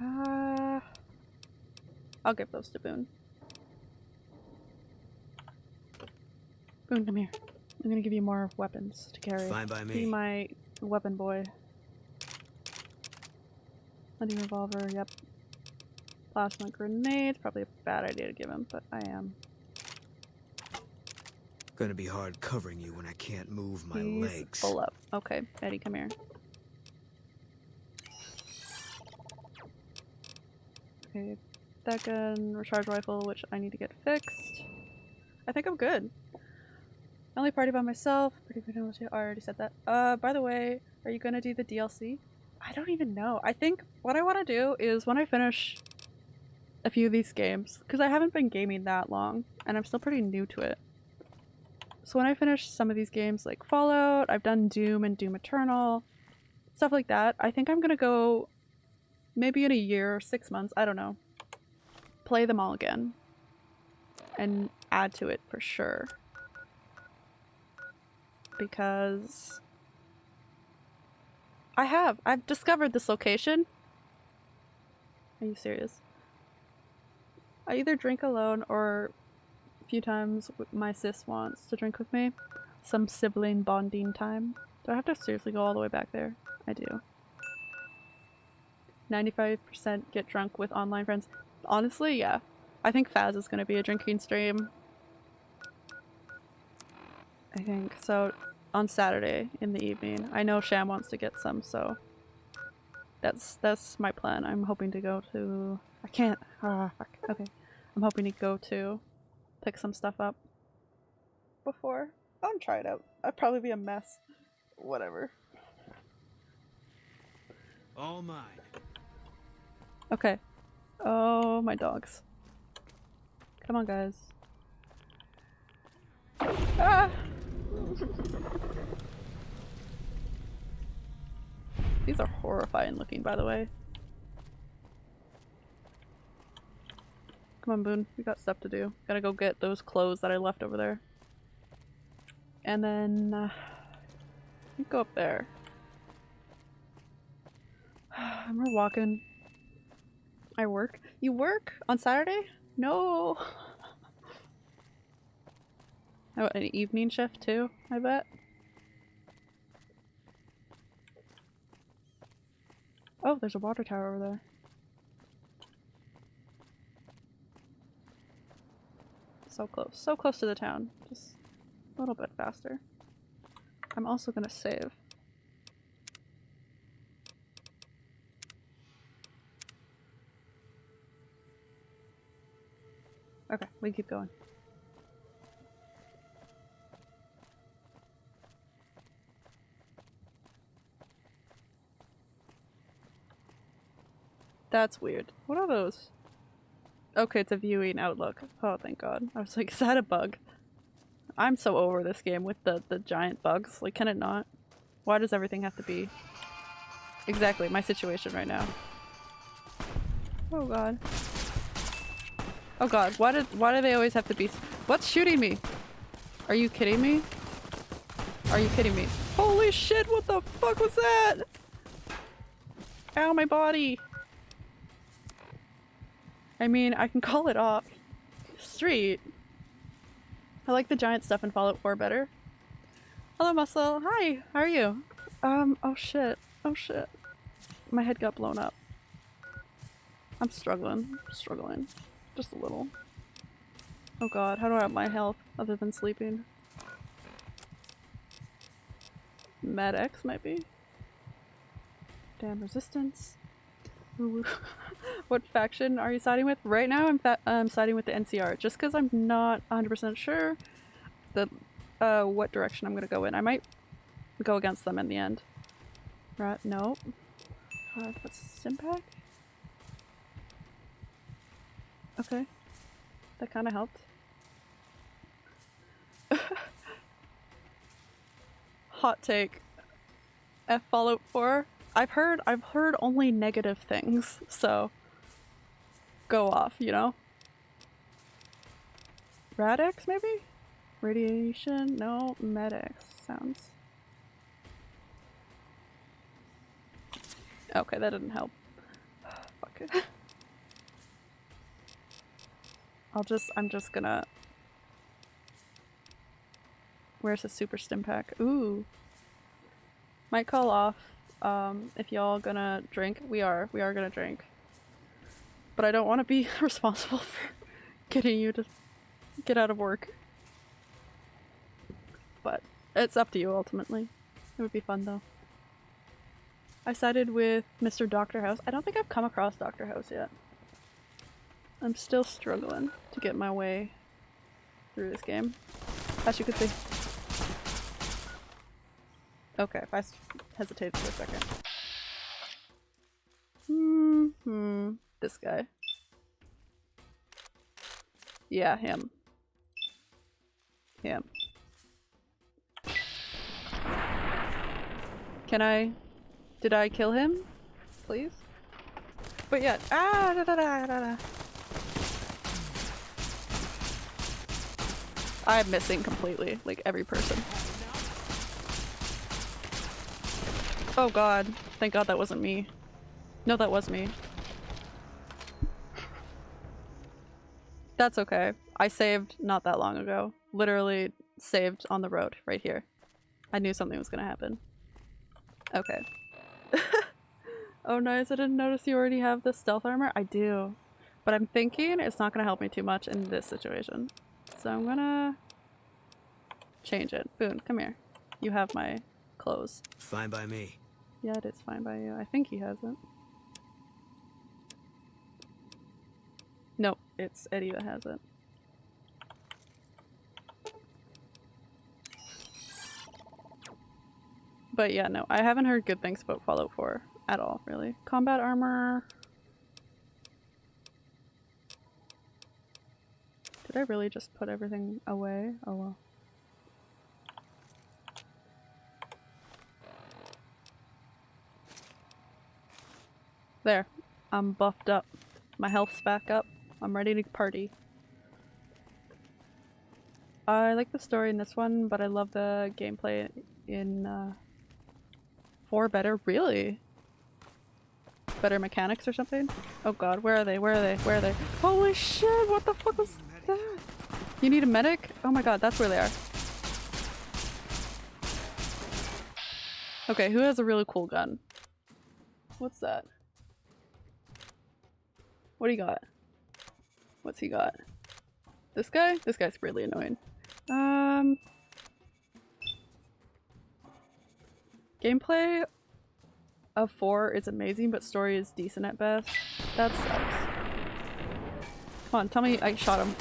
Uh, I'll give those to Boone. Boone, come here. I'm gonna give you more weapons to carry. Fine by me. Be my weapon boy. Hunting revolver, yep. Plasma grenades, probably a bad idea to give him, but I am. Gonna be hard covering you when I can't move my He's legs. full up. Okay, Eddie, come here. Okay, that gun, recharge rifle, which I need to get fixed. I think I'm good. I only party by myself. Pretty too. I already said that. Uh, by the way, are you gonna do the DLC? I don't even know. I think what I want to do is when I finish a few of these games, because I haven't been gaming that long, and I'm still pretty new to it. So when I finish some of these games like Fallout, I've done Doom and Doom Eternal, stuff like that, I think I'm gonna go maybe in a year or six months, I don't know, play them all again and add to it for sure. Because I have. I've discovered this location. Are you serious? I either drink alone or a few times my sis wants to drink with me. Some sibling bonding time. Do I have to seriously go all the way back there? I do. 95% get drunk with online friends. Honestly, yeah. I think Faz is going to be a drinking stream. I think. So, on Saturday in the evening. I know Sham wants to get some, so that's that's my plan. I'm hoping to go to I can't ah fuck. Okay. I'm hoping to go to pick some stuff up before. I'll try it out. I'd probably be a mess. Whatever. All mine. Okay. Oh, my dogs. Come on, guys. Ah! (laughs) These are horrifying looking, by the way. Come on, Boone. We got stuff to do. Gotta go get those clothes that I left over there. And then... Uh, go up there. (sighs) We're walking. I work. You work on Saturday? No. (laughs) Oh, an evening shift too, I bet. Oh, there's a water tower over there. So close. So close to the town. Just a little bit faster. I'm also gonna save. Okay, we keep going. That's weird. What are those? Okay, it's a viewing outlook. Oh, thank god. I was like, (laughs) is that a bug? I'm so over this game with the, the giant bugs. Like, can it not? Why does everything have to be... Exactly, my situation right now. Oh god. Oh god, why did why do they always have to be- What's shooting me? Are you kidding me? Are you kidding me? Holy shit, what the fuck was that? Ow, my body! I mean, I can (laughs) call it off. Street. I like the giant stuff in Fallout 4 better. Hello, Muscle. Hi, how are you? Um, oh shit. Oh shit. My head got blown up. I'm struggling. struggling. Just a little. Oh god, how do I have my health other than sleeping? Med-X might be? Damn resistance. (laughs) What faction are you siding with? Right now I'm, I'm siding with the NCR just because I'm not 100% sure the uh, what direction I'm gonna go in. I might go against them in the end. Right, nope. Uh, what's Stimpak? Okay. That kind of helped. (laughs) Hot take. F Fallout 4. I've heard I've heard only negative things, so go off, you know? Rad-X maybe? Radiation? No, Med-X sounds. Okay, that didn't help. (sighs) Fuck it. (laughs) I'll just- I'm just gonna... Where's the super stim pack? Ooh! Might call off um, if y'all gonna drink. We are. We are gonna drink. But I don't want to be (laughs) responsible for getting you to get out of work. But it's up to you ultimately. It would be fun though. I sided with Mr. Doctor House. I don't think I've come across Doctor House yet. I'm still struggling to get my way through this game. As you can see. Okay, if I hesitated for a second. Hmm, hmm. This guy. Yeah, him. Him. Can I... Did I kill him? Please? But yeah, ah, da, da, da, da, da. I'm missing completely, like every person. Oh god. Thank god that wasn't me. No, that was me. That's okay. I saved not that long ago. Literally saved on the road, right here. I knew something was gonna happen. Okay. (laughs) oh nice, I didn't notice you already have the stealth armor? I do. But I'm thinking it's not gonna help me too much in this situation. So I'm gonna change it. Boone, come here. You have my clothes. Fine by me. Yeah, it is fine by you. I think he has it. Nope, it's Eddie that has it. But yeah, no, I haven't heard good things about Fallout 4 at all, really. Combat armor... Did I really just put everything away? Oh well. There. I'm buffed up. My health's back up. I'm ready to party. I like the story in this one, but I love the gameplay in uh, 4 better. Really? Better mechanics or something? Oh god, where are they? Where are they? Where are they? Holy shit, what the fuck was that? You need a medic? Oh my god, that's where they are. Okay, who has a really cool gun? What's that? What do you got? What's he got? This guy? This guy's really annoying. Um... Gameplay of 4 is amazing, but story is decent at best. That sucks. Come on, tell me I shot him.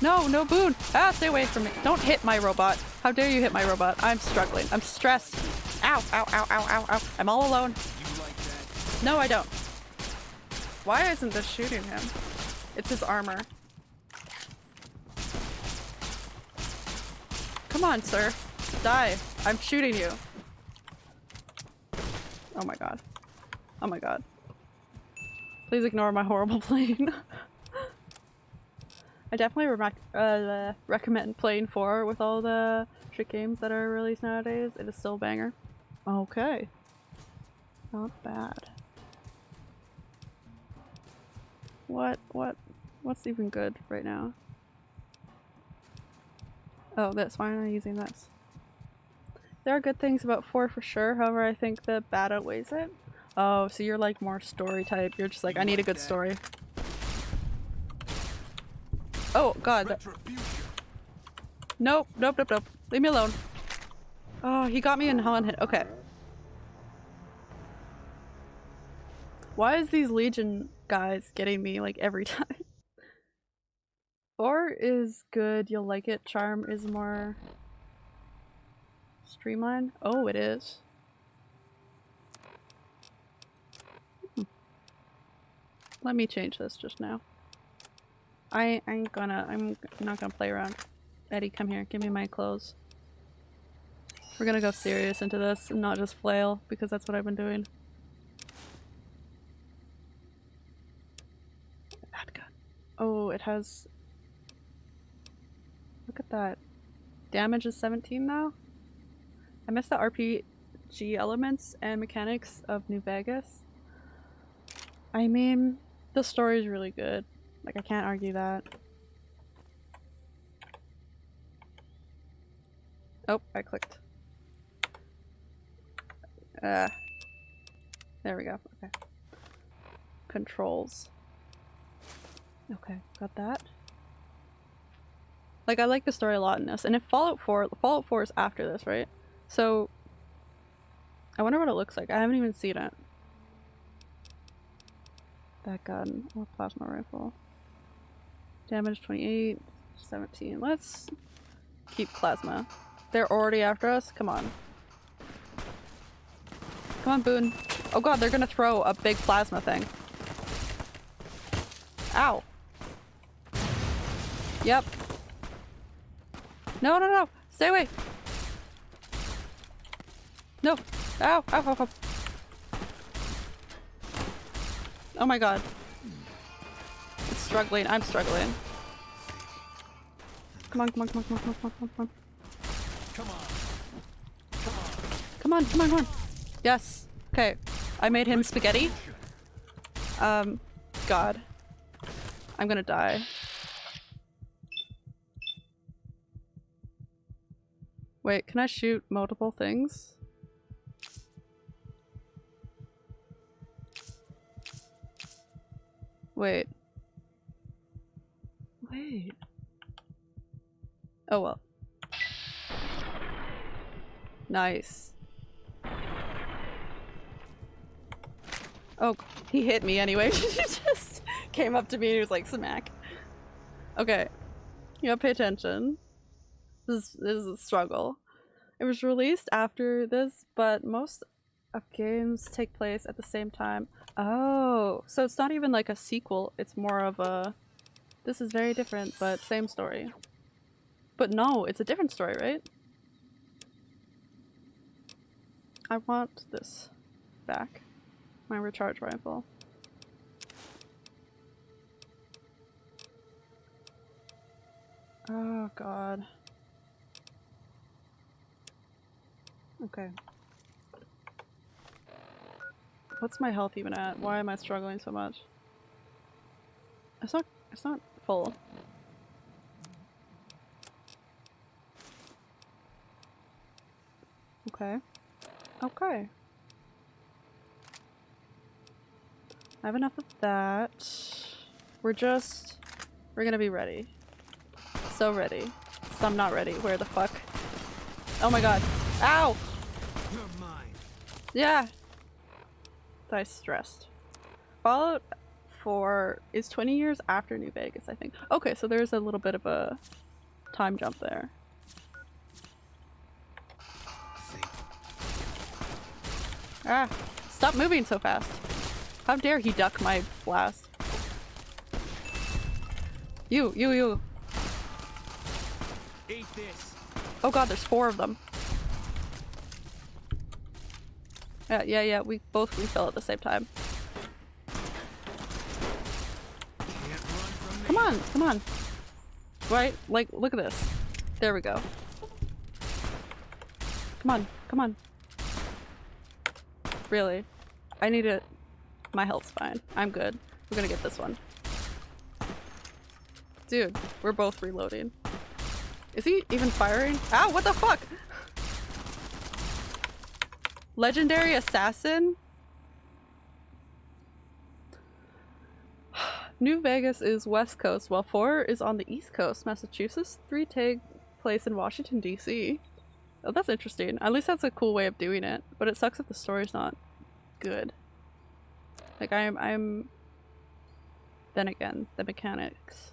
No, no Boone! Ah, stay away from me. Don't hit my robot. How dare you hit my robot? I'm struggling. I'm stressed. Ow, ow, ow, ow, ow, ow. I'm all alone. No, I don't. Why isn't this shooting him? It's his armor. Come on, sir. Die. I'm shooting you. Oh my god. Oh my god. Please ignore my horrible (laughs) plane. I definitely re uh, recommend playing 4 with all the shit games that are released nowadays. It is still a banger. Okay. Not bad. What? What? What's even good right now? Oh, this. Why am I using this? There are good things about 4 for sure, however I think the bad outweighs it. Oh, so you're like more story type. You're just like, I need a good story. Oh god. Nope, nope, nope, nope. Leave me alone. Oh, he got me in Helen hit. Okay. Why is these Legion guys getting me like every (laughs) time? Or is good, you'll like it. Charm is more streamlined. Oh, it is. Hmm. Let me change this just now. I ain't gonna, I'm not gonna play around. Eddie, come here, give me my clothes. We're gonna go serious into this and not just flail, because that's what I've been doing. Bad gun. Oh, it has... Look at that. Damage is 17 now? I miss the RPG elements and mechanics of New Vegas. I mean, the story is really good. Like, I can't argue that. Oh, I clicked. Uh, there we go. Okay. Controls. Okay, got that. Like, I like the story a lot in this. And if Fallout 4- Fallout 4 is after this, right? So, I wonder what it looks like. I haven't even seen it. That gun. Or plasma rifle. Damage 28, 17. Let's keep plasma. They're already after us? Come on. Come on, Boone. Oh god, they're gonna throw a big plasma thing. Ow. Yep. No, no, no! Stay away! No! Ow! Ow, ow, ow. Oh my god. It's struggling. I'm struggling. Come on, come on, come on, come on, come on, come on, come on. Come on. Come on, come on, come on. Yes. Okay. I made him spaghetti. Um, God. I'm gonna die. Wait, can I shoot multiple things? Wait. Wait. Oh well. Nice. Oh, he hit me anyway. (laughs) he just came up to me and he was like, smack. Okay. You gotta pay attention. This, is a struggle. It was released after this, but most of games take place at the same time. Oh, so it's not even like a sequel, it's more of a... This is very different, but same story. But no, it's a different story, right? I want this back. My recharge rifle. Oh god. Okay. What's my health even at? Why am I struggling so much? It's not it's not full. Okay. Okay. I have enough of that. We're just... We're gonna be ready. So ready. Some not ready. Where the fuck? Oh my god. Ow! You're mine. Yeah. I stressed. Fallout 4 is 20 years after New Vegas, I think. Okay, so there's a little bit of a time jump there. Ah, stop moving so fast. How dare he duck my blast? You, you, you. Eat this. Oh god, there's four of them. Yeah, yeah, yeah, we both refill at the same time. Come on, come on. Right? Like, look at this. There we go. Come on, come on. Really? I need it. My health's fine. I'm good. We're gonna get this one. Dude, we're both reloading. Is he even firing? Ow, what the fuck? Legendary Assassin? (sighs) New Vegas is west coast, while 4 is on the east coast. Massachusetts, 3 take place in Washington, D.C. Oh, that's interesting. At least that's a cool way of doing it, but it sucks if the story's not good. Like, I'm- I'm... Then again, the mechanics.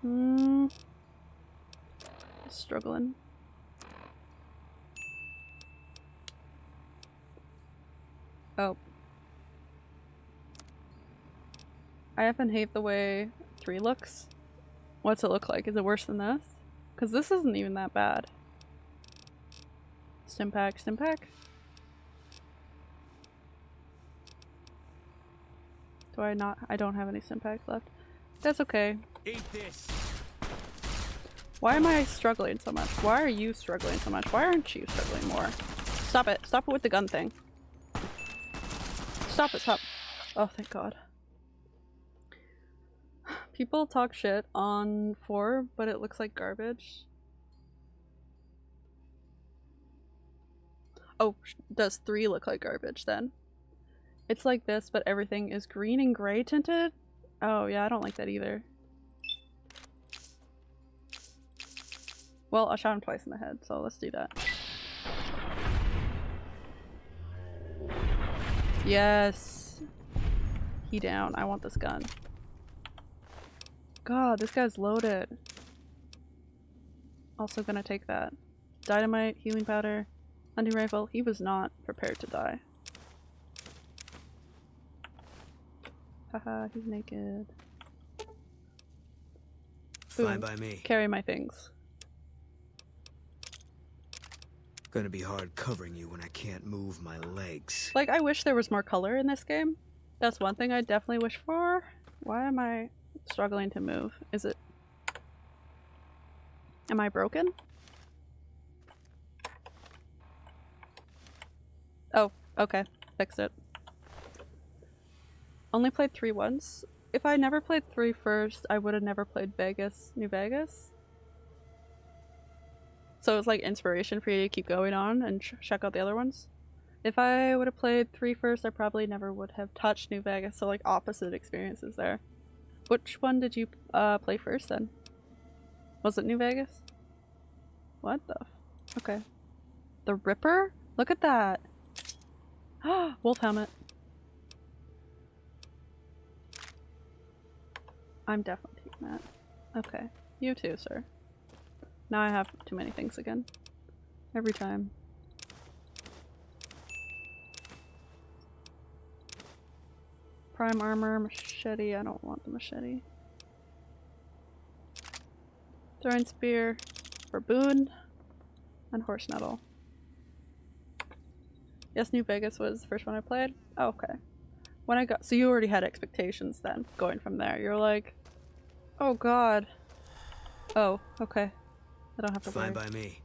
Hmm... Struggling. Oh. I often hate the way 3 looks. What's it look like? Is it worse than this? Because this isn't even that bad. Stimpak, Stimpak? Do I not- I don't have any Stimpaks left. That's okay. Eat this. Why am I struggling so much? Why are you struggling so much? Why aren't you struggling more? Stop it. Stop it with the gun thing. Stop it, stop. Oh, thank god. People talk shit on 4, but it looks like garbage. Oh, does 3 look like garbage then? It's like this, but everything is green and gray tinted? Oh yeah, I don't like that either. Well, I shot him twice in the head, so let's do that. Yes. He down. I want this gun. God, this guy's loaded. Also gonna take that. Dynamite, healing powder, hunting rifle. He was not prepared to die. Haha, he's naked. Fine by me. Carry my things. Gonna be hard covering you when I can't move my legs. Like, I wish there was more color in this game. That's one thing I definitely wish for. Why am I struggling to move? Is it... Am I broken? Oh, okay. Fixed it. Only played three once. If I never played three first, I would have never played Vegas, New Vegas. So it's like inspiration for you to keep going on and ch check out the other ones. If I would have played three first, I probably never would have touched New Vegas. So like opposite experiences there. Which one did you uh, play first then? Was it New Vegas? What the? Okay. The Ripper? Look at that. (gasps) Wolf helmet. I'm definitely taking that. Okay. You too, sir. Now I have too many things again. Every time. Prime armor, machete. I don't want the machete. Throwing spear for Boone and horse nettle. Yes, New Vegas was the first one I played. Oh, okay. When I got so you already had expectations then going from there. You're like, oh god. Oh, okay. I don't have to Fine worry. by me.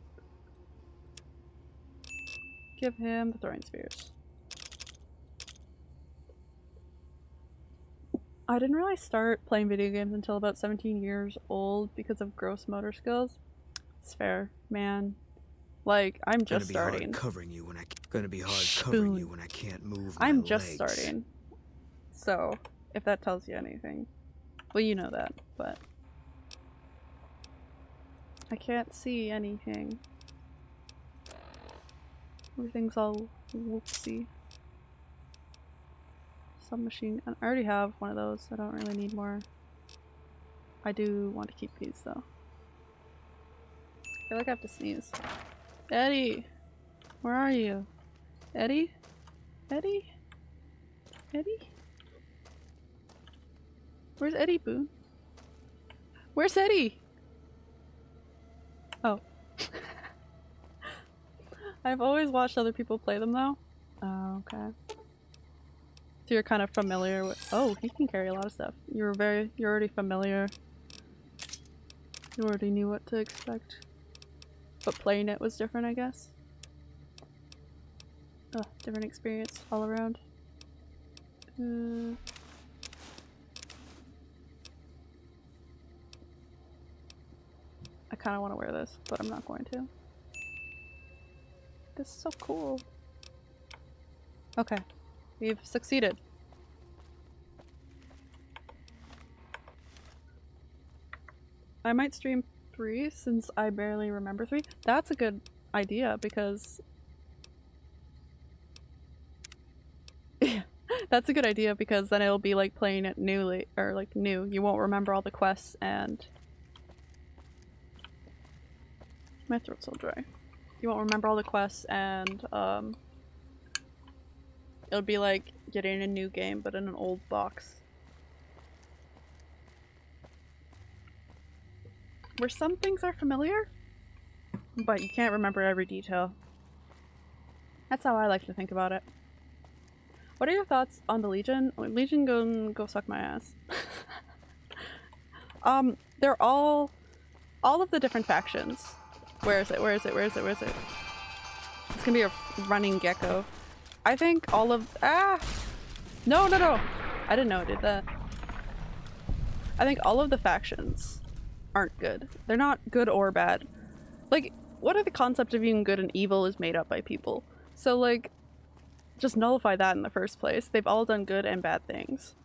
Give him the throwing spears. I didn't really start playing video games until about 17 years old because of gross motor skills. It's fair, man. Like, I'm just Gonna be starting. hard covering you when I gonna be hard covering you when I can't move my I'm just legs. starting. So, if that tells you anything. Well, you know that, but. I can't see anything. Everything's all whoopsie. Submachine. I already have one of those. I don't really need more. I do want to keep these though. I feel like I have to sneeze. Eddie! Where are you? Eddie? Eddie? Eddie? Where's Eddie Boone? Where's Eddie? Oh. (laughs) I've always watched other people play them though. Oh, okay. So you're kind of familiar with- oh, he can carry a lot of stuff. You're very- you're already familiar. You already knew what to expect. But playing it was different, I guess. Ugh, different experience all around. Uh, kind of want to wear this, but I'm not going to. This is so cool. Okay, we've succeeded. I might stream three since I barely remember three. That's a good idea because (laughs) that's a good idea because then it'll be like playing it newly or like new. You won't remember all the quests and my throat's so dry. You won't remember all the quests and um it'll be like getting a new game but in an old box. Where some things are familiar, but you can't remember every detail. That's how I like to think about it. What are your thoughts on the Legion? Oh, Legion go go suck my ass. (laughs) um, they're all all of the different factions. Where is it? Where is it? Where is it? Where is it? It's gonna be a running gecko. I think all of ah no no no I didn't know it did that. I think all of the factions aren't good. They're not good or bad. Like, what are the concept of being good and evil is made up by people. So like, just nullify that in the first place. They've all done good and bad things.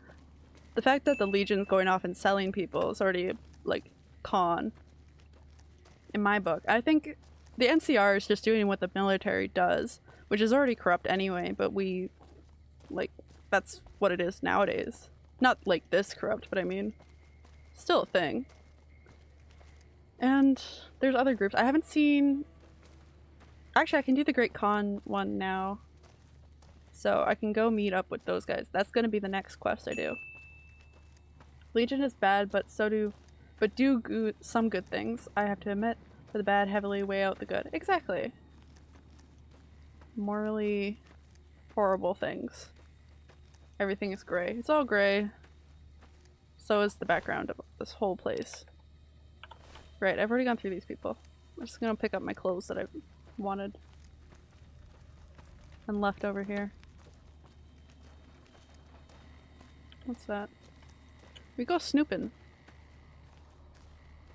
The fact that the Legion's going off and selling people is already like con. In my book, I think the NCR is just doing what the military does, which is already corrupt anyway. But we, like, that's what it is nowadays. Not like this corrupt, but I mean, still a thing. And there's other groups. I haven't seen. Actually, I can do the Great Khan one now. So I can go meet up with those guys. That's gonna be the next quest I do. Legion is bad, but so do, but do go some good things. I have to admit, for the bad heavily weigh out the good. Exactly. Morally horrible things. Everything is gray. It's all gray. So is the background of this whole place. Right, I've already gone through these people. I'm just gonna pick up my clothes that I wanted. And left over here. What's that? We go snooping.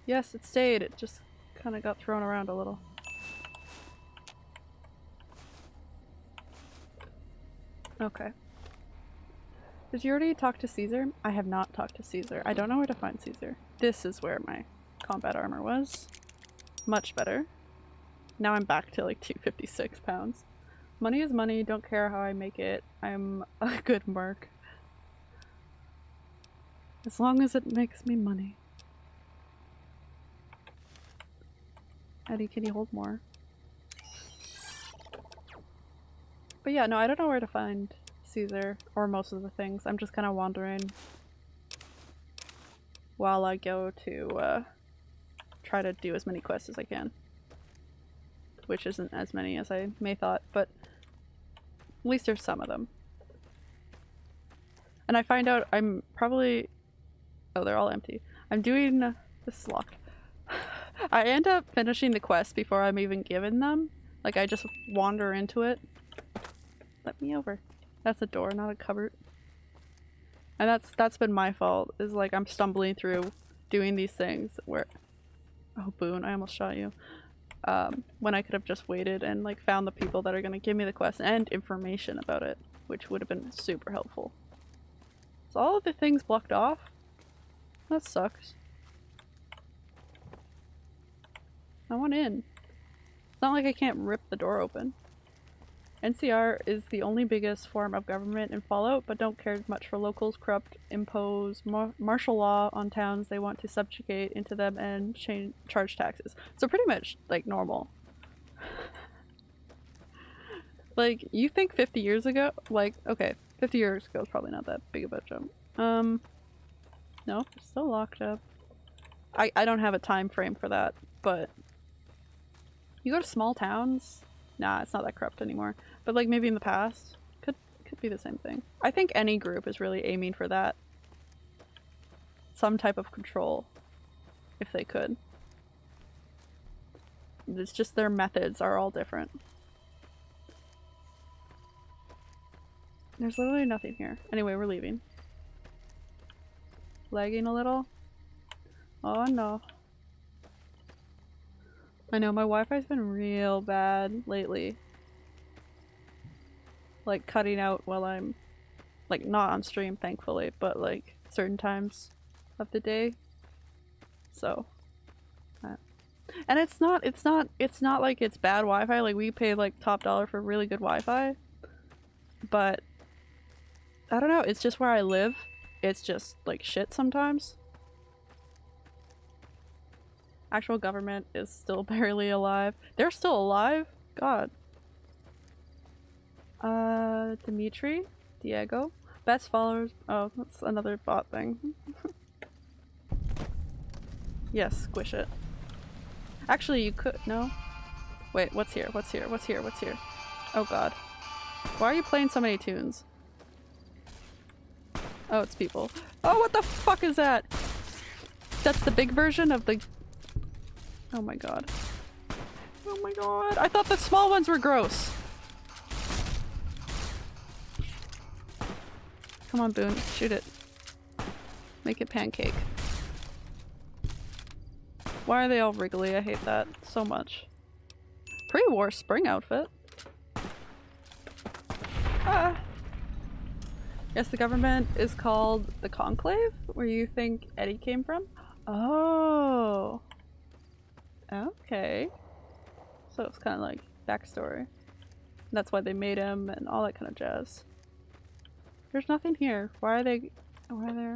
Yes, it stayed. It just kind of got thrown around a little. Okay. Did you already talk to Caesar? I have not talked to Caesar. I don't know where to find Caesar. This is where my combat armor was. Much better. Now I'm back to like 256 pounds. Money is money, don't care how I make it. I'm a (laughs) good merc. As long as it makes me money. Eddie, can you hold more? But yeah, no, I don't know where to find Caesar or most of the things. I'm just kind of wandering while I go to uh, try to do as many quests as I can. Which isn't as many as I may thought, but at least there's some of them. And I find out I'm probably... Oh, they're all empty. I'm doing... Is locked. I end up finishing the quest before I'm even given them. Like, I just wander into it. Let me over. That's a door, not a cupboard. And that's that's been my fault, is like I'm stumbling through doing these things where... Oh, Boone, I almost shot you. Um, when I could have just waited and like found the people that are going to give me the quest and information about it, which would have been super helpful. So all of the things blocked off? That sucks. I want in. It's not like I can't rip the door open. NCR is the only biggest form of government in Fallout, but don't care much for locals, corrupt, impose mar martial law on towns they want to subjugate into them, and charge taxes. So pretty much like normal. (laughs) Like, you think 50 years ago? Like, okay, 50 years ago is probably not that big of a jump. Um, no, still locked up. I, I don't have a time frame for that, but you go to small towns? Nah, it's not that corrupt anymore. But like maybe in the past, could could be the same thing. I think any group is really aiming for that. Some type of control, if they could. It's just their methods are all different. There's literally nothing here. Anyway, we're leaving. Lagging a little. Oh no. I know, my Wi-Fi's been real bad lately. Like, cutting out while I'm... Like, not on stream, thankfully, but like, certain times of the day. So. uh, And it's not, it's not, it's not like it's bad Wi-Fi, like we pay like top dollar for really good Wi-Fi. But, I don't know, it's just where I live. It's just like shit sometimes. Actual government is still (laughs) barely alive. They're still alive? God. Uh, Dimitri? Diego? Best followers? Oh, that's another bot thing. (laughs) yes, squish it. Actually, you could- no? Wait, what's here? What's here? What's here? What's here? Oh god. Why are you playing so many tunes? Oh, it's people. Oh, what the fuck is that? That's the big version of the... Oh my god. Oh my god. I thought the small ones were gross. Come on, Boone. Shoot it. Make it pancake. Why are they all wriggly? I hate that so much. Pre-war spring outfit. Ah. Yes, the government is called the Conclave, where you think ED-E came from. Oh. Okay. So it's kind of like backstory. That's why they made him and all that kind of jazz. There's nothing here. Why are they? Why are there?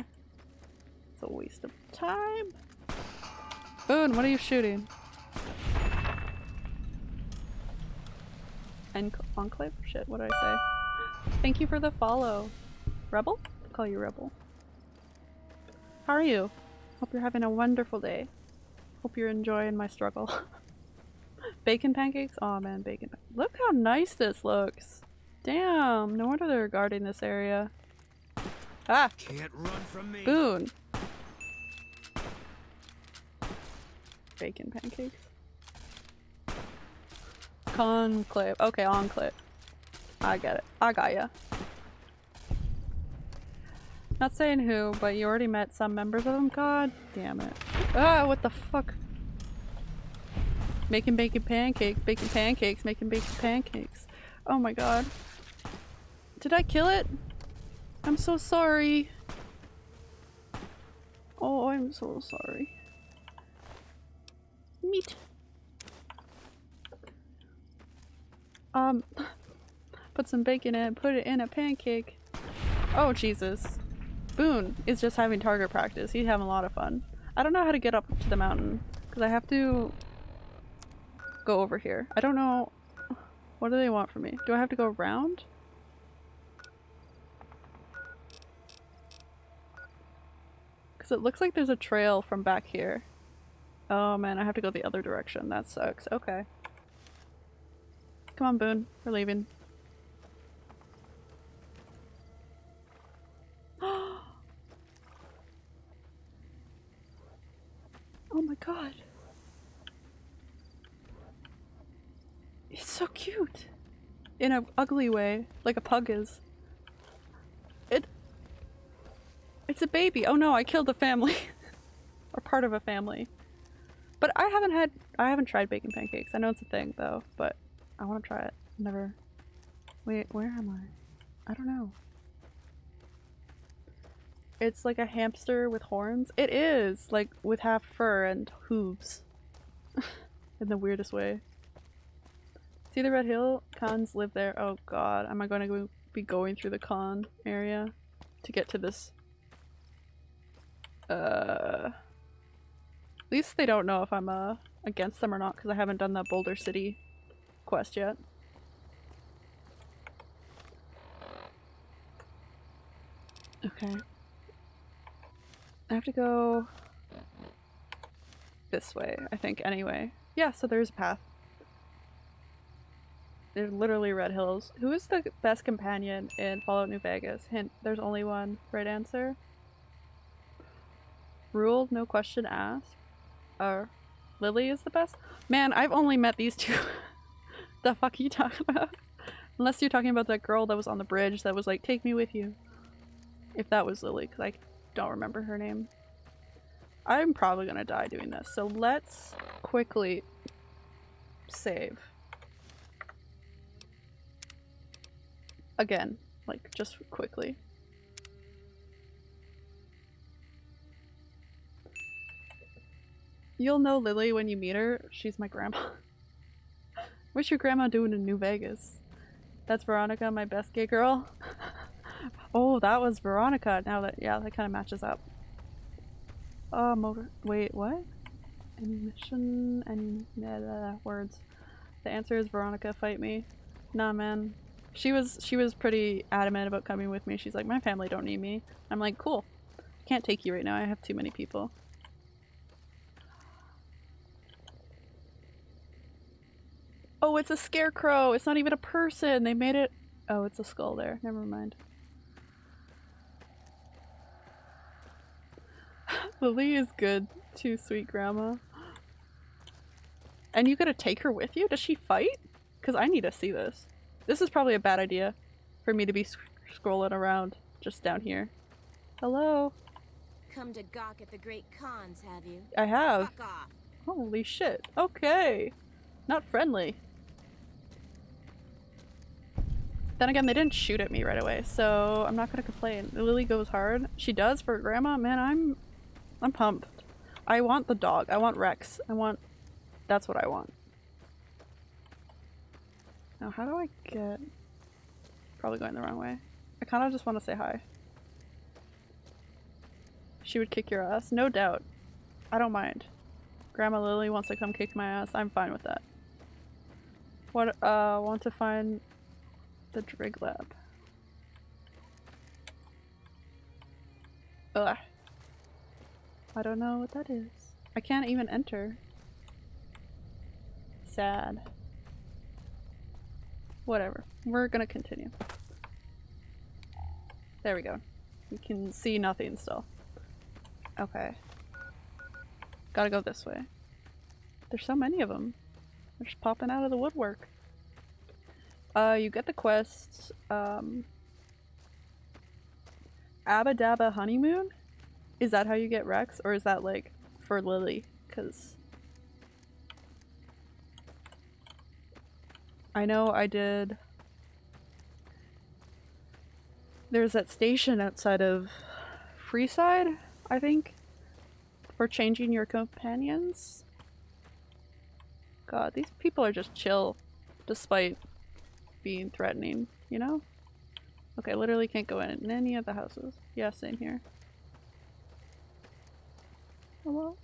It's a waste of time. Boone, what are you shooting? Enclave? Shit, what did I say? Thank you for the follow. Rebel? I'll call you Rebel. How are you? Hope you're having a wonderful day. Hope you're enjoying my struggle. (laughs) bacon pancakes? Oh man, bacon. Look how nice this looks. Damn, no wonder they're guarding this area. Ah! Can't run from me. Boone! Bacon pancakes. Conclave. Okay, enclave. I get it. I got ya. Not saying who, but you already met some members of them? God damn it. Ah, what the fuck? Making bacon pancakes, baking pancakes, making bacon pancakes. Oh my god. Did I kill it? I'm so sorry. Oh, I'm so sorry. Meat. Um, (laughs) put some bacon in put it in a pancake. Oh, Jesus. Boone is just having target practice. He's having a lot of fun. I don't know how to get up to the mountain because I have to go over here. I don't know. What do they want from me? Do I have to go around? Because it looks like there's a trail from back here. Oh man, I have to go the other direction. That sucks. Okay. Come on, Boone. We're leaving. Oh my god. It's so cute. In a ugly way, like a pug is. It It's a baby. Oh no, I killed a family. (laughs) or part of a family. But I haven't had I haven't tried bacon pancakes. I know it's a thing though, but I want to try it. Never. Wait, where am I? I don't know. It's like a hamster with horns. It is! Like, with half fur and hooves. (laughs) In the weirdest way. See the Red Hill? Khans live there. Oh god, am I going to be going through the Khan area to get to this? Uh... At least they don't know if I'm uh, against them or not because I haven't done that Boulder City quest yet. Okay. I have to go this way, I think, anyway. Yeah, so there's a path. There's literally red hills. Who is the best companion in Fallout New Vegas? Hint, there's only one right answer. Ruled, no question asked. Uh, Lily is the best? Man, I've only met these two. (laughs) the fuck are you talking about? Unless you're talking about that girl that was on the bridge that was like, take me with you. If that was Lily, because I don't remember her name. I'm probably gonna die doing this, so let's quickly save. Again, like, just quickly. You'll know Lily when you meet her. She's my grandma. (laughs) What's your grandma doing in New Vegas? That's Veronica, my best gay girl. (laughs) oh, that was Veronica. Now that, yeah, that kind of matches up. Uh, motor- wait, what? Ammunition and uh, words. The answer is Veronica, fight me. Nah, man. She was she was pretty adamant about coming with me. She's like, my family don't need me. I'm like, cool. Can't take you right now. I have too many people. Oh, it's a scarecrow. It's not even a person. They made it. Oh, it's a skull there. Never mind. Lily is good. Too sweet, Grandma. And you gotta take her with you? Does she fight? Because I need to see this. This is probably a bad idea for me to be sc scrolling around just down here. Hello? Come to gawk at the Great Khans, have you? I have. Holy shit. Okay. Not friendly. Then again, they didn't shoot at me right away, so I'm not gonna complain. Lily goes hard. She does for grandma. Man, I'm I'm pumped. I want the dog. I want Rex. I want that's what I want. Now how do I get probably going the wrong way. I kinda just wanna say hi. She would kick your ass, no doubt. I don't mind. Grandma Lily wants to come kick my ass, I'm fine with that. What uh want to find the Drig Lab. Ugh. I don't know what that is. I can't even enter. Sad. Whatever. We're gonna continue. There we go. We can see nothing still. Okay. Gotta go this way. There's so many of them. They're just popping out of the woodwork. Uh, you get the quest, um... Aba Daba Honeymoon? Is that how you get Rex? Or is that, like, for Lily? Because... I know I did... There's that station outside of Freeside, I think? For changing your companions? God, these people are just chill, despite being threatening, you know? Okay, literally can't go in any of the houses. Yeah, same here. Hello?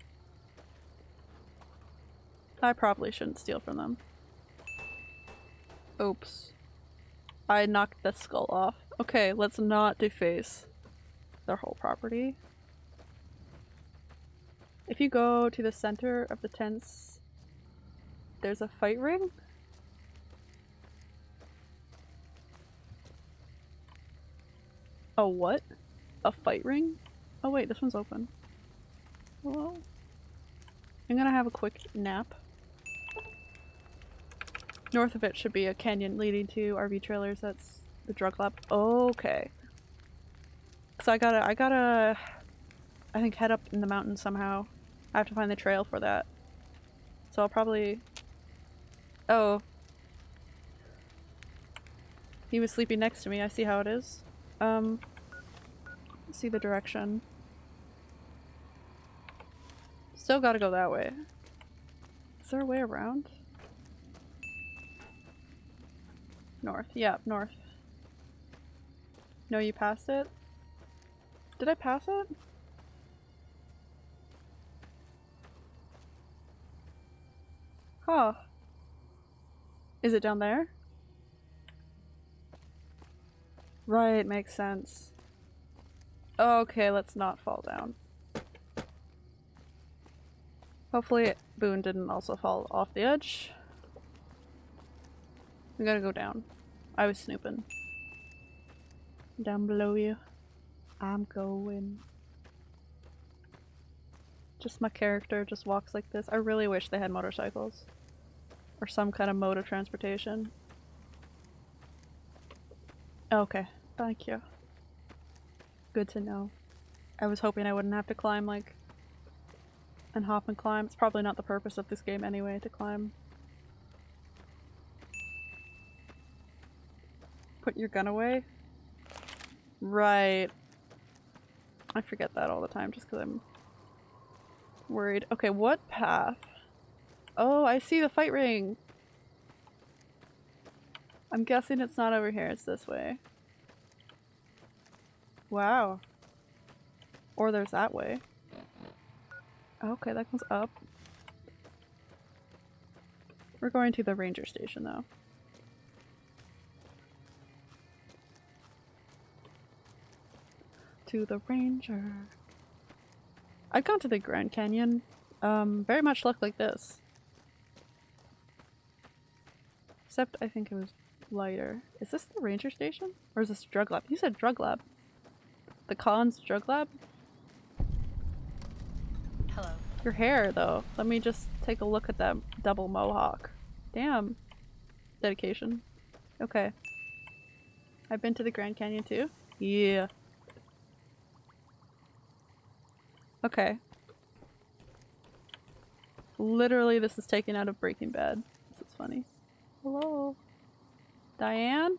I probably shouldn't steal from them. Oops. I knocked the skull off. Okay, let's not deface their whole property. If you go to the center of the tents, there's a fight ring? A what? A fight ring? Oh wait, this one's open. Hello? I'm gonna have a quick nap. North of it should be a canyon leading to RV trailers. That's the drug lab. Okay. So I gotta, I gotta, I think head up in the mountain somehow. I have to find the trail for that. So I'll probably... Oh. He was sleeping next to me. I see how it is. Um, see the direction. Still gotta go that way. Is there a way around? North. Yeah, north. No, you passed it? Did I pass it? Huh. Is it down there? Right, makes sense. Okay, let's not fall down. Hopefully Boone didn't also fall off the edge. We gotta go down. I was snooping. Down below you. I'm going. Just my character just walks like this. I really wish they had motorcycles. Or some kind of mode of transportation. Okay, thank you. Good to know. I was hoping I wouldn't have to climb like and hop and climb. It's probably not the purpose of this game anyway to climb. Put your gun away? Right. I forget that all the time just because I'm worried. Okay, what path? Oh, I see the fight ring! I'm guessing it's not over here, it's this way. Wow. Or there's that way. Okay, that goes up. We're going to the ranger station though. To the ranger. I've gone to the Grand Canyon. Um, very much looked like this. Except I think it was lighter. Is this the ranger station? Or is this drug lab? You said drug lab. The Collins drug lab? Hello. Your hair, though. Let me just take a look at that double mohawk. Damn. Dedication. Okay. I've been to the Grand Canyon too? Yeah. Okay. Literally, this is taken out of Breaking Bad. This is funny. Hello? Diane?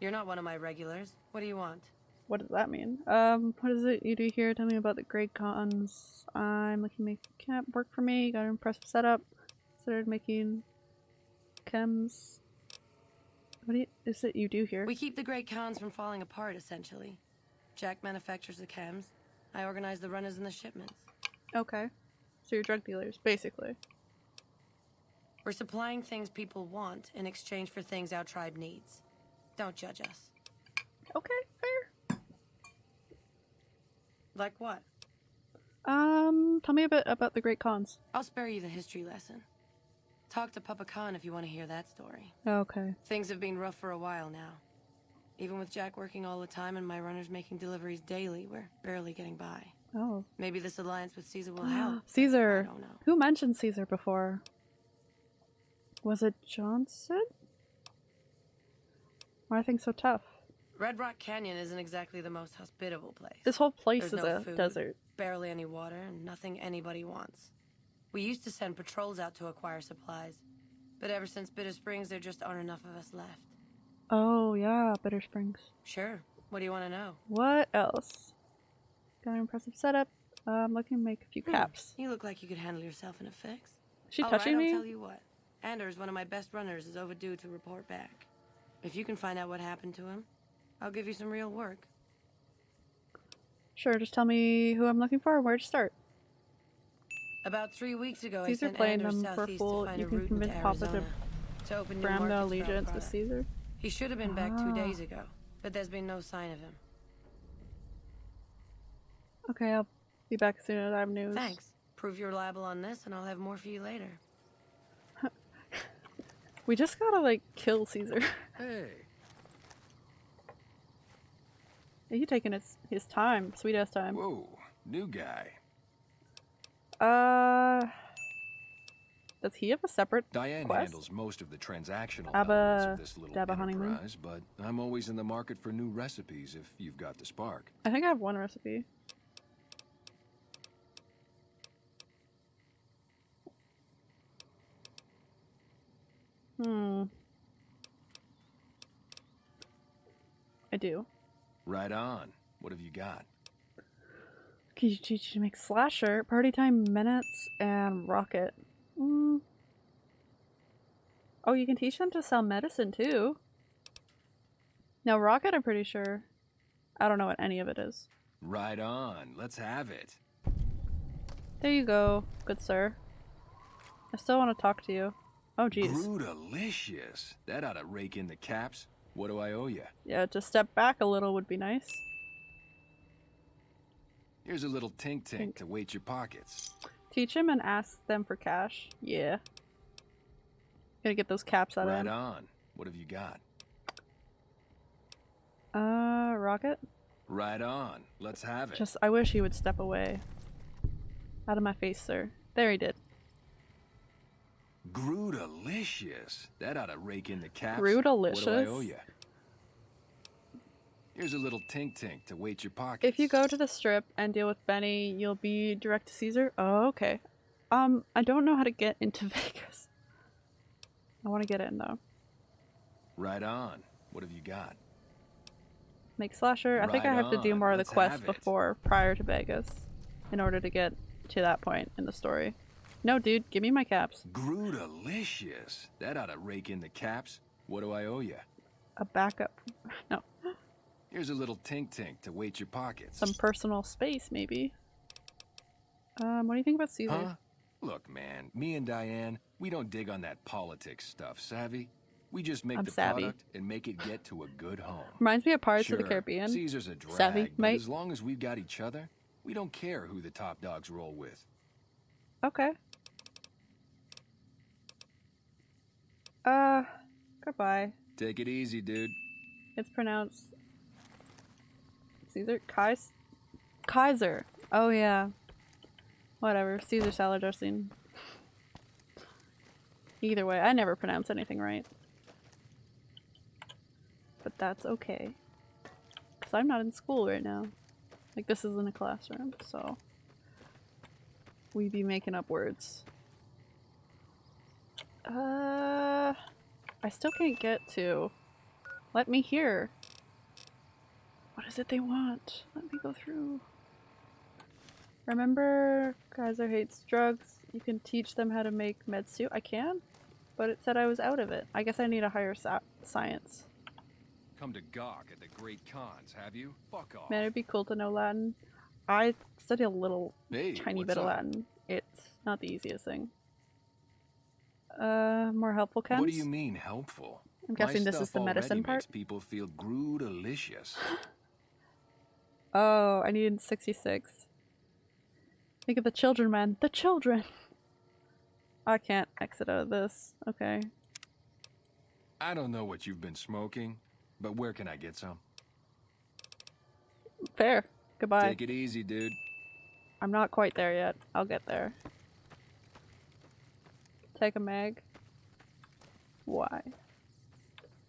You're not one of my regulars. What do you want? What does that mean? Um, what is it you do here? Tell me about the Great Khans. I'm looking to make camp work for me. Got an impressive setup. Started making chems. What do you, is it you do here? We keep the Great Khans from falling apart, essentially. Jack manufactures the chems. I organize the runners and the shipments. Okay. So you're drug dealers, basically. We're supplying things people want in exchange for things our tribe needs. Don't judge us. Okay, fair. Like what? Um, tell me a bit about the Great Khans. I'll spare you the history lesson. Talk to Papa Khan if you want to hear that story. Okay. Things have been rough for a while now. Even with Jack working all the time and my runners making deliveries daily, we're barely getting by. Oh. Maybe this alliance with Caesar will help. (gasps) Caesar. I don't know. Who mentioned Caesar before? Was it Johnson? Why are things so tough? Red Rock Canyon isn't exactly the most hospitable place. This whole place There's is no a food, desert. Barely any water, and nothing anybody wants. We used to send patrols out to acquire supplies, but ever since Bitter Springs, there just aren't enough of us left. Oh, yeah, Bitter Springs. Sure. What do you want to know? What else? Got an impressive setup. Uh, I'm looking to make a few Hmm, caps. You look like you could handle yourself in a fix. She All touching right, me? I'll tell you what. Anders, one of my best runners, is overdue to report back. If you can find out what happened to him, I'll give you some real work. Sure, just tell me who I'm looking for and where to start. About three weeks ago, Caesar I sent playing Anders them for southeast full. to find You a can route convince Papa to Arizona to open new brand the markets for our allegiance with product. Caesar. He should have been back two Ah. days ago, but there's been no sign of him. Okay, I'll be back as soon as I have news. Thanks. Prove you're reliable on this, and I'll have more for you later. (laughs) We just gotta, like, kill Caesar. Hey. He taking his, his time. Sweet ass time. Whoa, new guy. Uh. Does he have a separate Diane quest? handles most of the transactional Abba- elements of this little Dabba honeymoon? enterprise, but I'm always in the market for new recipes if you've got the spark. I think I have one recipe. Hmm. I do. Right on. What have you got? Can you teach you to make slasher, party time Mentats, and rocket? Mm. Oh, you can teach them to sell medicine too. Now, rocket, I'm pretty sure. I don't know what any of it is. Right on. Let's have it. There you go, good sir. I still want to talk to you. Oh, jeez. Brewdelicious. That ought to rake in the caps. What do I owe you? Yeah, to step back a little would be nice. Here's a little tink tink to weight your pockets. Teach him and ask them for cash. Yeah. Gonna get those caps out of Right him. on. What have you got? Uh, rocket? Right on. Let's have it. Just, I wish he would step away. Out of my face, sir. There he did. Groodalicious. That ought to rake in the caps. What do I owe you? Here's a little tink tink to weight your pockets. If you go to the strip and deal with Benny, you'll be direct to Caesar? Oh, okay. Um, I don't know how to get into (laughs) Vegas. I want to get in, though. Right on. What have you got? Make slasher. I think I have to do more of the let's quest before, prior to Vegas, in order to get to that point in the story. No, dude, give me my caps. Groodalicious. That ought to rake in the caps. What do I owe you? A backup. (laughs) No, Here's a little tink tink to weight your pockets. some personal space, maybe. Um, what do you think about Caesar? Huh? Look, man, me and Diane, we don't dig on that politics stuff, savvy? We just make I'm the savvy. product and make it get to a good home. Reminds me of Pirates sure, of the Caribbean. Caesar's a drag, Savvy, but mate. as long as we've got each other, we don't care who the top dogs roll with. Okay. Uh, goodbye. Take it easy, dude. It's pronounced Caesar Kais Kaiser. Oh yeah. Whatever. Caesar salad dressing. Either way, I never pronounce anything right. But that's okay. Cause I'm not in school right now. Like this isn't a classroom, so we be making up words. Uh I still can't get to let me hear. What is it they want? Let me go through. Remember, Kaiser hates drugs. You can teach them how to make meds too. I can, but it said I was out of it. I guess I need a higher sa- science. Come to gawk at the Great Khans, have you? Fuck off. Man, it'd be cool to know Latin. I study a little Hey, tiny what's bit of? Latin. It's not the easiest thing. Uh, more helpful chems? What do you mean helpful? I'm My guessing this is the medicine part? Makes people feel groodalicious. (gasps) Oh, I needed 66. Think of the children, man. The children! (laughs) I can't exit out of this. Okay. I don't know what you've been smoking, but where can I get some? Fair. Goodbye. Take it easy, dude. I'm not quite there yet. I'll get there. Take a mag. Why?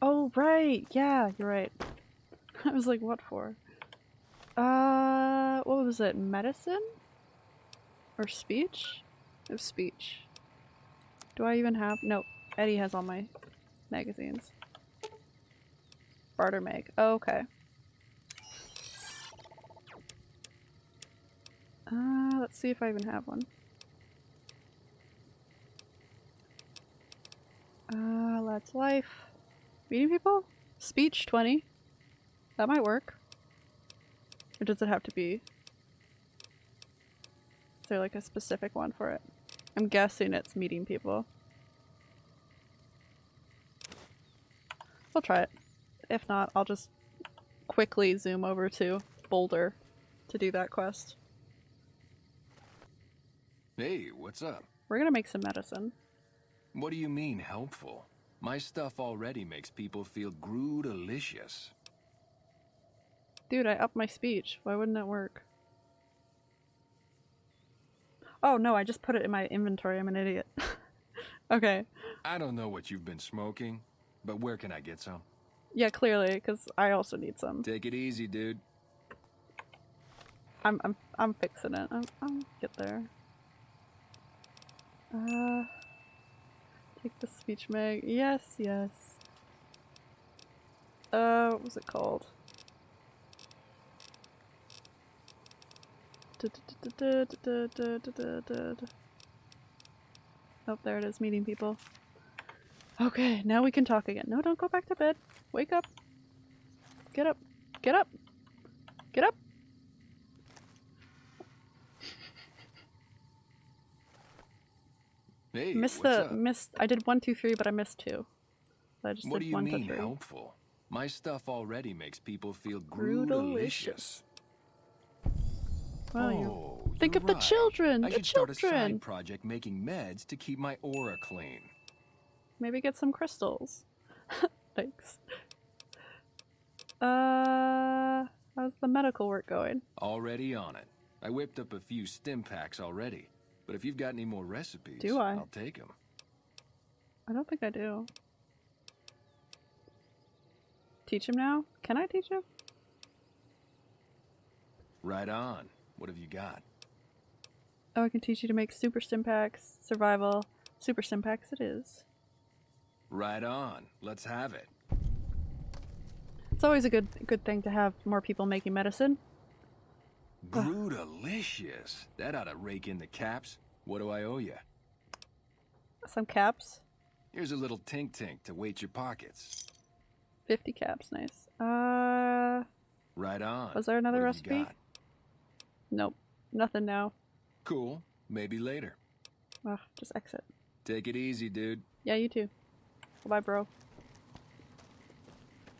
Oh, right. Yeah, you're right. (laughs) I was like, what for? Uh, what was it? Medicine? Or speech? Of speech. Do I even have? No, ED-E has all my magazines. Barter mag. Oh, okay. Uh, let's see if I even have one. Uh, let's life. Meeting people? Speech 20. That might work. Or does it have to be? Is there like a specific one for it? I'm guessing it's meeting people. We'll try it. If not, I'll just quickly zoom over to Boulder to do that quest. Hey, what's up? We're gonna make some medicine. What do you mean helpful? My stuff already makes people feel groodalicious. Dude, I upped my speech. Why wouldn't it work? Oh no, I just put it in my inventory. I'm an idiot. (laughs) okay. I don't know what you've been smoking, but where can I get some? Yeah, clearly, because I also need some. Take it easy, dude. I'm I'm I'm fixing it. I'm I'll get there. Uh the speech mag. Yes, yes. Uh what was it called? Oh, there it is, meeting people. Okay, now we can talk again. No, don't go back to bed. Wake up. Get up. Get up. Get up. Hey, missed the up? missed. I did one, two, three, but I missed two. So I just What do you one mean helpful? My stuff already makes people feel Groodalicious. groodalicious. Well, you Oh, think of the children. I the should start a side project making meds to keep my aura clean. Maybe get some crystals. (laughs) Thanks. Uh, how's the medical work going? Already on it. I whipped up a few Stimpaks already. But if you've got any more recipes, Do I? I'll take them. I don't think I do. Teach him now? Can I teach him? Right on. What have you got? Oh, I can teach you to make super Stimpaks, survival. Super Stimpaks it is. Right on. Let's have it. It's always a good good thing to have more people making medicine. Groodalicious. That ought to rake in the caps. What do I owe you? Some caps. Here's a little tink tink to weight your pockets. 50 caps, nice. Uh, Right on. was there another What have you recipe? Nope. Nothing now. Cool. Maybe later. Ugh, just exit. Take it easy, dude. Yeah, you too. Bye, bro.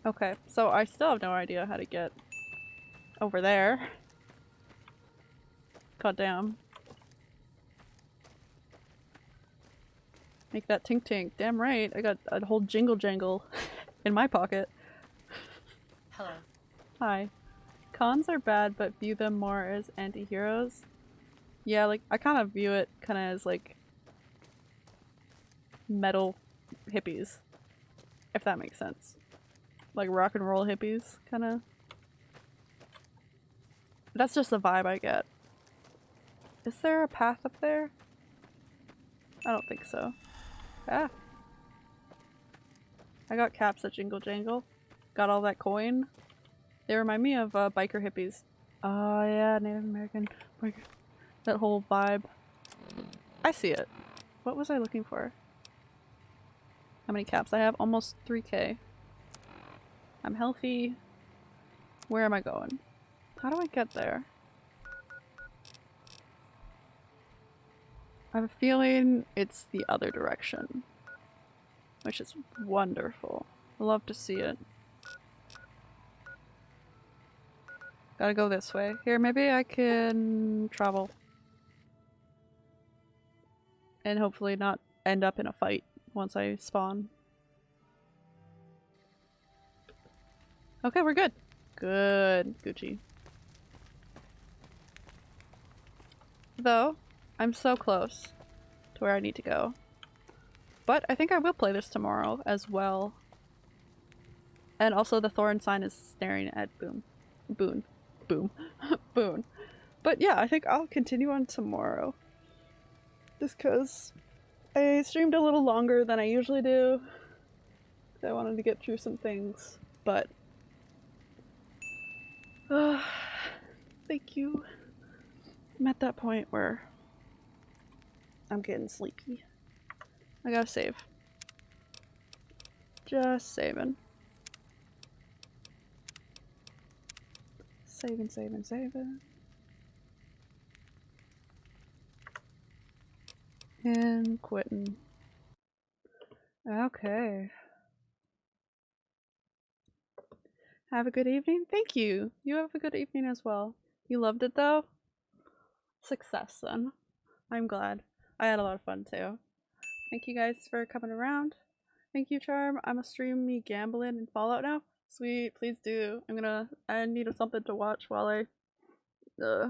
Okay, so I still have no idea how to get over there. God damn. Make that tink tink. Damn right. I got a whole jingle jangle (laughs) in my pocket. Hello. Hi. Khans are bad, but view them more as anti-heroes. Yeah, like, I kind of view it kind of as, like, metal hippies. If that makes sense. Like rock and roll hippies, kind of. That's just the vibe I get. Is there a path up there? I don't think so. Ah. I got caps at Jingle Jangle. Got all that coin. They remind me of uh, biker hippies. Oh yeah, Native American. That whole vibe. I see it. What was I looking for? How many caps I have? Almost 3k. I'm healthy. Where am I going? How do I get there? I have a feeling it's the other direction. Which is wonderful. Love to see it. Gotta go this way. Here, maybe I can travel. And hopefully not end up in a fight once I spawn. Okay, we're good. Good, Gucci. Though, I'm so close to where I need to go. But I think I will play this tomorrow as well. And also the Thorn sign is staring at Boom. Boone. Boom. (laughs) Boone. But yeah, I think I'll continue on tomorrow. Just because I streamed a little longer than I usually do. I wanted to get through some things, but uh, (sighs) thank you. I'm at that point where I'm getting sleepy. I gotta save. Just saving. Saving, saving, saving. And quitting. Okay. Have a good evening. Thank you. You have a good evening as well. You loved it though? Success then. I'm glad. I had a lot of fun too. Thank you guys for coming around. Thank you, Charm. I'm gonna stream me gambling in Fallout now. Sweet, please do. I'm gonna. I need something to watch while I uh,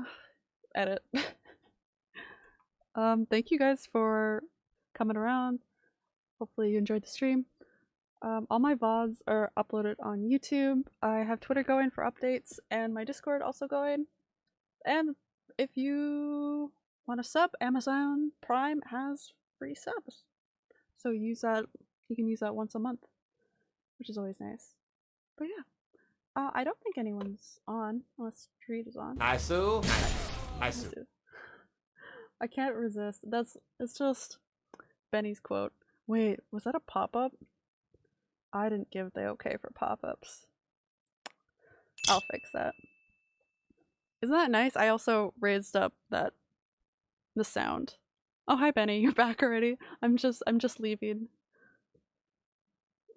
edit. (laughs) um, thank you guys for coming around. Hopefully you enjoyed the stream. Um, all my VODs are uploaded on YouTube. I have Twitter going for updates and my Discord also going. And if you want to sub, Amazon Prime has free subs. So use that, you can use that once a month, which is always nice. But yeah, uh, I don't think anyone's on, unless Treat is on. I sue. (laughs) (laughs) I can't resist. That's, it's just Benny's quote. Wait, was that a pop-up? I didn't give the okay for pop-ups. I'll fix that. Isn't that nice? I also raised up that the sound. Oh hi Benny, (laughs) you're back already. I'm just I'm just leaving.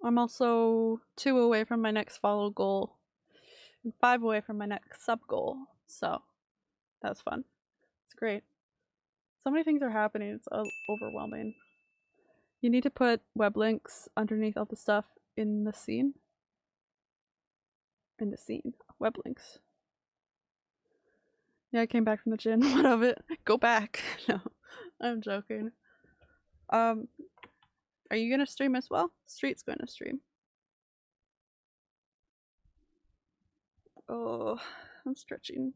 I'm also two away from my next follow goal, and five away from my next sub goal. So that's fun. It's great. So many things are happening. It's uh, overwhelming. You need to put web links underneath all the stuff in the scene. In the scene. Web links. Yeah, I came back from the gym. (laughs) What of it? Go back. (laughs) No, I'm joking. Um, are you gonna stream as well? Street's going to stream. Oh, I'm stretching.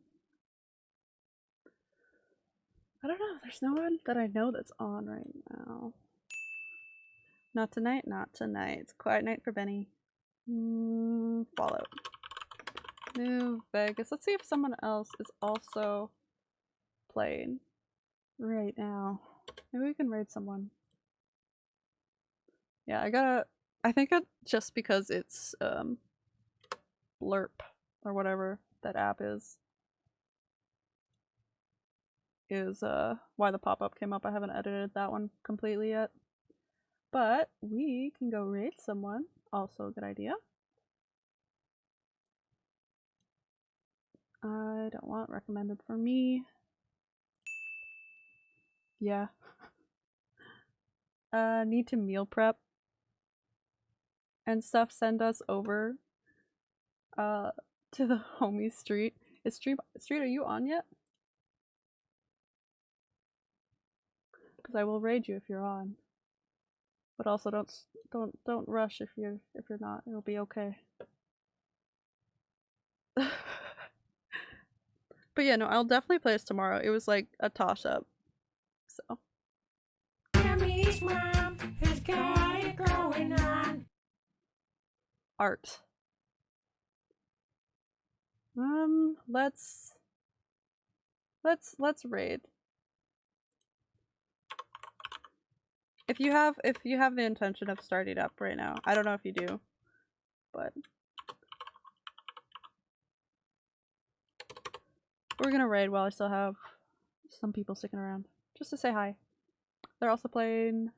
I don't know. There's no one that I know that's on right now. Not tonight. Not tonight. It's quiet night for Benny. Mm, Fallout. New Vegas. Let's see if someone else is also playing right now. Maybe we can raid someone. Yeah, I gotta. I think it just because it's um, Blerp or whatever that app is is uh why the pop-up came up. I haven't edited that one completely yet. But we can go raid someone. Also a good idea. I don't want recommended for me. Yeah. (laughs) uh need to meal prep and stuff send us over uh to the (laughs) homie street. Is street street are you on yet? Because I will raid you if you're on. But also don't don't don't rush if you're if you're not. It'll be okay. (laughs) but yeah, no, I'll definitely play this tomorrow. It was like a toss up. So Tammy's mom has got it going on. art. Um, let's let's let's raid. If you have if you have the intention of starting up right now, I don't know if you do, but we're gonna raid while I still have some people sticking around, just to say hi. They're also playing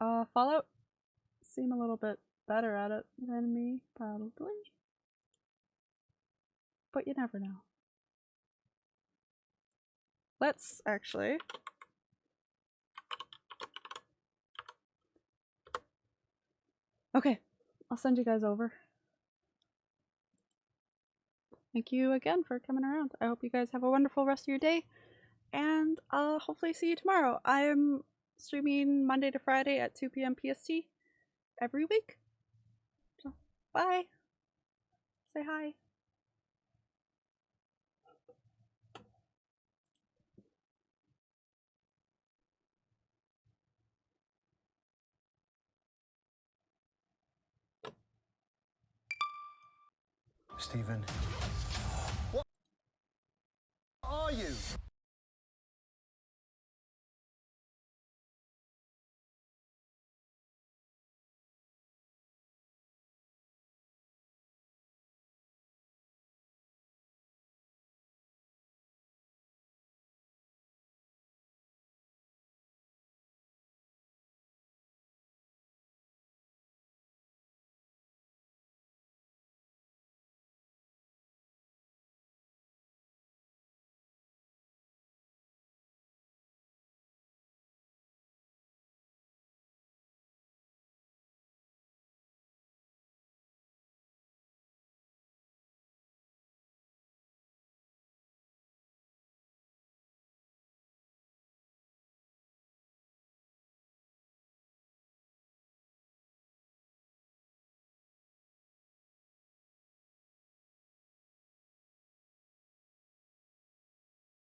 uh Fallout. Seem a little bit better at it than me, probably. But you never know. Let's actually Okay, I'll send you guys over. Thank you again for coming around. I hope you guys have a wonderful rest of your day, and I'll hopefully see you tomorrow. I'm streaming Monday to Friday at 2 p.m. PST every week. So, bye. Say hi. Stephen, are you?